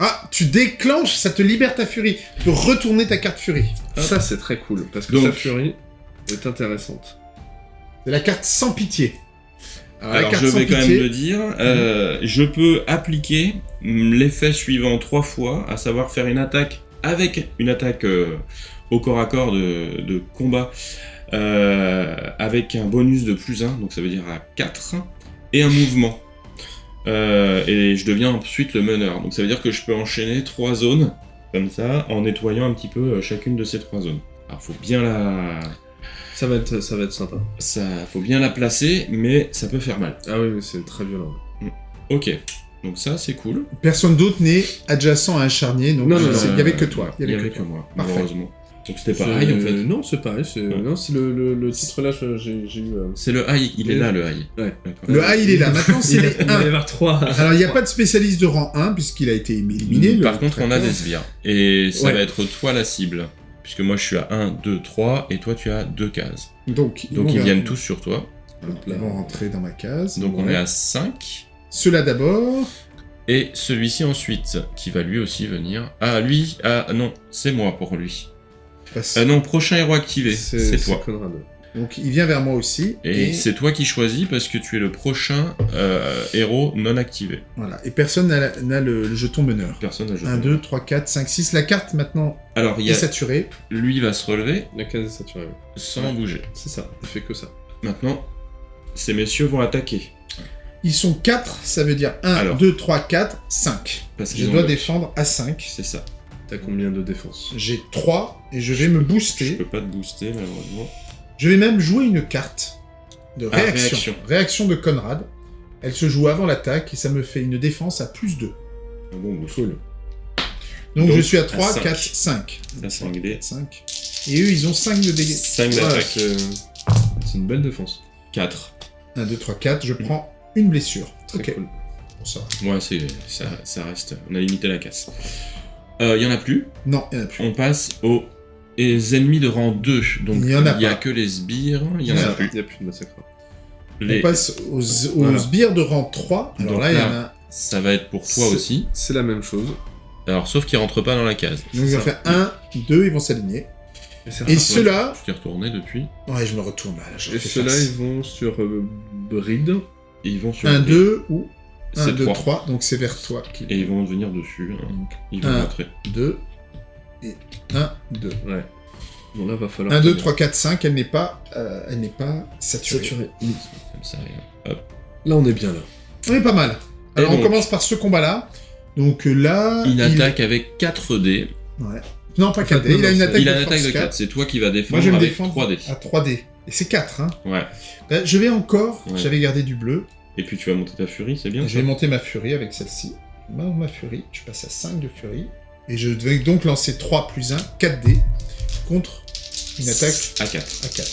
S1: Ah, tu déclenches, ça te libère ta furie. Tu peux retourner ta carte furie.
S2: Ça, c'est très cool. Parce que
S3: Donc-
S2: sa furie est intéressante.
S1: C'est la carte sans pitié. Alors, la
S3: Alors
S1: carte
S3: je
S1: sans
S3: vais quand
S1: pitié,
S3: même le dire. euh, je peux appliquer l'effet suivant trois fois, à savoir faire une attaque avec une attaque euh, au corps à corps de, de combat euh, avec un bonus de plus 1, donc ça veut dire à 4, et un mouvement. Euh, et je deviens ensuite le meneur. Donc ça veut dire que je peux enchaîner trois zones comme ça, en nettoyant un petit peu euh, chacune de ces trois zones. Alors faut bien la,
S2: Ça va être, ça va être sympa.
S3: ça, faut bien la placer, mais ça peut faire mal.
S2: Ah oui, c'est très violent.
S3: Ok, donc ça c'est cool.
S1: Personne d'autre n'est adjacent à un charnier, donc
S2: Non, non, non,
S1: il y avait que toi.
S3: Il y avait que moi,
S1: Parfait.
S3: malheureusement. Donc c'était pareil en fait.
S2: Non, c'est pareil. C'est
S3: Ouais.
S2: non, c'est le, le, le titre là, j'ai j'ai eu. euh,
S3: C'est le high, il est là le high.
S2: Ouais.
S1: Le A, il est là. Maintenant, c'est
S2: Il
S1: les
S2: va y
S1: 1.
S2: avoir trois.
S1: Alors, il n'y a pas de spécialiste de rang 1, puisqu'il a été éliminé. le
S3: Par contre, on a des sbires. Et ça
S2: Ouais.
S3: va être toi la cible. Puisque moi je suis à 1, 2, 3, et toi tu as 2 cases.
S1: Donc,
S3: Donc ils viennent tous sur toi.
S1: Ils vont rentrer dans ma case.
S3: Donc on est à 5.
S1: Ceux-là d'abord.
S3: Et celui-ci ensuite, qui va lui aussi venir. Ah, lui, ah non, c'est moi pour lui. Ah non, prochain héros activé, c'est toi.
S2: Conrad.
S1: Donc, il vient vers moi aussi.
S3: Et, c'est toi qui choisis parce que tu es le prochain euh, héros non activé.
S1: Voilà. Et personne n'a le, le jeton meneur.
S3: Personne n'a joué.
S1: 1, 2, 3, 4, 5, 6. La carte, maintenant,
S3: Alors, y
S1: est
S3: a...
S1: saturée.
S3: lui va se relever
S2: La case est saturée.
S3: sans bouger.
S2: C'est ça. Il fait que ça.
S3: Maintenant, ces messieurs vont attaquer.
S1: Ils sont 4, ça veut dire 1,
S3: Alors.
S1: 2, 3, 4, 5.
S3: Parce
S1: Je dois
S3: le-
S1: défendre à 5.
S3: C'est ça.
S2: T'as combien de défense
S1: J'ai 3 et je vais me
S3: Je
S1: booster.
S3: peux pas te booster, malheureusement.
S1: Je vais même jouer une carte de
S3: Ah,
S1: réaction.
S3: réaction.
S1: de Conrad. Elle se joue avant l'attaque et ça me fait une défense à plus 2.
S3: Un bon boost.
S2: Cool.
S1: Donc,
S3: Donc,
S1: je suis à
S3: à
S1: 3,
S3: cinq.
S1: 4, 5.
S3: La 5D.
S1: 5. Et eux, ils ont 5 de dégâts.
S3: 5
S2: Ouais,
S3: d'attaque.
S2: c'est c'est une belle défense.
S3: 4.
S1: 1, 2, 3, 4. Je prends une blessure.
S2: Très cool.
S1: Bon, ça va.
S3: Ouais, c'est, ça, ça reste. On a limité la casse. Il y en a plus.
S1: Non, il n'y en a plus.
S3: On passe aux les ennemis de rang 2. Donc
S1: Il y en a
S3: il y a que les sbires. Il y en
S1: Il y en
S3: a
S1: a
S3: plus.
S2: Il n'y a plus de massacre.
S3: Les-
S1: On passe aux, aux
S3: Voilà.
S1: sbires de rang 3. Alors
S3: Donc
S1: là, il y en a.
S3: Ça va être pour toi aussi.
S2: C'est la même chose.
S3: Alors, sauf qu'ils rentrent pas dans la case.
S1: Donc, ils vont
S2: ça.
S1: faire 1, 2, ils vont s'aligner.
S2: Et,
S1: Et ceux-là.
S3: Je t'ai retourné depuis.
S1: Ouais, je me retourne là. je
S2: Et ceux-là, ils vont sur euh, Bride.
S3: Et ils vont sur.
S1: 1, 2 ou 1,
S3: C'est
S1: 2,
S3: 3.
S1: 3. Donc, c'est vers toi.
S3: Et ils vont venir dessus. hein.
S1: Donc,
S3: Ils vont
S1: Un.
S3: rentrer.
S1: 2 et 1, 2.
S2: Ouais. Bon, là, va falloir.
S1: 1, 2,
S2: tomber.
S1: 3, 4, 5, elle n'est pas, euh, elle n'est pas saturée.
S2: Saturé.
S3: Comme ça. et hop.
S2: Là, on est bien là.
S1: On est pas mal. Alors
S3: Et
S1: on
S3: donc
S1: commence par ce combat-là. Donc euh, là...
S3: Il attaque avec 4 dés.
S1: Ouais. Non, pas
S2: En fait,
S1: 4 dés, il a une
S2: c'est-
S1: attaque
S3: Il a
S1: de
S3: une attaque
S1: force
S3: de 4.
S1: 4.
S3: C'est toi qui vas
S1: Moi
S3: défendre
S1: je vais me
S3: avec
S1: défendre
S3: 3 dés.
S1: à 3 dés. Et c'est 4, hein.
S3: Ouais.
S1: Là, je vais encore,
S3: Ouais.
S1: j'avais gardé du bleu,
S3: Et puis tu vas monter ta furie, c'est bien.
S1: je vais monter ma furie avec celle-ci. Ma, ma furie, je passe à 5 de furie. Et je vais donc lancer 3 plus 1, 4 dés, contre une attaque
S3: à 4.
S1: à 4.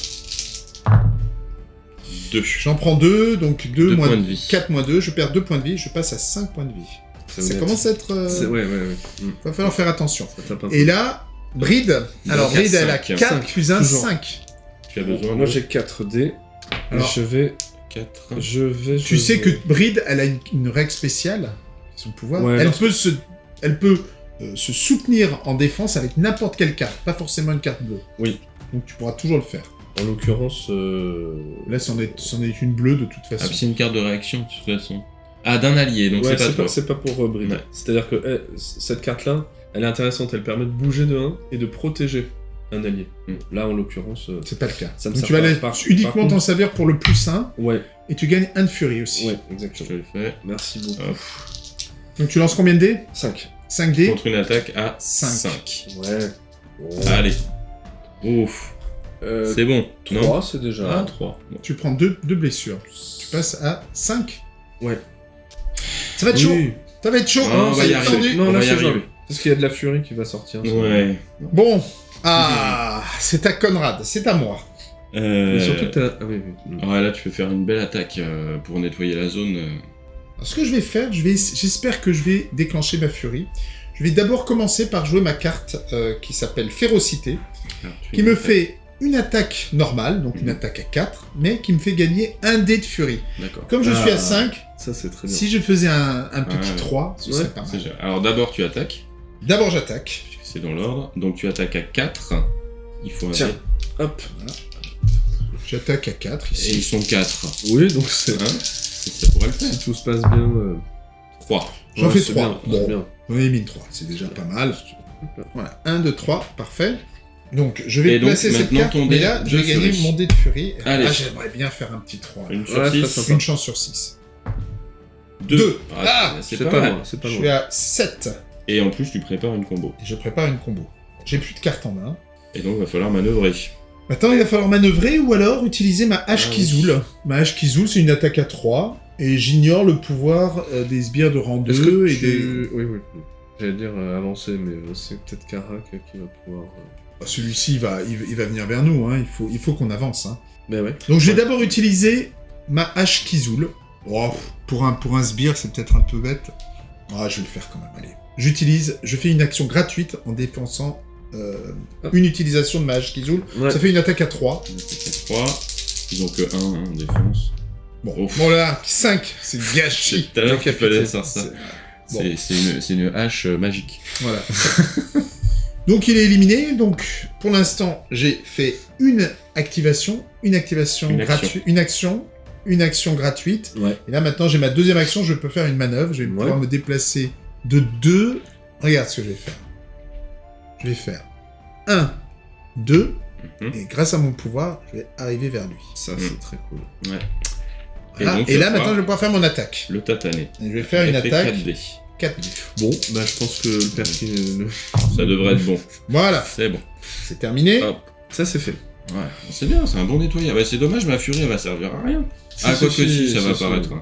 S3: 2.
S1: J'en prends 2, donc 2
S3: Deux
S1: moins
S3: points de vie.
S1: 4 moins 2, je perds 2 points de vie, je passe à 5 points de vie. Ça commence à être... euh,
S2: C'est- Ouais, ouais, ouais.
S1: Va falloir faire attention. Et là, Bride, alors Bride elle a
S3: cinq.
S1: 4
S2: Cinq,
S1: plus 1,
S2: toujours.
S1: 5.
S3: Tu as besoin
S2: Moi, j'ai 4 dés.
S1: Alors,
S2: je vais.
S3: 4.
S2: Je vais.
S1: Tu
S2: je
S1: sais que Bride, elle a une, une règle spéciale, son pouvoir.
S2: Ouais,
S1: elle, peut se, elle peut euh, se soutenir en défense avec n'importe quelle carte, pas forcément une carte bleue.
S2: Oui.
S1: Donc tu pourras toujours le faire.
S2: En l'occurrence. euh,
S1: Là, c'en est, c'en est une bleue de toute
S3: Ah,
S1: façon.
S3: puis c'est une carte de réaction, de toute façon. Ah, d'un allié, donc
S2: ouais,
S3: c'est pas
S2: c'est
S3: toi.
S2: pas, c'est pas pour euh, Bride.
S3: Ouais.
S2: C'est-à-dire que eh, cette carte-là, elle est intéressante. Elle permet de bouger de 1 et de protéger un allié.
S3: Mm.
S2: Là, en l'occurrence. euh,
S1: C'est pas le cas.
S2: Ça me
S1: Donc tu vas
S2: par
S1: uniquement t'en servir pour le plus 1,
S2: Ouais,
S1: et tu gagnes 1 de furie aussi.
S2: ouais,
S3: Je
S2: exactement.
S3: te le fais.
S2: Merci beaucoup.
S3: Hop.
S1: Donc tu lances combien de dés?
S2: 5.
S1: 5 dés.
S3: Contre une attaque à
S1: Cinq.
S3: 5.
S2: Ouais.
S3: Allez. Ouf.
S2: Euh,
S3: C'est bon.
S2: 3, c'est déjà.
S3: Ah, 3.
S1: Tu prends 2 deux, blessures. Tu passes à 5.
S2: Ouais.
S1: Ça va être chaud.
S2: Oui.
S1: Ça va être chaud.
S3: Ah, on va
S1: c'est
S3: y arriver.
S2: Non,
S3: On
S2: là,
S3: va y arriver.
S2: Parce qu'il y a de la furie qui va sortir.
S3: Ouais.
S1: Bon. Ah, c'est à Conrad, c'est à moi.
S3: Euh...
S2: Mais surtout t'as. Ah oui, oui.
S3: Ouais, là, tu peux faire une belle attaque euh, pour nettoyer la zone. euh.
S1: Alors, ce que je vais faire, je vais, j'espère que je vais déclencher ma furie. Je vais d'abord commencer par jouer ma carte euh, qui s'appelle Férocité,
S3: Alors, tu
S1: qui
S3: fais
S1: me
S3: une
S1: fait une attaque normale, donc une
S3: Mhm.
S1: attaque à 4, mais qui me fait gagner un dé de furie.
S3: D'accord.
S1: Comme je suis à
S2: Ah.
S1: 5,
S2: Ça, c'est très bien.
S1: si je faisais un, un petit
S3: Ouais.
S1: 3, ce
S2: Ouais,
S1: serait pas mal.
S3: Alors, d'abord, tu attaques,
S1: D'abord, j'attaque.
S3: C'est dans l'ordre. Donc, tu attaques à 4. Il faut un
S2: Tiens.
S3: dé.
S2: Hop.
S1: J'attaque à 4
S3: Et ils
S1: ici.
S3: sont 4.
S2: Oui, donc c'est.
S3: Hein ça pourrait le faire.
S2: Si tout se passe bien. euh,
S3: 3.
S1: J'en
S2: ouais,
S1: fais
S2: c'est
S1: 3.
S2: bien, c'est
S1: Bon,
S2: bien.
S1: j'en ai mis 3, c'est déjà pas mal. Voilà, 1, 2, 3, parfait. Donc, je vais
S3: donc,
S1: placer cette carte,
S3: ton
S1: mais là, je
S3: de
S1: vais gagner mon dé de furie.
S3: Allez.
S1: Ah, j'aimerais bien faire un petit 3.
S3: Une sur
S2: Ouais, très
S3: 6.
S2: sympa.
S1: Une chance sur 6.
S3: 2.
S1: Deux. Ah,
S3: c'est pas,
S2: pas
S3: mal.
S2: loin, c'est pas
S1: Je suis à 7.
S3: Et en plus, tu prépares une combo.
S1: Et je prépare une combo. J'ai plus de cartes en main.
S3: Et donc, il va falloir manœuvrer.
S1: Maintenant, il va falloir manœuvrer ou alors utiliser ma hache
S3: Ah oui.
S1: Kizoul. Ma hache Kizoul, c'est une attaque à 3. Et j'ignore le pouvoir euh, des sbires de rang
S4: Est-ce
S1: 2
S4: que
S1: et
S4: tu...
S1: des...
S4: Oui, oui. J'allais dire euh, avancer, mais euh, c'est peut-être Karak qui va pouvoir... euh,
S1: Bah, Celui-ci, il va, il, il va venir vers nous. Hein. Il faut, il faut qu'on avance. Hein.
S4: Mais ouais.
S1: Donc, je vais
S4: Ouais.
S1: d'abord utiliser ma hache Kizoul. Oh, pour un, pour un sbire, c'est peut-être un peu bête. Ah, je vais le faire quand même, allez. J'utilise, je fais une action gratuite en dépensant euh, une utilisation de ma hache Kizoul.
S4: Ouais.
S1: Ça fait une attaque à 3.
S3: On attaque à 3. Ils ont que 1 hein, en défense.
S1: Bon,
S3: Ouf.
S1: bon là, 5, c'est gâché.
S3: Tout à l'heure qu'il fallait faire ça.
S1: C'est- Bon.
S3: Une, c'est une hache euh, magique.
S1: Voilà. donc il est éliminé. Donc pour l'instant, j'ai fait une activation, une activation
S3: Une action.
S1: gratuite, une action, une action gratuite.
S4: Ouais.
S1: Et là maintenant, j'ai ma deuxième action. Je peux faire une manœuvre. Je vais
S4: Ouais.
S1: pouvoir me déplacer de deux. Regarde ce que je vais faire. Je vais faire 1, 2,
S3: Mhm.
S1: et grâce à mon pouvoir, je vais arriver vers lui.
S4: Ça,
S3: Mm.
S4: c'est très cool.
S1: Voilà. Et,
S3: donc,
S1: là maintenant, je vais pouvoir faire mon attaque.
S3: Le tatané.
S1: Et je vais faire une attaque
S3: 4D.
S1: 4
S4: Bon, bah je pense que le le-
S3: Ça devrait être bon.
S1: Voilà,
S3: C'est bon.
S1: c'est terminé.
S3: Hop.
S4: Ça, c'est fait.
S3: Ouais, c'est bien, c'est un bon nettoyage. Bah, c'est dommage, ma furie, elle va servir à rien. Ah, quoi que si, ça va apparaître. hein.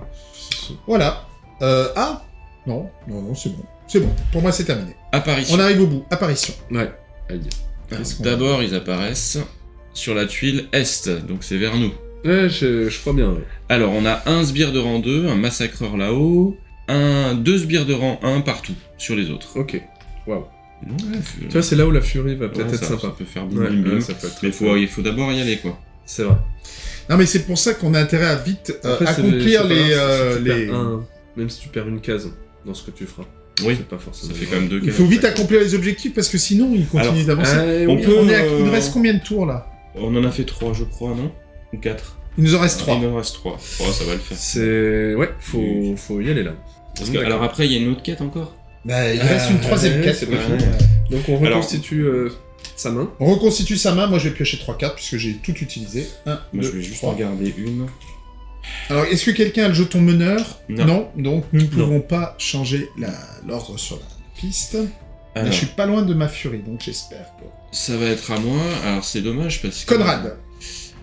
S1: Voilà. Euh, ah Non, non, non, c'est bon. C'est bon. Pour moi, c'est terminé.
S3: Apparition.
S1: On arrive au bout. Apparition.
S4: Ouais.
S1: Qu'on
S3: D'abord, ils apparaissent sur la tuile Est, donc c'est vers nous.
S4: Ouais, je, je crois bien, ouais.
S3: Alors, on a un sbire de rang 2, un massacreur là-haut, un, deux sbires de rang 1 partout, sur les autres.
S4: Ok. Waouh.
S3: Ouais,
S4: Tu vois, c'est là où la furie va peut-être
S3: ouais,
S4: être
S3: ça,
S4: sympa.
S3: ça peut faire bim
S4: Ouais, ça peut être très
S3: Mais faut, il faut d'abord y aller, quoi.
S4: C'est vrai.
S1: Non, mais c'est pour ça qu'on a intérêt à vite euh,
S4: Après,
S1: accomplir les. euh,
S4: si tu perds
S1: les...
S4: un- même si tu perds une case dans ce que tu feras.
S3: Oui,
S4: pas forcément.
S3: ça fait quand même deux
S1: Il faut vite accomplir les objectifs parce que sinon, ils continuent d'avancer.
S4: Ah,
S3: On
S4: oui,
S3: peut-
S1: On est à-
S3: euh,
S1: Il nous reste combien de tours là?
S3: On en a fait trois, je crois, non? Ou quatre?
S1: Il nous en reste 3.
S3: Il en reste trois. Oh, ça va le faire.
S4: C'est. Ouais, faut, faut y aller là.
S3: Parce que,
S4: D'accord.
S3: alors après, il y a une autre quête encore?
S1: Bah, il reste une
S4: Ah,
S1: troisième
S4: ouais,
S1: quête.
S4: c'est
S1: pas fini.
S4: Donc on
S3: Alors-
S4: reconstitue euh, sa main.
S1: On reconstitue sa main. Moi, je vais piocher 3 cartes puisque j'ai tout utilisé. 1,
S3: Moi,
S1: 2,
S3: je vais juste
S1: 3.
S3: en garder une.
S1: Alors, est-ce que quelqu'un a le jeton meneur
S3: Non.
S1: Donc, nous ne pouvons pas changer la- l'ordre sur la piste. Mais
S3: Alors,
S1: je suis pas loin de ma furie, donc j'espère que...
S3: ça va être à moi. Alors, c'est dommage parce que...
S1: Conrad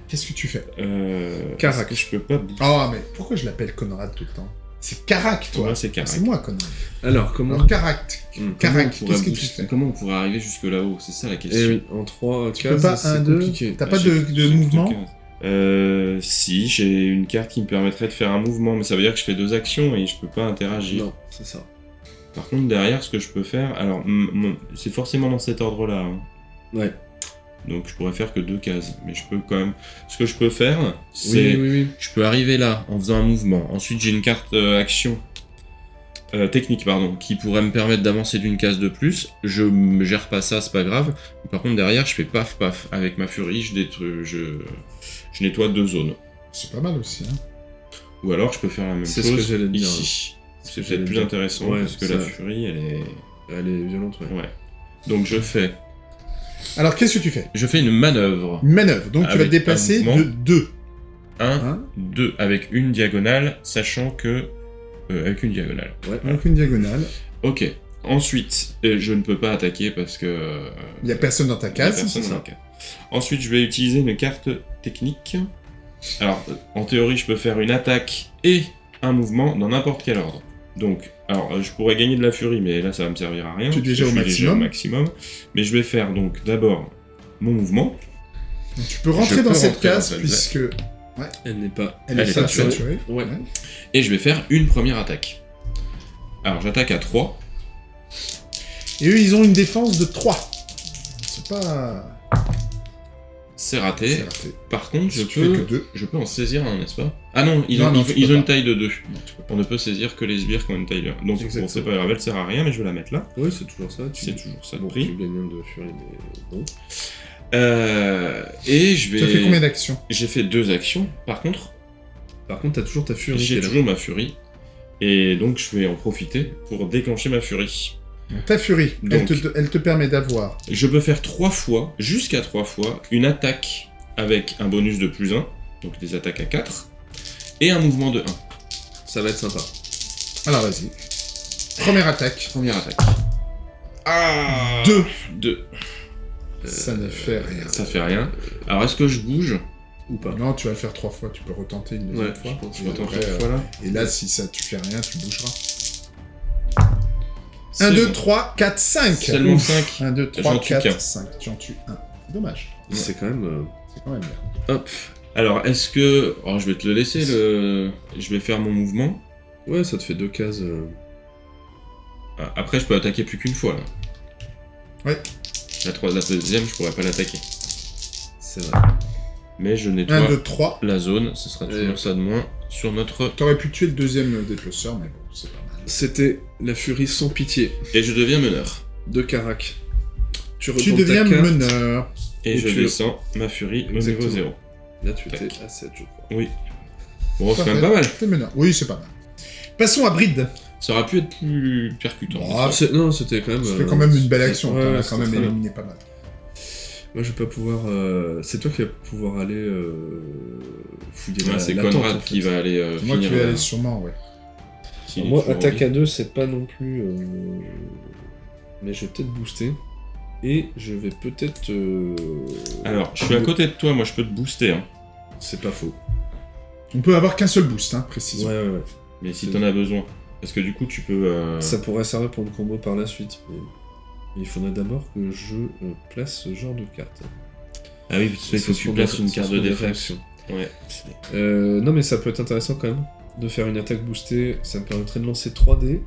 S1: Qu'est-ce que tu fais?
S3: Euh...
S4: Carac.
S3: je peux pas... bouger?
S1: Oh, mais pourquoi je l'appelle Conrad tout le temps? C'est Carac, toi
S3: Moi, c'est Carac.
S1: C'est moi, Conrad.
S4: Alors, comment.
S1: Alors, Carac.
S3: Comment
S1: Carac, qu'est-ce que tu fais?
S3: Comment on pourrait arriver jusque là-haut? C'est ça la question.
S4: Eh oui, en 3
S1: Tu peux
S4: cases,
S1: pas
S4: c'est
S1: 1, 2,
S4: compliqué.
S1: t'as
S3: Ah,
S1: pas
S3: j'ai-
S1: de, mouvement?
S3: Euh, si, j'ai une carte qui me permettrait de faire un mouvement, mais ça veut dire que je fais deux actions et je peux pas interagir.
S4: Non, c'est ça.
S3: Par contre, derrière, ce que je peux faire, alors, c'est forcément dans cet ordre-là. hein.
S4: Ouais.
S3: Donc, je pourrais faire que deux cases, mais je peux quand même. Ce que je peux faire,
S4: Oui,
S3: c'est,
S4: oui, oui.
S3: je peux arriver là en faisant un mouvement. Ensuite, j'ai une carte euh, action. euh, technique, pardon, qui pourrait me permettre d'avancer d'une case de plus. Je me gère pas ça, c'est pas grave. Par contre, derrière, je fais paf paf. Avec ma furie, je, détruis, je, je nettoie deux zones.
S1: C'est pas mal aussi, hein.
S3: Ou alors, je peux faire la même
S4: C'est ce
S3: chose
S4: que j'allais dire.
S3: ici.
S4: C'est ce
S3: C'est
S4: que j'allais
S3: peut-être plus
S4: dire.
S3: intéressant
S4: Ouais,
S3: parce que
S4: ça-
S3: la furie, elle est.
S4: Elle est violente, ouais.
S3: Ouais. Donc je fais,
S1: Alors, qu'est-ce que tu fais?
S3: Je fais une manœuvre.
S1: Une manœuvre, donc tu vas
S3: Avec
S1: te déplacer de 2.
S3: 1,
S1: Hein?
S3: 2, avec une diagonale, sachant que. euh, avec une diagonale.
S4: Ouais.
S1: donc une diagonale.
S3: Ok. Ensuite, euh, je ne peux pas attaquer parce que. euh,
S1: Il y a personne dans ta
S3: il y a
S1: case.
S3: personne
S1: c'est
S3: dans
S1: ça.
S3: la case. Ensuite, je vais utiliser une carte technique. Alors, en théorie, je peux faire une attaque et un mouvement dans n'importe quel ordre. Donc, alors, euh, je pourrais gagner de la furie, mais là, ça va me servir à rien.
S1: Tu es déjà au
S3: je suis déjà au maximum. Mais je vais faire donc d'abord mon mouvement.
S1: Donc, tu peux rentrer
S3: Je
S1: dans
S3: peux
S1: cette
S3: rentrer dans
S1: case
S3: cette
S1: puisque
S4: Elle n'est pas.
S1: elle,
S3: Elle
S1: est
S3: est saturée.
S1: saturée.
S4: Ouais.
S3: Et je vais faire une première attaque. Alors, j'attaque à 3.
S1: Et eux, ils ont une défense de 3. C'est pas...
S3: C'est raté. Par contre, je
S1: tu
S3: peux,
S1: que 2.
S3: je peux en saisir un, n'est-ce pas? Ah non, ils
S1: Non,
S3: ont,
S1: non,
S3: ils-
S1: tu
S3: ils
S1: peux
S3: ont une taille de 2.
S1: Non, tu peux pas.
S3: On ne peut saisir que les sbires qui ont une taille de 1. Donc, bon,
S1: Exactement.
S3: c'est pas grave, elle sert à rien, mais je vais la mettre là.
S4: Oui, c'est toujours ça. Tu...
S3: C'est toujours ça de
S4: Bon,
S3: prix.
S4: tu gagnes un de furie, mais bon.
S3: Euh, et je vais.
S1: Ça fait combien d'actions?
S3: J'ai fait deux actions. Par contre,
S4: Par contre, t'as toujours ta furie.
S3: j'ai toujours ma furie. Et donc, je vais en profiter pour déclencher ma furie.
S1: Ta furie, elle, te, elle te permet d'avoir...
S3: Je peux faire trois fois, jusqu'à trois fois, une attaque avec un bonus de plus 1, donc des attaques à 4, et un mouvement de 1.
S4: Ça va être sympa.
S1: Alors, vas-y. Première attaque.
S3: Première attaque. Ah
S1: Deux.
S3: 2.
S1: Ça ne fait rien.
S3: Ça fait rien. Alors, est-ce que je bouge
S2: Ou pas?
S1: Non, tu vas le faire trois fois, tu peux retenter une deuxième
S2: Ouais,
S1: fois.
S2: je pense.
S3: Je
S1: Et
S3: retente
S1: après,
S3: une
S1: euh,
S3: fois là.
S1: Et là, si ça tu fais rien, tu bougeras.
S3: C'est
S1: 1, 2,
S3: bon.
S1: 3, 4, 5
S3: Seulement 5.
S1: 1, 2,
S3: J'en
S1: 3,
S3: tue qu'un.
S1: 4, 5. Tu en tues un. C'est dommage.
S2: C'est quand même. euh,
S1: C'est quand même bien.
S3: Hop. Alors, est-ce que. Oh, je vais te le laisser, le. Je vais faire mon mouvement.
S2: Ouais, ça te fait deux cases. euh,
S3: Ah, Après, je peux attaquer plus qu'une fois là.
S1: Ouais.
S3: La, trois... la deuxième, je pourrais pas l'attaquer.
S2: C'est vrai.
S3: Mais je nettoie
S1: 1, 2, 3.
S3: la zone, ce sera toujours
S2: Et-
S3: ça de moins sur notre.
S1: T'aurais pu tuer le deuxième déplaceur, mais bon, c'est pas mal.
S2: C'était la furie sans pitié
S3: Et je deviens meneur.
S2: de Karak. Tu,
S1: Tu deviens
S2: ta carte.
S1: meneur.
S3: Et,
S2: Et
S3: je descends ma furie au
S2: Exactement.
S3: niveau 0.
S2: Là, tu étais à 7, je crois.
S3: Oui. Bon, c'est quand même pas mal.
S1: T'es meneur. Oui, c'est pas mal. Passons à Bride.
S3: Ça aurait pu être plus percutant.
S2: C'est- Non, c'était quand même.
S1: C'était
S2: euh,
S1: quand même une belle action.
S2: Ouais,
S1: quand même éliminé pas mal.
S2: Moi, je vais pas pouvoir. euh, C'est toi qui vas pouvoir aller euh, fouiller
S3: Ouais,
S2: la,
S3: c'est Conrad
S2: tente, en fait.
S3: qui va aller euh,
S1: moi qui
S3: finir.
S1: vais
S3: la-
S1: aller sûrement, ouais.
S2: Moi, attaque à 2, c'est pas non plus. euh, Mais je vais peut-être booster. Et je vais peut-être. euh,
S3: Alors, je suis à côté de toi, moi je peux te booster. Hein.
S2: C'est pas faux.
S1: On peut avoir qu'un seul boost, hein,
S2: Ouais,
S1: précisément.
S2: ouais, ouais.
S3: Mais si t'en as besoin. Parce que du coup, tu peux. euh,
S2: Ça pourrait servir pour une combo par la suite. Mais... il faudrait d'abord que je euh, place ce genre de carte.
S3: Ah oui, parce qu'il faut que tu places une carte de défense. Ouais.
S2: Euh, non, mais ça peut être intéressant quand même de faire une attaque boostée. Ça me permettrait de lancer 3D.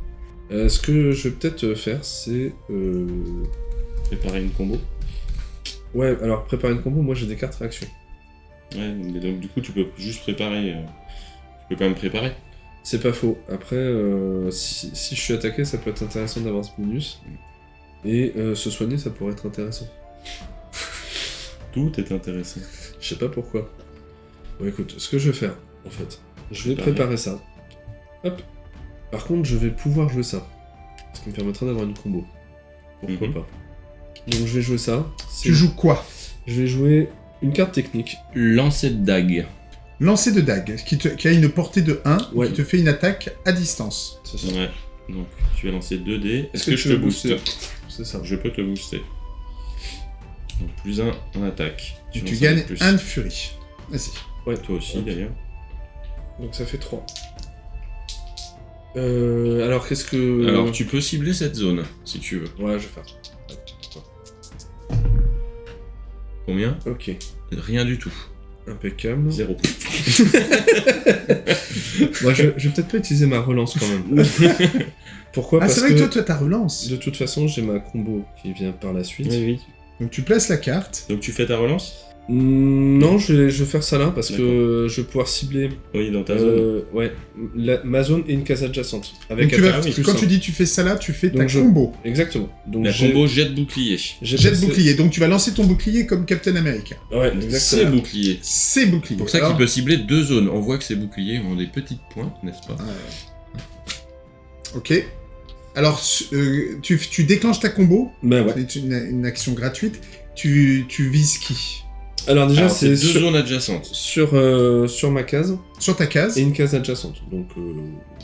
S2: Euh, ce que je vais peut-être euh, faire, c'est. euh,
S3: Préparer une combo.
S2: Ouais, alors préparer une combo, moi j'ai des cartes réaction.
S3: Ouais, mais donc du coup, tu peux juste préparer. Tu peux quand même préparer.
S2: C'est pas faux. Après, euh, si, si je suis attaqué, ça peut être intéressant d'avoir ce bonus. Et se soigner, ça pourrait être intéressant.
S3: Tout est intéressant.
S2: Je sais pas pourquoi. Bon, écoute, ce que je vais faire, en fait, je vais
S3: Préparer.
S2: ça. Hop. Par contre, je vais pouvoir jouer ça. Ce qui me permettra d'avoir une combo. Pourquoi
S3: Mhm.
S2: pas Donc, je vais jouer ça.
S1: Tu joues quoi?
S2: Je vais jouer une carte technique.
S3: Lancer de dague.
S1: Lancer de dague, qui, te- qui a une portée de 1,
S2: Ouais.
S1: qui te fait une attaque à distance.
S2: C'est ça.
S3: Ouais. Donc, tu vas lancer 2 dés. Est-ce
S2: que
S3: je te booste
S2: booster? C'est ça.
S3: Je peux te booster. Donc, plus 1 en attaque.
S1: Tu gagnes
S3: avec plus.
S1: 1 de furie. Vas-y.
S3: Ouais, toi aussi d'ailleurs.
S2: Donc ça fait 3. Euh, alors qu'est-ce que...
S3: Alors, tu peux cibler cette zone si tu veux.
S2: Ouais, je vais faire.
S3: Combien
S2: Ok.
S3: Rien du tout.
S2: Impeccable.
S3: Zéro.
S2: Moi, je, je vais peut-être pas utiliser ma relance quand même. Pourquoi?
S1: Ah,
S2: Parce
S1: c'est vrai que toi, toi, ta relance.
S2: de toute façon, j'ai ma combo qui vient par la suite.
S3: oui.
S1: Donc tu places la carte.
S3: Donc, tu fais ta relance?
S2: Non, je vais, je vais faire ça là parce que je vais pouvoir cibler
S3: Oui, dans ta zone.
S2: euh, ouais, la- ma zone et une case adjacente. Avec
S1: Donc tu vas,
S2: plus
S1: quand tu dis tu fais ça là, tu fais ta
S2: Donc je-
S1: combo.
S2: Exactement. Donc
S3: La combo jet bouclier.
S1: Jet bouclier. Donc tu vas lancer ton bouclier comme Captain America.
S2: Ouais,
S3: C'est
S2: exactement.
S3: bouclier.
S1: C'est bouclier.
S3: Pour ça
S1: Alors-
S3: qu'il peut cibler deux zones. On voit que ces boucliers ont des petites pointes, n'est-ce pas
S1: Ok. Alors, euh, tu, tu déclenches ta combo.
S2: Bah ouais.
S1: C'est une, une action gratuite. Tu, tu vises qui?
S2: Alors déjà, c'est
S3: deux
S2: sur,
S3: zones adjacentes.
S2: sur, euh, sur ma case
S1: Sur ta case.
S2: et une case adjacente. Donc euh,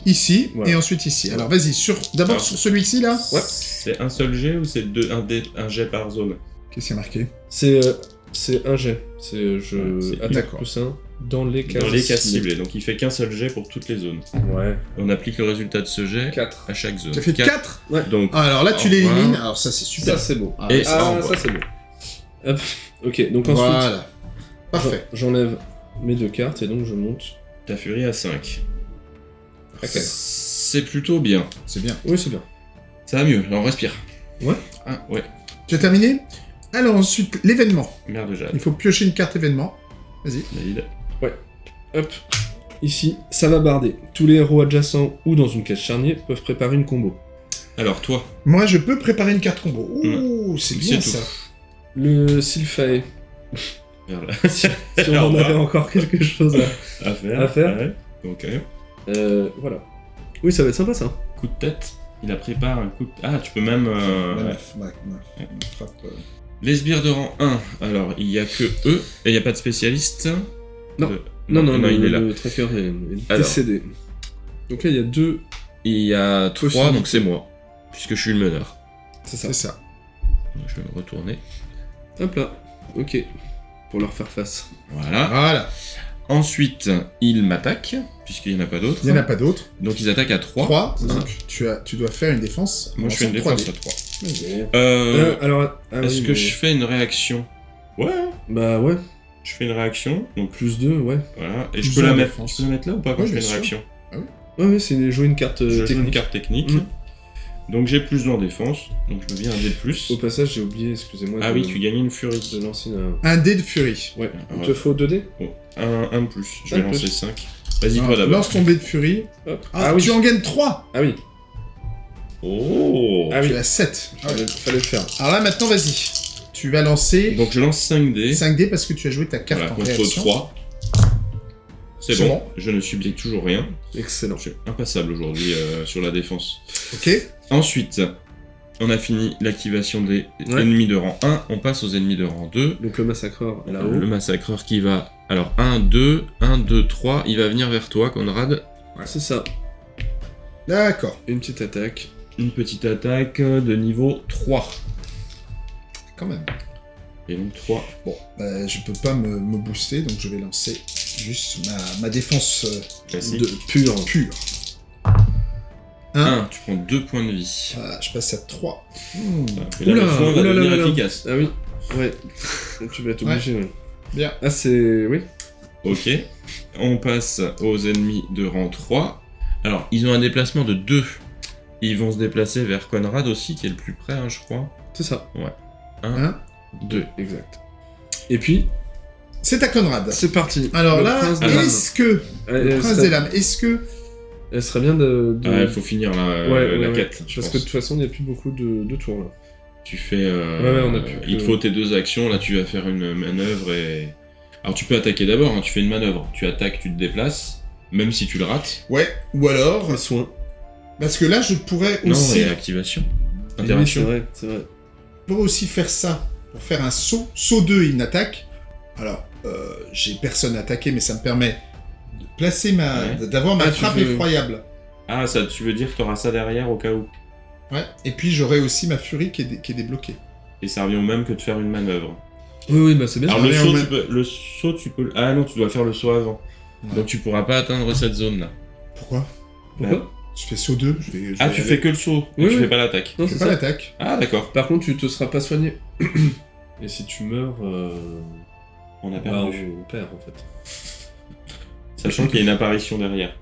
S1: Ici.
S2: Voilà.
S1: Et ensuite ici. Alors vas-y. Sur, d'abord
S3: Alors.
S1: sur celui-ci là.
S2: Ouais.
S3: C'est un seul jet ou c'est deux, un, dé- un jet par zone?
S1: Qu'est-ce qu'il y a marqué?
S2: C'est euh, c'est un jet. C'est je
S3: Ouais,
S2: attaque plus un dans les cases.
S3: Dans les cases
S2: ciblées.
S3: ciblées. Donc il fait qu'un seul jet pour toutes les zones.
S2: Ouais.
S3: On applique le résultat de ce jet
S2: 4.
S3: à chaque zone.
S1: Ça fait
S3: Quatre.
S1: 4
S3: Donc
S1: Alors là, tu l'élimines. Alors ça, c'est super.
S2: Ça c'est beau.
S1: Ah,
S3: Et-
S2: Ah, ça c'est beau. Hop. Ok, donc ensuite,
S1: Voilà. Parfait.
S2: j'en- j'enlève mes deux cartes et donc je monte.
S3: ta furie à 5.
S2: Ok.
S3: C'est plutôt bien.
S1: C'est bien.
S2: Oui, c'est bien.
S3: Ça va mieux. Là, on respire.
S2: Ouais.
S3: Ah ouais.
S1: Tu as terminé Alors ensuite, l'événement.
S3: Merde Jade.
S1: Il faut piocher une carte événement. Vas-y.
S3: David.
S2: Hop. Ici, ça va barder. Tous les héros adjacents ou dans une case charnier peuvent préparer une combo.
S3: Alors toi,
S1: Moi, je peux préparer une carte combo. Ouh, c'est
S3: C'est
S1: bien
S3: tout.
S1: ça.
S2: Le Sylphae.
S3: là.
S2: Si on en avait encore quelque chose à...
S3: à faire.
S2: À faire.
S3: Ouais. Ok.
S2: Euh, voilà. Oui, ça va être sympa ça.
S3: Coup de tête. Il a préparé un coup de... Ah, tu peux même... euh,
S1: Ouais,
S3: ouais.
S1: ouais. Frappe, euh,
S3: Les sbires de rang 1, alors il y a que eux, et il n'y a pas de spécialiste
S2: Non.
S3: De-
S2: Non, non, le,
S3: il est là.
S2: le tracker est, est décédé. Donc là, il y a deux...
S3: Il y a 3,
S2: Possibilité.
S3: donc c'est moi, puisque je suis le meneur.
S2: C'est ça.
S1: C'est ça.
S3: Je vais me retourner.
S2: Hop là. Ok. Pour leur faire face.
S3: Voilà.
S1: Voilà.
S3: Ensuite, ils m'attaquent, puisqu'il n'y en a pas d'autres.
S1: Il n'y en a pas d'autres.
S3: Donc ils attaquent à 3.
S1: 3,
S2: c'est ça.
S1: donc tu, as, tu dois faire une défense.
S3: Moi je fais une
S1: en
S3: défense
S1: 3D.
S3: à 3.
S2: Euh,
S3: Euh,
S2: alors, ah
S3: Est-ce
S2: oui,
S3: que
S2: mais-
S3: je fais une réaction Ouais,
S2: Bah ouais.
S3: je fais une réaction. Donc
S2: Plus 2, ouais.
S3: voilà. Et
S1: Plus
S3: je peux, la mettre, je peux la mettre là ou pas quand
S1: Ouais,
S3: je fais une
S1: sûr.
S3: réaction
S2: Ouais, ouais, c'est jouer une carte euh,
S3: Je joue une
S2: technique.
S3: carte technique.
S2: Mm.
S3: Donc j'ai plus 2 en défense. Donc je me viens un dé de plus.
S2: Au passage, j'ai oublié, excusez-moi.
S3: Ah
S2: de-
S3: oui, tu gagnes une furie.
S2: De lancer une...
S1: Un dé de furie.
S2: Ouais. Il
S3: Ouais.
S2: te faut 2 dés?
S3: Bon, un, un de plus. Je
S2: Un
S3: vais lancer
S2: plus.
S3: 5. Vas-y, toi d'abord.
S1: Lance ton dé de furie.
S2: Hop.
S1: Ah,
S2: Ah, oui.
S1: tu en gagnes 3
S2: Ah oui.
S3: Oh
S2: Ah oui.
S1: Tu as 7.
S2: Fallait, fallait le faire.
S1: Alors là, maintenant, vas-y. Tu vas lancer
S3: Donc je lance 5 dés.
S1: 5 dés parce que tu as joué ta carte
S3: Voilà,
S1: en
S3: contre
S1: réaction.
S3: 3. C'est bon.
S1: bon.
S3: je ne subis toujours rien.
S2: Excellent.
S3: Je suis impassable aujourd'hui euh, sur la défense.
S1: Ok.
S3: Ensuite, on a fini l'activation des
S2: Ouais.
S3: ennemis de rang 1. On passe aux ennemis de rang 2.
S2: Donc le massacreur là-haut.
S3: Le massacreur qui va. Alors 1, 2, 1, 2, 3. Il va venir vers toi, Conrad.
S2: C'est ça.
S1: D'accord.
S2: Une petite attaque.
S3: Une petite attaque de niveau 3.
S1: Quand même.
S3: Et donc 3.
S1: Bon, bah, je peux pas me, me booster, donc je vais lancer juste ma, ma défense euh,
S3: Classique.
S2: De pur.
S1: pure. 1.
S3: 1, tu prends 2 points de vie.
S1: Voilà, je passe à 3.
S3: Et là,
S2: Oula,
S3: le foin va
S2: oula,
S3: devenir
S2: là.
S3: efficace.
S2: Ah oui. Ouais. tu vas être obligé. ouais.
S1: Bien.
S2: Ah c'est. Oui.
S3: Ok. On passe aux ennemis de rang 3. Alors, ils ont un déplacement de 2. Ils vont se déplacer vers Conrad aussi, qui est le plus près, hein, je crois.
S2: C'est ça.
S3: 1,
S1: 1.
S3: 2.
S2: Exact. Et puis,
S1: C'est à Conrad.
S2: c'est parti.
S1: Alors
S2: Le
S1: là,
S2: prince des lames.
S1: est-ce que... Le
S2: elle
S1: prince
S2: serait-
S1: des lames, est-ce que...
S2: elle serait bien de. de-
S3: Ah, il faut finir la,
S2: Ouais, ouais,
S3: la
S2: ouais.
S3: quête. je
S2: Parce que
S3: pense.
S2: de toute façon, il n'y a plus beaucoup de, de tours là.
S3: Tu fais. euh,
S2: Ouais, ouais, on a plus
S3: Il te
S2: que-
S3: faut tes deux actions. Là, tu vas faire une manœuvre et. Alors, tu peux attaquer d'abord. hein, tu fais une manœuvre. Tu attaques, tu te déplaces. Même si tu le rates.
S1: Ouais, ou alors...
S2: Un soin.
S1: Parce que là, je pourrais
S3: Non,
S1: aussi,
S3: et activation.
S2: Oui, c'est
S3: Interaction.
S2: vrai, c'est vrai.
S1: je pourrais aussi faire ça pour faire un saut. Saut 2 et une attaque. Alors, euh, j'ai personne à attaquer, mais ça me permet de placer ma...
S3: Ouais.
S1: d'avoir ma
S2: Ah,
S1: frappe
S2: veux-
S1: effroyable.
S3: Ah, ça, tu veux dire que tu auras ça derrière au cas où.
S1: Ouais. Et puis, j'aurai aussi ma furie qui est, dé- qui est débloquée.
S3: Et ça revient au même que de faire une manœuvre.
S2: Oui, oui, bah c'est bien.
S3: Alors,
S1: ça
S3: le saut,
S1: même.
S3: tu peux... le saut, tu peux. Ah non, tu dois faire le saut avant.
S1: Ouais.
S3: Donc, tu pourras pas atteindre cette zone-là.
S1: Pourquoi?
S2: Pourquoi?
S1: Je fais saut 2, je vais... je
S3: Ah,
S1: vais
S3: tu
S1: aller-
S3: fais que le saut.
S2: Oui,
S3: tu
S2: oui.
S3: fais pas l'attaque.
S2: Non, c'est
S1: fais pas l'attaque.
S3: Ah, d'accord.
S2: Par contre, tu te seras pas soigné. Et si tu meurs, euh...
S3: On a
S2: bah,
S3: perdu.
S2: on perd en fait.
S3: Sachant qu'il y a une apparition derrière.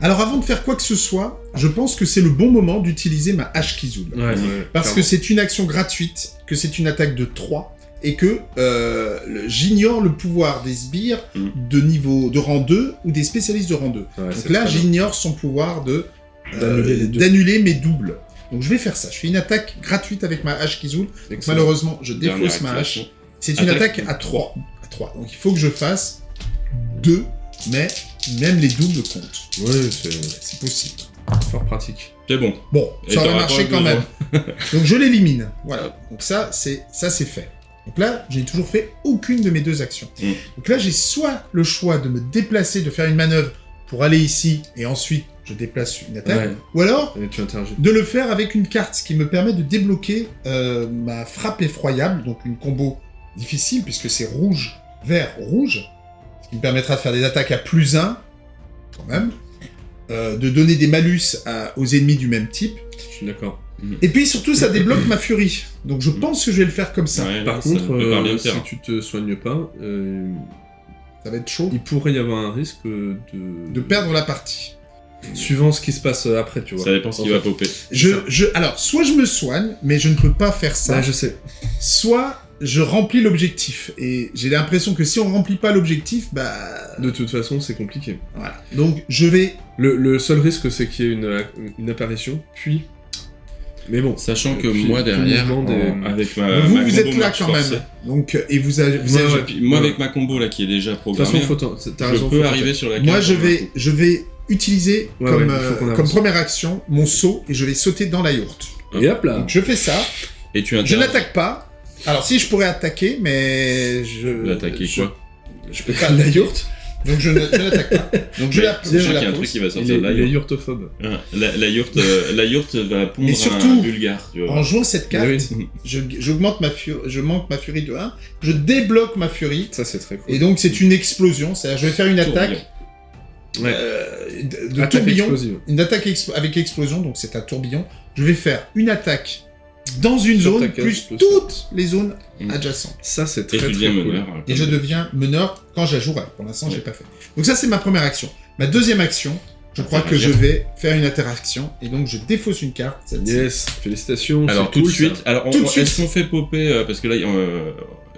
S1: Alors, avant de faire quoi que ce soit, je pense que c'est le bon moment d'utiliser ma hache Kizul.
S2: Ouais,
S1: Parce que c'est une action gratuite, que c'est une attaque de 3, et que euh, j'ignore le pouvoir des sbires
S3: Mm.
S1: de niveau de rang 2 ou des spécialistes de rang 2. Donc là, j'ignore son pouvoir de euh,
S2: D'annuler
S1: d'annuler mes doubles. Donc je vais faire ça. Je fais une attaque gratuite avec ma hache Kizul. Malheureusement, je défausse ma hache. C'est une
S3: Attaque.
S1: attaque à 3. à 3. Donc il faut que je fasse 2, mais même les doubles comptent.
S2: Ouais, c'est
S1: C'est possible.
S2: fort pratique.
S3: C'est bon.
S1: Bon,
S3: Et
S1: ça aurait marché quand même. Donc je l'élimine. Voilà. Donc ça, c'est ça c'est fait. Donc là, j'ai toujours fait aucune de mes deux actions.
S3: Mm.
S1: Donc là, j'ai soit le choix de me déplacer, de faire une manœuvre pour aller ici, et ensuite je déplace une attaque,
S2: Ouais.
S1: ou alors
S2: tu
S1: de le faire avec une carte, ce qui me permet de débloquer euh, ma frappe effroyable, donc une combo difficile, puisque c'est rouge, vert, rouge, ce qui me permettra de faire des attaques à plus 1, quand même, euh, de donner des malus à- aux ennemis du même type,
S2: Je suis d'accord.
S1: et puis surtout ça débloque ma furie. Donc je pense que je vais le faire comme ça.
S3: Ouais,
S2: Par
S3: ça
S2: contre, euh, si tu te soignes pas, euh,
S1: Ça va être chaud
S2: il pourrait y avoir un risque de...
S1: de perdre la partie.
S2: Suivant ce qui se passe après, tu vois.
S3: Ça dépend ce qui va popper.
S1: Je, je, alors, soit je me soigne, mais je ne peux pas faire ça,
S2: Ouais, je sais.
S1: soit je remplis l'objectif. Et j'ai l'impression que si on remplit pas l'objectif, bah...
S2: De toute façon, c'est compliqué.
S1: Voilà. Donc je vais
S2: Le, le seul risque, c'est qu'il y ait une, une apparition, puis... Mais bon,
S3: Sachant que
S2: Puis,
S3: moi derrière,
S2: des-
S3: en- avec ma,
S1: vous,
S3: ma
S1: vous
S3: combo
S1: êtes là quand
S3: forcée,
S1: même. Donc, euh, et vous avez... Vous
S2: Ouais,
S1: avez-
S2: ouais.
S3: puis moi
S2: Ouais.
S3: avec ma combo là qui est déjà
S2: de toute
S3: programmée,
S2: façon, faut t'as
S3: je
S2: raison,
S3: peux
S2: faut
S3: arriver sur la carte.
S1: Moi, je vais, je vais utiliser
S2: Ouais,
S1: comme,
S2: ouais, il faut
S1: euh, comme première action mon saut et je vais sauter dans la yourte.
S2: Et hop là
S1: Donc, je fais ça.
S3: Et tu
S1: Je n'attaque pas. Alors, si je pourrais attaquer, mais je.
S3: D'attaquer
S1: je-
S3: quoi?
S1: Je peux pas.
S2: La yourte?
S1: Donc je n'attaque pas. Donc je la,
S3: c'est
S1: je
S3: sûr
S1: la
S3: qu'il y a un truc qui va sortir
S4: est yurtophobe.
S3: Ouais, La, la yourte, euh, la yourte va pondre
S1: Mais surtout,
S3: un bulgare, tu vois.
S1: En jouant cette carte,
S4: Oui.
S1: je- j'augmente ma furie, je manque ma furie de 1, je débloque ma furie,
S4: Ça, c'est très cool.
S1: et donc c'est une explosion, c'est-à-dire je vais faire une attaque
S4: Ouais.
S1: euh, de, tourbillon,
S4: explosive.
S1: une attaque avec explosion, donc c'est un tourbillon. Je vais faire une attaque dans une
S4: Sur
S1: zone, plus toutes les zones
S3: Mm.
S1: adjacentes.
S4: Ça, c'est très très cool.
S3: meneur.
S1: Et je deviens meneur quand j'ajouterai. Pour l'instant, je l'ai pas fait. Donc ça, c'est ma première action. Ma deuxième action, je crois que je vais faire une interaction, et donc je défausse une carte.
S4: Yes, félicitations.
S3: Alors tout de suite,
S4: ça.
S3: alors on-
S1: Tout de
S3: on-
S1: suite.
S3: est-ce qu'on fait popper euh, parce que là euh,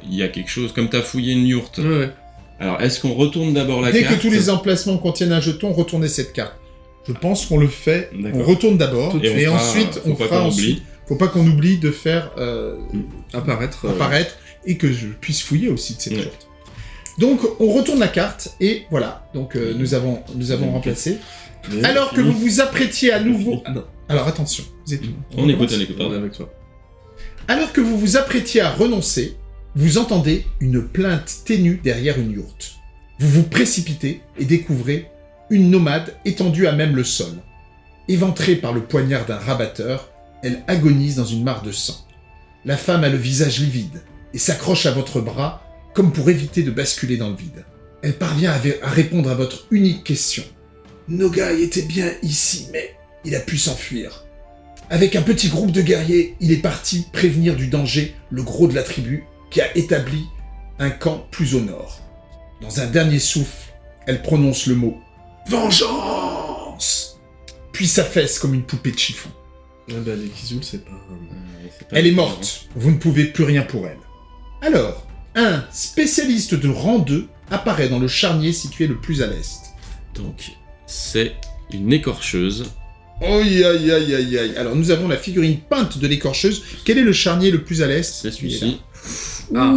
S3: il y a quelque chose comme t'as fouillé une yourte.
S4: Ouais, ouais.
S3: Alors est-ce qu'on retourne d'abord la
S1: Dès
S3: carte
S1: que tous les emplacements contiennent un jeton, retournez cette carte. Je pense qu'on le fait. On retourne d'abord,
S3: Et
S1: et,
S3: on fera-
S1: ensuite
S3: faut
S1: on
S3: pas
S1: fera
S3: qu'on
S1: ensuite.
S3: oublie.
S1: Faut pas qu'on oublie de faire euh,
S4: Apparaître. euh,
S1: apparaître et que je puisse fouiller aussi de cette
S3: Ouais.
S1: yourte. Donc on retourne la carte et voilà. Donc euh, nous avons nous avons remplacé.
S4: mais-
S1: Alors que vous vous apprêtiez à nouveau.
S4: Non,
S1: Alors attention. Vous êtes...
S3: On écoute, on écoute.
S4: on est
S3: pardon.
S4: avec toi.
S1: Alors que vous vous apprêtiez à renoncer, vous entendez une plainte ténue derrière une yourte. Vous vous précipitez et découvrez une nomade étendue à même le sol. Éventrée par le poignard d'un rabatteur, elle agonise dans une mare de sang. La femme a le visage livide et s'accroche à votre bras comme pour éviter de basculer dans le vide. Elle parvient à, répondre à votre unique question. Nogai était bien ici, mais il a pu s'enfuir. Avec un petit groupe de guerriers, il est parti prévenir du danger le gros de la tribu qui a établi un camp plus au nord. Dans un dernier souffle, elle prononce le mot Vengeance Puis s'affaisse comme une poupée de chiffon.
S4: Ouais, bah, les Kizul, c'est pas.
S3: Euh, c'est pas
S1: Elle est morte, vous ne pouvez plus rien pour elle. Alors, un spécialiste de rang 2 apparaît dans le charnier situé le plus à l'est.
S3: Donc c'est une écorcheuse.
S1: Aïe aïe aïe aïe aïe. Alors nous avons la figurine peinte de l'écorcheuse. Quel est le charnier le plus à l'est?
S3: C'est celui-ci.
S4: Ah.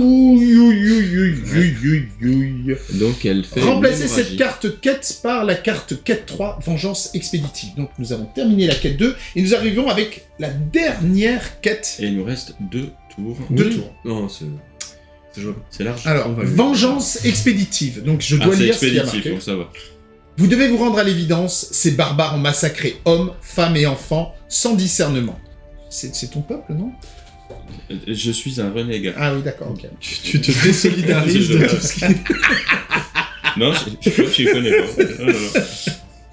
S3: Donc elle fait.
S1: Remplacez
S3: une
S1: cette carte quête par la carte quête 3, Vengeance expéditive. Donc nous avons terminé la quête 2 et nous arrivons avec la dernière quête
S3: Et il nous reste deux tours.
S1: Deux
S4: Oui.
S1: tours.
S4: Non, c'est. C'est
S3: large.
S1: Alors, Vengeance expéditive. Donc je
S3: ah,
S1: dois lire ce qu'il y a marqué. Vous devez vous rendre à l'évidence, ces barbares ont massacré hommes, femmes et enfants sans discernement. C'est ton peuple, non?
S3: Je suis un renégat.
S1: Ah oui, d'accord, ok.
S4: Tu, tu te désolidarises de tout ce qui.
S3: Non, je, je crois que je connais pas.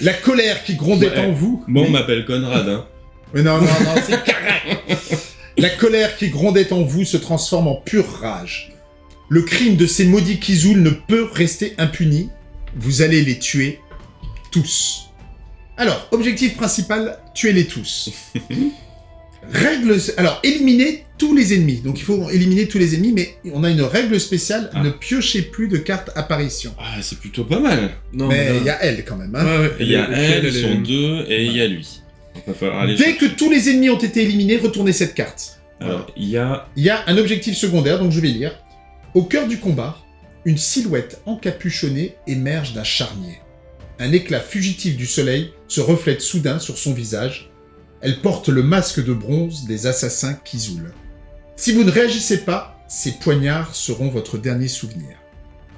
S1: La colère qui grondait
S3: Ouais.
S1: en vous.
S3: Moi, on m'appelle Conrad. Hein.
S1: Mais non, non, non, c'est correct. La colère qui grondait en vous se transforme en pure rage. Le crime de ces maudits Kizul ne peut rester impuni. Vous allez les tuer tous. Alors, objectif principal, tuez-les tous. Règle... Alors, éliminez tous les ennemis. Donc, il faut éliminer tous les ennemis, mais on a une règle spéciale,
S3: Ah.
S1: ne piochez plus de cartes apparition.
S3: Ah, c'est plutôt pas mal.
S4: Non,
S1: mais il y a elle, quand même. hein.
S4: Ouais, ouais.
S3: Il y a elle,
S4: elle
S3: sont deux, et il y a lui. Donc, va falloir aller
S1: Dès que tous les ennemis ont été éliminés, retournez cette carte.
S3: Alors, il y a.
S1: Il y a un objectif secondaire, donc je vais lire. Au cœur du combat, une silhouette encapuchonnée émerge d'un charnier. Un éclat fugitif du soleil se reflète soudain sur son visage. Elle porte le masque de bronze des assassins Kizul. Si vous ne réagissez pas, ces poignards seront votre dernier souvenir.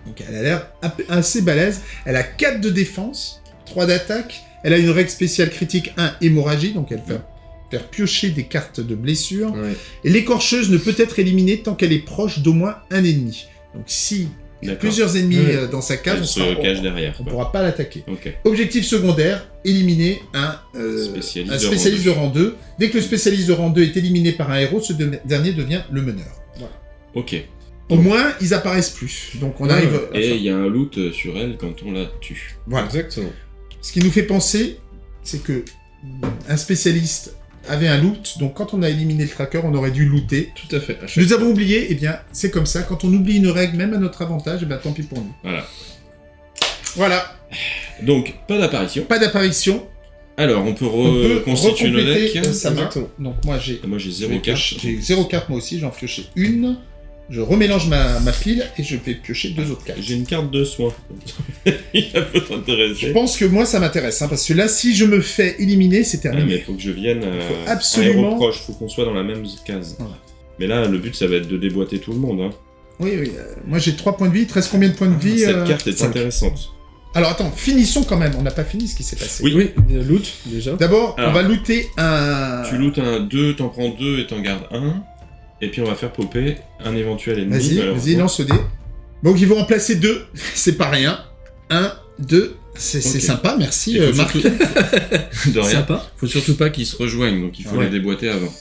S1: Donc elle a l'air assez balèze. Elle a 4 de défense, 3 d'attaque. Elle a une règle spéciale critique 1 hémorragie, donc elle fait faire piocher des cartes de blessure.
S4: Ouais.
S1: Et l'écorcheuse ne peut être éliminée tant qu'elle est proche d'au moins un ennemi. Donc si il y a plusieurs ennemis euh, dans sa case,
S3: Elle
S1: on
S3: se
S1: sera-
S3: cache
S1: on-
S3: derrière.
S1: on
S3: quoi.
S1: pourra pas l'attaquer. Objectif secondaire, éliminer un, euh,
S3: Spécialiste
S1: un
S3: de rang
S1: de rang 2. Dès que le spécialiste de rang 2 est éliminé par un héros, ce de- dernier devient le meneur. Voilà.
S3: Ok.
S1: Au moins, ils apparaissent plus. Donc on
S4: Ouais,
S1: arrive...
S4: ouais.
S3: Et il y a un loot sur elle quand on la tue.
S1: Voilà.
S4: Exactement.
S1: Ce qui nous fait penser, c'est que un spécialiste avait un loot, donc quand on a éliminé le tracker, on aurait dû looter.
S4: Tout à fait. à
S1: Nous avons oublié, eh bien, c'est comme ça. Quand on oublie une règle, même à notre avantage, eh bien, tant pis pour nous.
S3: Voilà.
S1: Voilà,
S3: Donc, pas d'apparition.
S1: pas d'apparition.
S3: Alors, on peut
S1: On peut
S3: reconstituer le
S1: recompléter
S3: deck.
S1: euh, sa main.
S4: Exactement.
S1: Donc moi j'ai
S3: Moi, j'ai
S1: je
S3: zéro
S1: vais
S3: carte.
S1: piocher- J'ai zéro carte moi aussi, j'en pioché une. Je remélange ma, ma pile et je vais piocher deux autres cartes.
S3: J'ai une carte de soin. il peut
S1: Je
S3: t'intéresser.
S1: pense que moi ça m'intéresse, hein, parce que là si je me fais éliminer, c'est
S3: Ah, mais
S1: terminé.
S3: il faut que je vienne euh,
S1: faut
S3: à
S1: absolument-
S3: héros proche, faut qu'on soit dans la même case.
S1: Voilà.
S3: Mais là, le but, ça va être de déboîter tout le monde. Hein.
S1: Oui, oui. euh, moi j'ai 3 points de vie, il te reste combien de points de vie
S3: Cette
S1: euh,
S3: carte est
S4: cinq.
S3: intéressante.
S1: Alors attends, finissons quand même. On n'a pas fini ce qui s'est passé.
S3: Oui.
S4: Oui, euh, loot, déjà.
S1: D'abord, on va looter un.
S3: Tu lootes un 2, t'en prends 2 et t'en gardes un. Et puis on va faire popper un éventuel ennemi.
S1: Vas-y, vas-y, lance le dé. Donc ils vont en placer deux. C'est pas rien. Un, deux. C'est sympa, merci euh, Marc.
S3: surtout- De rien.
S4: Sympa.
S3: Faut surtout pas qu'ils se rejoignent, donc il faut
S4: Ouais.
S3: les déboîter avant.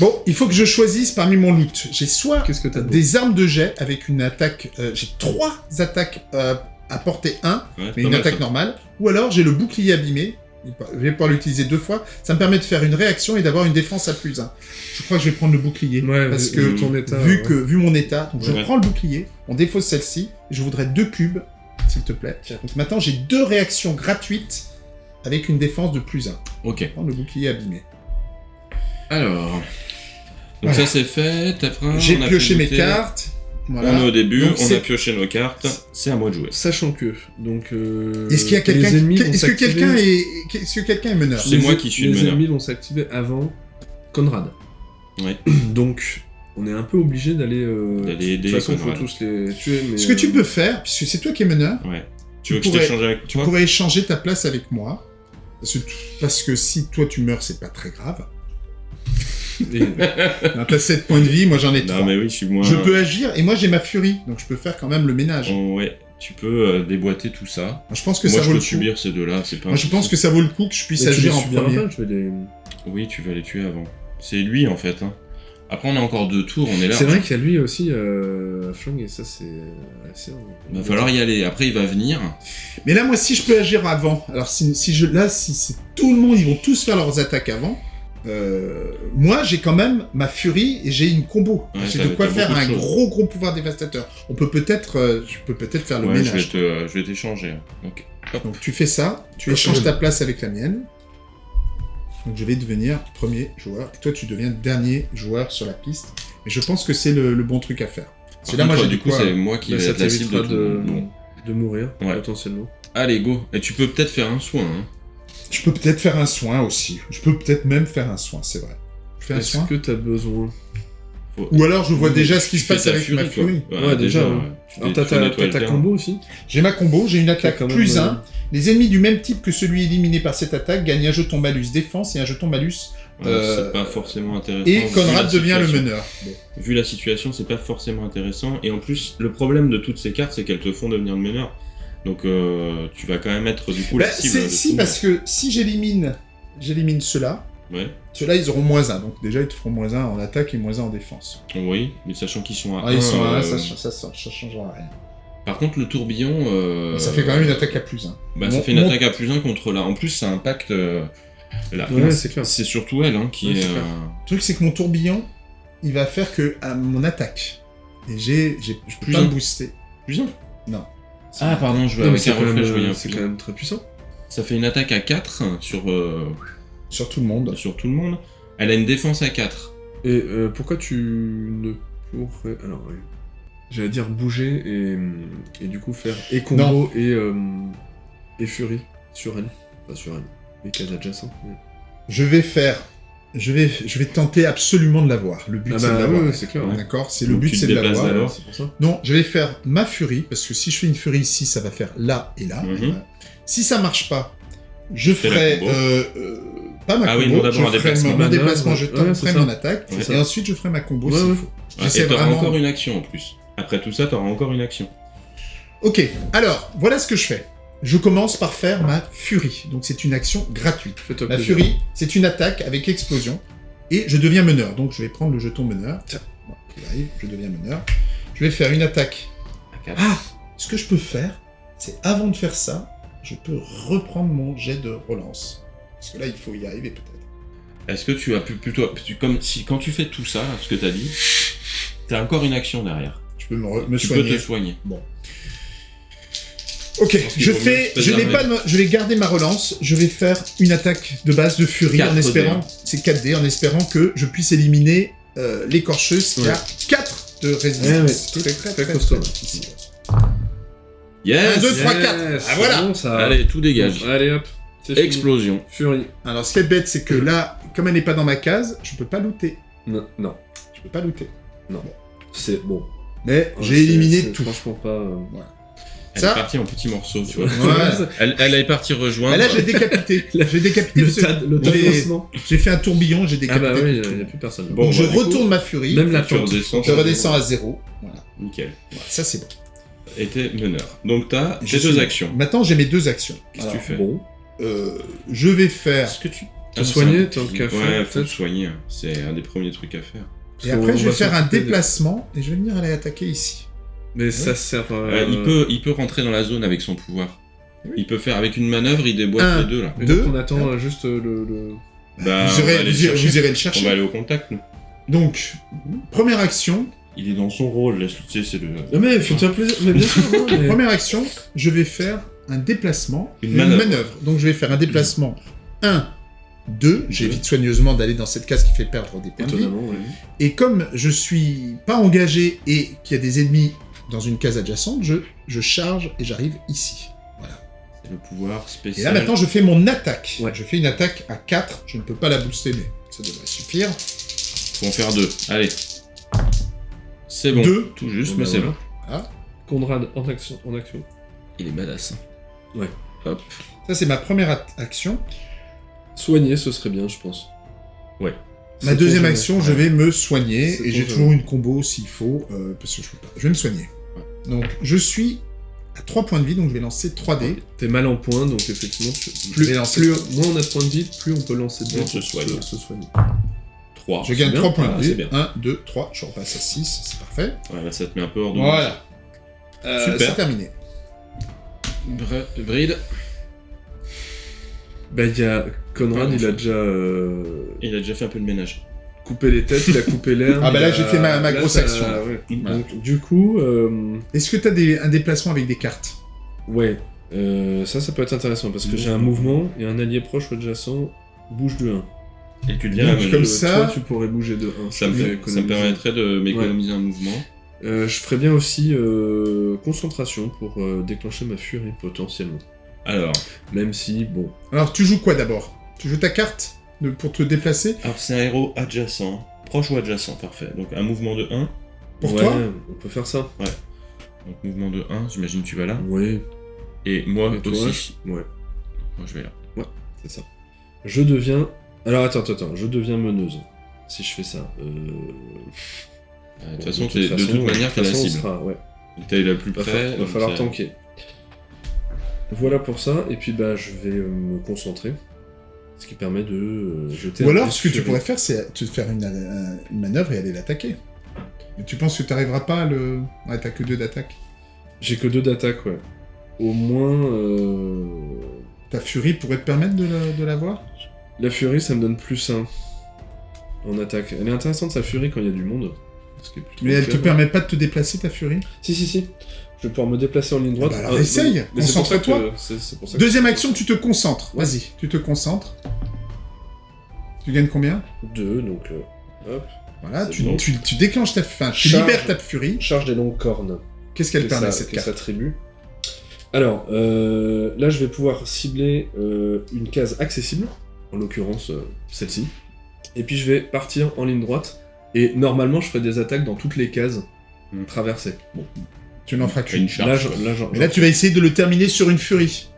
S1: Bon, il faut que je choisisse parmi mon loot. J'ai soit
S4: que
S1: des armes de jet avec une attaque. euh, j'ai trois attaques euh, à portée 1,
S3: Ouais,
S1: mais une attaque
S3: ça.
S1: normale. Ou alors j'ai le bouclier abîmé. Je vais pouvoir l'utiliser deux fois. Ça me permet de faire une réaction et d'avoir une défense à plus 1. Je crois que je vais prendre le bouclier.
S4: Ouais,
S1: parce
S4: vu-
S1: que
S4: vu ton état.
S1: vu
S4: ouais.
S1: que vu mon état, donc je
S3: Ouais.
S1: prends le bouclier, on défausse celle-ci, je voudrais deux cubes, s'il te plaît. Donc maintenant j'ai deux réactions gratuites avec une défense de plus 1.
S3: Ok.
S1: Prends le bouclier abîmé.
S3: Alors. Donc
S1: Voilà.
S3: ça c'est fait, après
S1: j'ai pioché mes cartes. Voilà.
S3: On est au début,
S1: Donc,
S3: on a pioché nos cartes, c'est à moi de jouer.
S4: Sachant que, donc. euh,
S1: Est-ce qu'il y a quelqu'un
S4: les
S1: qui- Est-ce que quelqu'un est est-ce que quelqu'un est meneur
S3: C'est
S4: les-
S3: moi qui suis le
S4: Les
S3: meneur.
S4: ennemis vont s'activer avant Conrad.
S3: Ouais.
S4: Donc, on est un peu obligé d'aller. euh,
S3: D'aller aider
S4: De toute façon, faut tous les tuer. Mais,
S1: Ce que tu
S4: euh,
S1: peux faire, puisque c'est toi qui es meneur,
S3: Ouais.
S1: Tu
S3: Tu veux que je
S1: pourrais-
S3: t'échange avec
S1: tu
S3: toi?
S1: pourrais échanger ta place avec moi. Parce que, parce que si toi tu meurs, c'est pas très grave.
S4: Et-
S1: T'as 7 points de vie, moi j'en ai 3.
S3: Non mais oui, je suis moins...
S1: Je peux agir, et moi j'ai ma furie, donc je peux faire quand même le ménage.
S3: Oh, ouais, tu peux euh, déboîter tout ça.
S1: Moi, je pense que
S3: Moi
S1: ça
S3: je
S1: vaut
S3: peux
S1: le coup.
S3: subir ces deux-là, c'est pas un
S1: Moi je pense que ça vaut le coup que je puisse
S4: mais tu les
S1: agir en premier.
S4: pas, je vais les-
S3: Oui, tu vas les tuer avant. C'est lui en fait. Hein. Après on a encore deux tours, on est là.
S4: C'est vrai qu'il y a lui aussi, euh, flingue, et ça, c'est. assez-
S3: Il va falloir y aller. Après il va venir.
S1: Mais là, moi, si je peux agir avant, alors si, si je, là, si c'est tout le monde, ils vont tous faire leurs attaques avant. Euh, moi, j'ai quand même ma furie et j'ai une combo.
S3: Ouais,
S1: j'ai de quoi faire
S3: de
S1: un
S3: choses.
S1: gros gros pouvoir dévastateur. On peut peut-être, euh, je peux peut-être faire le
S3: Ouais,
S1: ménage.
S3: euh, je vais t'échanger. Donc,
S1: tu fais ça, tu échanges ta place avec la mienne. Donc je vais devenir premier joueur. Et toi, tu deviens dernier joueur sur la piste. Et je pense que c'est le, le bon truc à faire. C'est là, moi, j'ai
S3: du coup c'est moi qui
S4: Bah,
S3: vais être la cible de
S4: mourir,
S3: Ouais.
S4: potentiellement.
S3: Allez go. Et tu peux peut-être faire un soin. Hein.
S1: Je peux peut-être faire un soin aussi. Je peux peut-être même faire un soin, c'est vrai. Je fais un
S4: Est-ce
S1: soin.
S4: que t'as besoin
S3: Faut-
S1: Ou alors je vois
S3: Oui,
S1: déjà ce qui se passe avec ma
S3: toi.
S1: furie.
S4: Ouais, déjà, ouais.
S3: Tu
S4: Alors,
S3: dé-
S4: t'as
S3: tu
S4: ta, combo aussi
S1: J'ai ma combo, j'ai une attaque
S4: même,
S1: plus
S4: euh,
S1: 1. Les ennemis du même type que celui éliminé par cette attaque gagnent un jeton malus défense et un jeton malus.
S3: Ouais,
S1: Euh,
S3: C'est pas forcément intéressant.
S1: Et
S3: vu
S1: Conrad
S3: la
S1: devient le
S3: situation.
S1: meneur. Bon.
S3: Vu la situation, c'est pas forcément intéressant. Et en plus, le problème de toutes ces cartes, c'est qu'elles te font devenir le meneur. Donc euh, tu vas quand même être du coup
S1: Bah,
S3: la cible.
S1: c'est-
S3: de
S1: si,
S3: tout
S1: parce que si j'élimine j'élimine ceux-là.
S3: Ouais.
S1: ceux-là ils auront moins 1. Donc déjà ils te feront moins 1 en attaque et moins 1 en défense.
S3: Oui, mais sachant qu'ils sont à
S1: Ah, ils
S3: 1,
S1: sont à
S3: euh,
S1: 1, ça, ça, ça, ça changera rien.
S3: Par contre, le tourbillon. euh,
S1: Ça fait quand même une attaque à plus 1.
S3: Bah, ça
S1: Mon-
S3: fait une
S1: mon-
S3: attaque à plus 1 contre là. En plus, ça impacte. euh, la-
S4: Ouais, c'est clair.
S3: C'est surtout elle hein, qui
S4: Ouais,
S3: est.
S4: clair.
S3: euh,
S1: Le truc c'est que mon tourbillon, il va faire que à mon attaque. Et j'ai, j'ai, je peux
S3: Plus
S1: pas
S3: un.
S1: booster.
S3: Plus un.
S1: Non.
S3: Ah, pardon, je vais
S4: mais
S3: avec
S4: c'est
S3: un reflet, je voyais un
S4: c'est quand
S3: un.
S4: même très puissant.
S3: Ça fait une attaque à 4 sur, euh,
S1: Sur tout le monde.
S3: sur tout le monde. Elle a une défense à 4.
S4: Et euh, pourquoi tu ne pourrais. Alors, oui. J'allais dire bouger et, et du coup faire et combo et, euh, et furie sur elle. Pas sur elle, les cases adjacentes. mais-
S1: Je vais faire. Je vais, je vais tenter absolument de l'avoir. Le but
S4: Ah
S1: c'est
S4: bah,
S1: de l'avoir.
S4: ouais, ouais, c'est clair. ouais.
S1: D'accord C'est le but c'est de l'avoir. Non, je vais faire ma furie, parce que si je fais une furie ici, ça va faire là et là.
S3: Mhm.
S1: Si ça marche pas, je ferai... euh, euh, pas ma
S3: Ah oui,
S1: combo,
S3: non, d'abord
S1: je
S3: un
S1: ferai
S3: déplacement.
S1: mon, déplacement, je
S4: ça.
S1: mon attaque, et
S3: ça.
S1: ensuite je ferai ma combo s'il faut.
S3: Et t'auras encore une action en plus. Après tout ça, t'auras encore une action.
S1: Ok, alors, voilà ce que je fais. Je commence par faire ma furie, donc c'est une action gratuite. Ma furie, c'est une attaque avec explosion, et je deviens meneur, donc je vais prendre le jeton meneur. Bon, il arrive, je deviens meneur. Je vais faire une attaque
S3: À 4.
S1: Ah Ce que je peux faire, c'est avant de faire ça, je peux reprendre mon jet de relance. Parce que là, il faut y arriver peut-être.
S3: Est-ce que tu as pu plutôt. tu- comme si quand tu fais tout ça, ce que t'as dit, t'as encore une action derrière.
S1: Je peux me, re- me
S3: tu
S1: soigner.
S3: peux te soigner.
S1: Ok, je fais, je vais pas, je vais garder ma relance. Je vais faire une attaque de base de furie en
S3: 4D,
S1: espérant,
S3: hein.
S1: c'est 4D, en espérant que je puisse éliminer euh, l'écorcheuse qui
S4: Ouais.
S1: a 4 de résistance.
S4: Ouais, ouais,
S1: C'est
S4: très,
S1: très,
S4: très
S1: très,
S4: costaud.
S3: Yes
S1: Un, deux, trois,
S4: Yes,
S1: quatre. Ah,
S4: c'est
S1: voilà.
S4: bon, ça.
S3: Allez, tout dégage.
S4: Bon, allez hop.
S3: Explosion.
S4: Furie.
S1: Alors, ce qui est bête, c'est que là, comme elle n'est pas dans ma case, je peux pas looter.
S4: Non, non.
S1: Je peux pas looter.
S4: C'est bon.
S1: Mais
S4: Ouais,
S1: j'ai éliminé tout.
S4: Franchement pas. euh,
S3: Elle
S1: Ça-
S3: est partie en petits morceaux, tu vois.
S1: Ouais.
S3: Elle, elle est partie rejoindre.
S1: Ah, là, j'ai décapité. J'ai décapité.
S2: Le
S1: parce que
S2: tas de- le tas de
S1: j'ai- fait un tourbillon, j'ai
S2: Ah
S1: décapité.
S2: bah oui, il n'y a plus personne.
S3: Bon,
S1: Donc je
S3: bah, coup,
S1: retourne ma furie.
S2: Même la
S3: tu redescends.
S1: Je redescends à zéro. Voilà.
S3: Nickel.
S1: Voilà, ça c'est bon.
S3: Et t'es meneur. Donc t'as
S1: Je
S3: tes deux
S1: suis-
S3: actions.
S1: Maintenant j'ai mes deux actions.
S3: Qu'est-ce que tu fais
S2: Bon,
S1: euh, Je vais faire.
S3: Est-ce que tu...
S2: Te
S3: Ah,
S2: soigner, tant qu'à faire,
S3: Ouais, faut te soigner. hein. C'est un des premiers trucs à faire.
S1: Et après je vais
S2: va
S1: faire un déplacement et je vais venir aller attaquer ici.
S2: Mais ça sert.
S3: Euh,
S2: euh,
S3: il, peut, il peut rentrer dans la zone avec son pouvoir.
S1: Oui.
S3: Il peut faire avec une manœuvre, il déboîte
S1: Un.
S3: les deux là.
S1: Deux.
S2: donc on attend euh, juste euh, le. le-
S3: Bah,
S1: vous, irez, irez-
S3: chercher.
S1: vous irez le
S3: On va aller au contact, nous.
S1: Donc, première action.
S3: Il est dans son rôle, laisse tu sais, c'est le...
S2: Non mais fais-toi plaisir. Mais bien sûr, non, mais-
S1: Première action, je vais faire un déplacement,
S3: Une
S1: une
S3: manœuvre.
S1: Donc je vais faire un déplacement 1, 2. J'évite soigneusement d'aller dans cette case qui fait perdre des points de vie.
S2: Étonnamment, ouais.
S1: Et comme je suis pas engagé et qu'il y a des ennemis dans une case adjacente, je, je charge et j'arrive ici.
S3: c'est le pouvoir
S1: Et
S3: spécial.
S1: là maintenant je fais mon attaque.
S2: Ouais.
S1: Je fais une attaque à 4, je ne peux pas la booster mais ça devrait suffire.
S3: Faut en faire deux. Allez. C'est bon.
S1: Deux.
S3: Tout juste,
S2: Bon,
S3: mais
S2: bah,
S3: c'est
S2: voilà.
S3: bon.
S2: Conrad en action. En action.
S3: Il est badass. hein.
S2: Ouais.
S3: Hop.
S1: Ça c'est ma première action.
S2: Soigner, ce serait bien, je pense.
S3: Ouais.
S1: Ma deuxième action, je vais me soigner et j'ai toujours une combo s'il faut, euh, parce que je peux pas. Je vais me soigner. Donc je suis à 3 points de vie, donc je vais lancer 3 dés.
S2: T'es mal en point, donc effectivement, tu-
S1: Plus- lancer-
S2: plus- moins on a de points de vie, plus on peut lancer de
S3: On
S2: dés
S3: se
S2: pour
S3: soigne.
S2: Se, se soigner.
S3: 3.
S1: Je gagne
S2: bien.
S1: 3 points
S3: Ah,
S1: de
S3: c'est
S1: vie.
S3: bien.
S1: 1, 2, 3, je repasse à 6, c'est parfait.
S3: Ouais, là, ça te met un peu hors de
S1: Voilà. Euh,
S3: Super.
S1: c'est terminé.
S3: Br- Bride,
S2: Bah, il y a. Conrad, il a déjà euh,
S3: il a déjà fait un peu de ménage.
S2: coupé les têtes, il a coupé l'air.
S1: Ah bah
S2: il
S1: là,
S2: a-
S1: j'ai fait ma- ma
S2: là,
S1: grosse
S2: ça-
S1: action.
S2: ouais. Donc, du coup, euh,
S1: Est-ce que tu as un déplacement avec des cartes?
S2: Ouais, euh, ça, ça peut être intéressant parce que j'ai un mouvement et un allié proche ou adjacent bouge de 1.
S3: Et tu deviens
S1: Donc,
S3: la meneuse.
S1: comme ça-
S2: Toi, tu pourrais bouger de 1.
S3: Ça me, fait- ça me permettrait de m'économiser un mouvement.
S2: Euh, je ferais bien aussi euh, concentration pour euh, déclencher ma furie potentiellement.
S3: Alors,
S2: Même si, bon,
S1: Alors tu joues quoi d'abord? Tu joues ta carte de- pour te déplacer
S3: alors c'est un héros adjacent. Proche ou adjacent, parfait. Donc un mouvement de 1.
S1: Pour
S2: ouais,
S1: toi
S2: on peut faire ça.
S3: Donc mouvement de 1, j'imagine que tu vas là.
S2: Oui,
S3: Et moi
S2: Et toi
S3: aussi.
S2: ouais,
S3: Moi je vais là.
S2: c'est ça. Je deviens. Alors attends, attends, attends, je deviens meneuse. Si je fais ça. Euh...
S3: Euh, De toute
S2: bon,
S3: façon, t'es- de toute manière, t'es
S2: de
S3: la
S2: toute
S3: cible.
S2: sera- ouais.
S3: T'es la plus
S2: Va,
S3: près.
S2: va
S3: donc
S2: falloir tanker. Voilà pour ça, et puis bah je vais euh, me concentrer. Ce qui permet de euh, jeter
S1: Ou
S2: un
S1: alors ce que tu pourrais faire c'est te faire une, un- une manœuvre et aller l'attaquer. Mais tu penses que tu n'arriveras pas à le... Ouais, t'as que 2 d'attaque.
S2: J'ai que deux d'attaque, ouais. Au moins. euh,
S1: Ta furie pourrait te permettre de la- de l'avoir
S2: La furie, ça me donne plus 1 en attaque. Elle est intéressante, sa furie, quand il y a du monde. Ce qui est plutôt
S1: Mais elle te
S2: ouais.
S1: permet pas de te déplacer ta furie?
S2: Si, si, si. Je vais pouvoir me déplacer en ligne droite.
S1: Ah bah alors
S2: Ah,
S1: essaye, concentre-toi. Deuxième action, tu te concentres.
S2: Ouais.
S1: Vas-y, tu te concentres. Tu gagnes combien?
S2: Deux, donc. euh, hop.
S1: Voilà, tu,
S2: bon.
S1: tu, tu déclenches ta... Enfin, tu
S2: Charge.
S1: libères ta furie.
S2: Charge des longues cornes.
S1: Qu'est-ce qu'elle permet, cette carte
S2: ça attribue? Alors, euh, là, je vais pouvoir cibler euh, une case accessible, en l'occurrence euh, celle-ci. Et puis, je vais partir en ligne droite. Et normalement, je ferai des attaques dans toutes les cases traversées. Bon,
S1: Tu n'en feras qu'une.
S3: charge.
S2: là, là,
S1: là, tu vas essayer de le terminer sur une furie.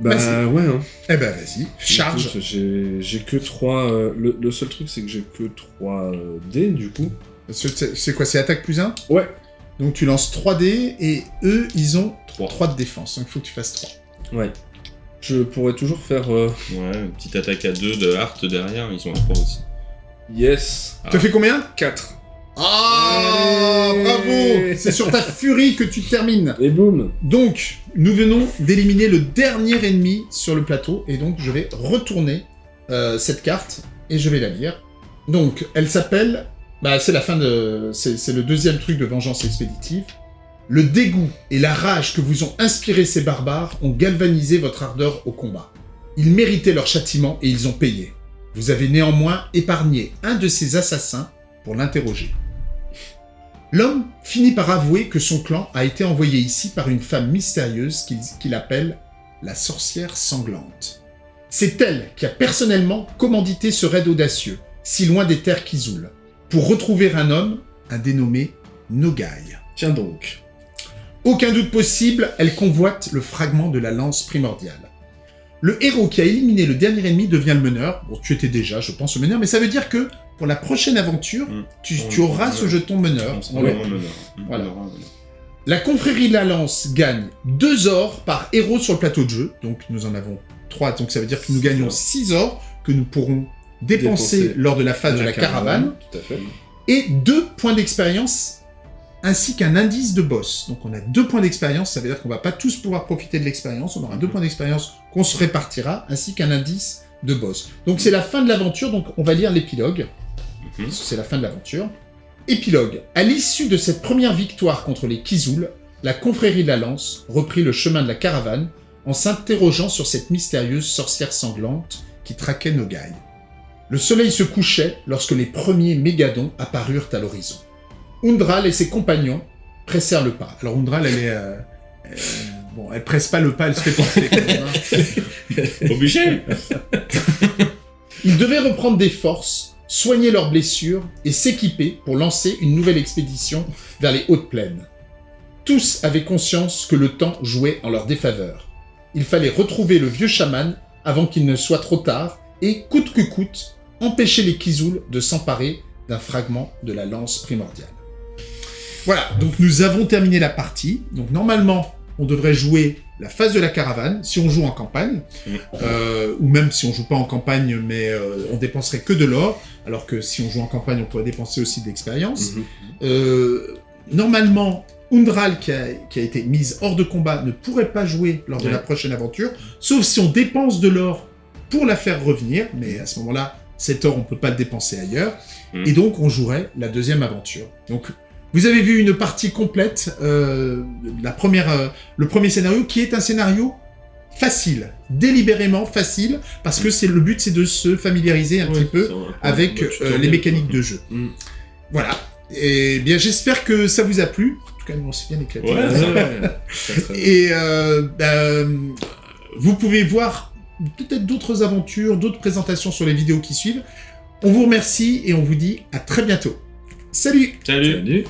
S2: Bah,
S1: vas-y.
S2: ouais, hein.
S1: Eh ben, vas-y, charge.
S2: Écoute, J'ai j'ai que 3. le, le seul truc, c'est que j'ai que 3 dés, du coup.
S1: C'est c'est quoi C'est attaque plus 1
S2: Ouais.
S1: Donc tu lances 3 dés et eux, ils ont
S3: 3.
S1: 3 de défense. Donc il faut que tu fasses 3.
S2: Ouais. Je pourrais toujours faire. euh,
S3: Ouais, une petite attaque à 2 de Hart derrière, ils sont à 3 aussi.
S2: Yes.
S3: Ah.
S1: Tu fais combien?
S2: 4.
S1: Ah Bravo C'est sur ta furie que tu termines.
S2: Et boum
S1: Donc, nous venons d'éliminer le dernier ennemi sur le plateau, et donc je vais retourner euh, cette carte, et je vais la lire. Donc, elle s'appelle... Bah, c'est la fin de... C'est c'est le deuxième truc de Vengeance Expéditive. Le dégoût et la rage que vous ont inspiré ces barbares ont galvanisé votre ardeur au combat. Ils méritaient leur châtiment et ils ont payé. Vous avez néanmoins épargné un de ces assassins pour l'interroger. L'homme finit par avouer que son clan a été envoyé ici par une femme mystérieuse qu'il appelle la sorcière sanglante. C'est elle qui a personnellement commandité ce raid audacieux, si loin des terres Kizoul, pour retrouver un homme, un dénommé Nogai.
S2: Tiens donc.
S1: Aucun doute possible, elle convoite le fragment de la lance primordiale. Le héros qui a éliminé le dernier ennemi devient le meneur. Bon, tu étais déjà, je pense, le meneur, mais ça veut dire que pour la prochaine aventure,
S3: Mm.
S1: tu,
S3: On-
S1: tu auras ce jeton meneur.
S3: On sera
S1: Ouais.
S3: vraiment meneur.
S1: Voilà.
S3: On aura un meneur.
S1: La confrérie de la lance gagne 2 ors par héros sur le plateau de jeu. Donc nous en avons 3, donc ça veut dire que nous gagnons 6 ors que nous pourrons dépenser,
S4: Dépenser
S1: lors de la phase de la, caravane.
S4: Tout à fait.
S1: Et 2 points d'expérience ainsi qu'un indice de boss. Donc on a 2 points d'expérience, ça veut dire qu'on va pas tous pouvoir profiter de l'expérience, on aura 2 points d'expérience qu'on se répartira, ainsi qu'un indice de boss. Donc c'est la fin de l'aventure, donc on va lire l'épilogue. C'est la fin de l'aventure. Épilogue. À l'issue de cette première victoire contre les Kizoul, la confrérie de la Lance reprit le chemin de la caravane en s'interrogeant sur cette mystérieuse sorcière sanglante qui traquait Nogai. Le soleil se couchait lorsque les premiers mégadons apparurent à l'horizon. Undral et ses compagnons pressèrent le pas. Alors Undral, elle est... euh, euh, bon, elle presse pas le pas, elle se fait même, hein.
S3: Obligé
S1: Ils devaient reprendre des forces, soigner leurs blessures et s'équiper pour lancer une nouvelle expédition vers les hautes plaines. Tous avaient conscience que le temps jouait en leur défaveur. Il fallait retrouver le vieux chaman avant qu'il ne soit trop tard et, coûte que coûte, empêcher les Kizoul de s'emparer d'un fragment de la lance primordiale. Voilà, donc nous avons terminé la partie. Donc normalement, on devrait jouer la phase de la caravane, si on joue en campagne, euh, ou même si on joue pas en campagne, mais euh, on dépenserait que de l'or, alors que si on joue en campagne, on pourrait dépenser aussi de l'expérience.
S4: Mhm.
S1: Euh, normalement, Undral, qui a, qui a été mise hors de combat, ne pourrait pas jouer lors de
S4: Ouais.
S1: la prochaine aventure, sauf si on dépense de l'or pour la faire revenir, mais à ce moment-là, cet or, on peut pas le dépenser ailleurs,
S3: Mm.
S1: et donc on jouerait la deuxième aventure. Donc, vous avez vu une partie complète, euh, la première, euh, le premier scénario, qui est un scénario facile, délibérément facile, parce que c'est le but, c'est de se familiariser un
S2: Ouais,
S1: petit peu avec euh, les mécaniques de jeu.
S4: Mm.
S1: Voilà. Et bien, j'espère que ça vous a plu. En tout cas, nous, on s'est bien éclaté.
S2: Ouais, ouais.
S1: Et ben, vous pouvez voir peut-être d'autres aventures, d'autres présentations sur les vidéos qui suivent. On vous remercie et on vous dit à très bientôt. Salut.
S3: Salut.
S2: Salut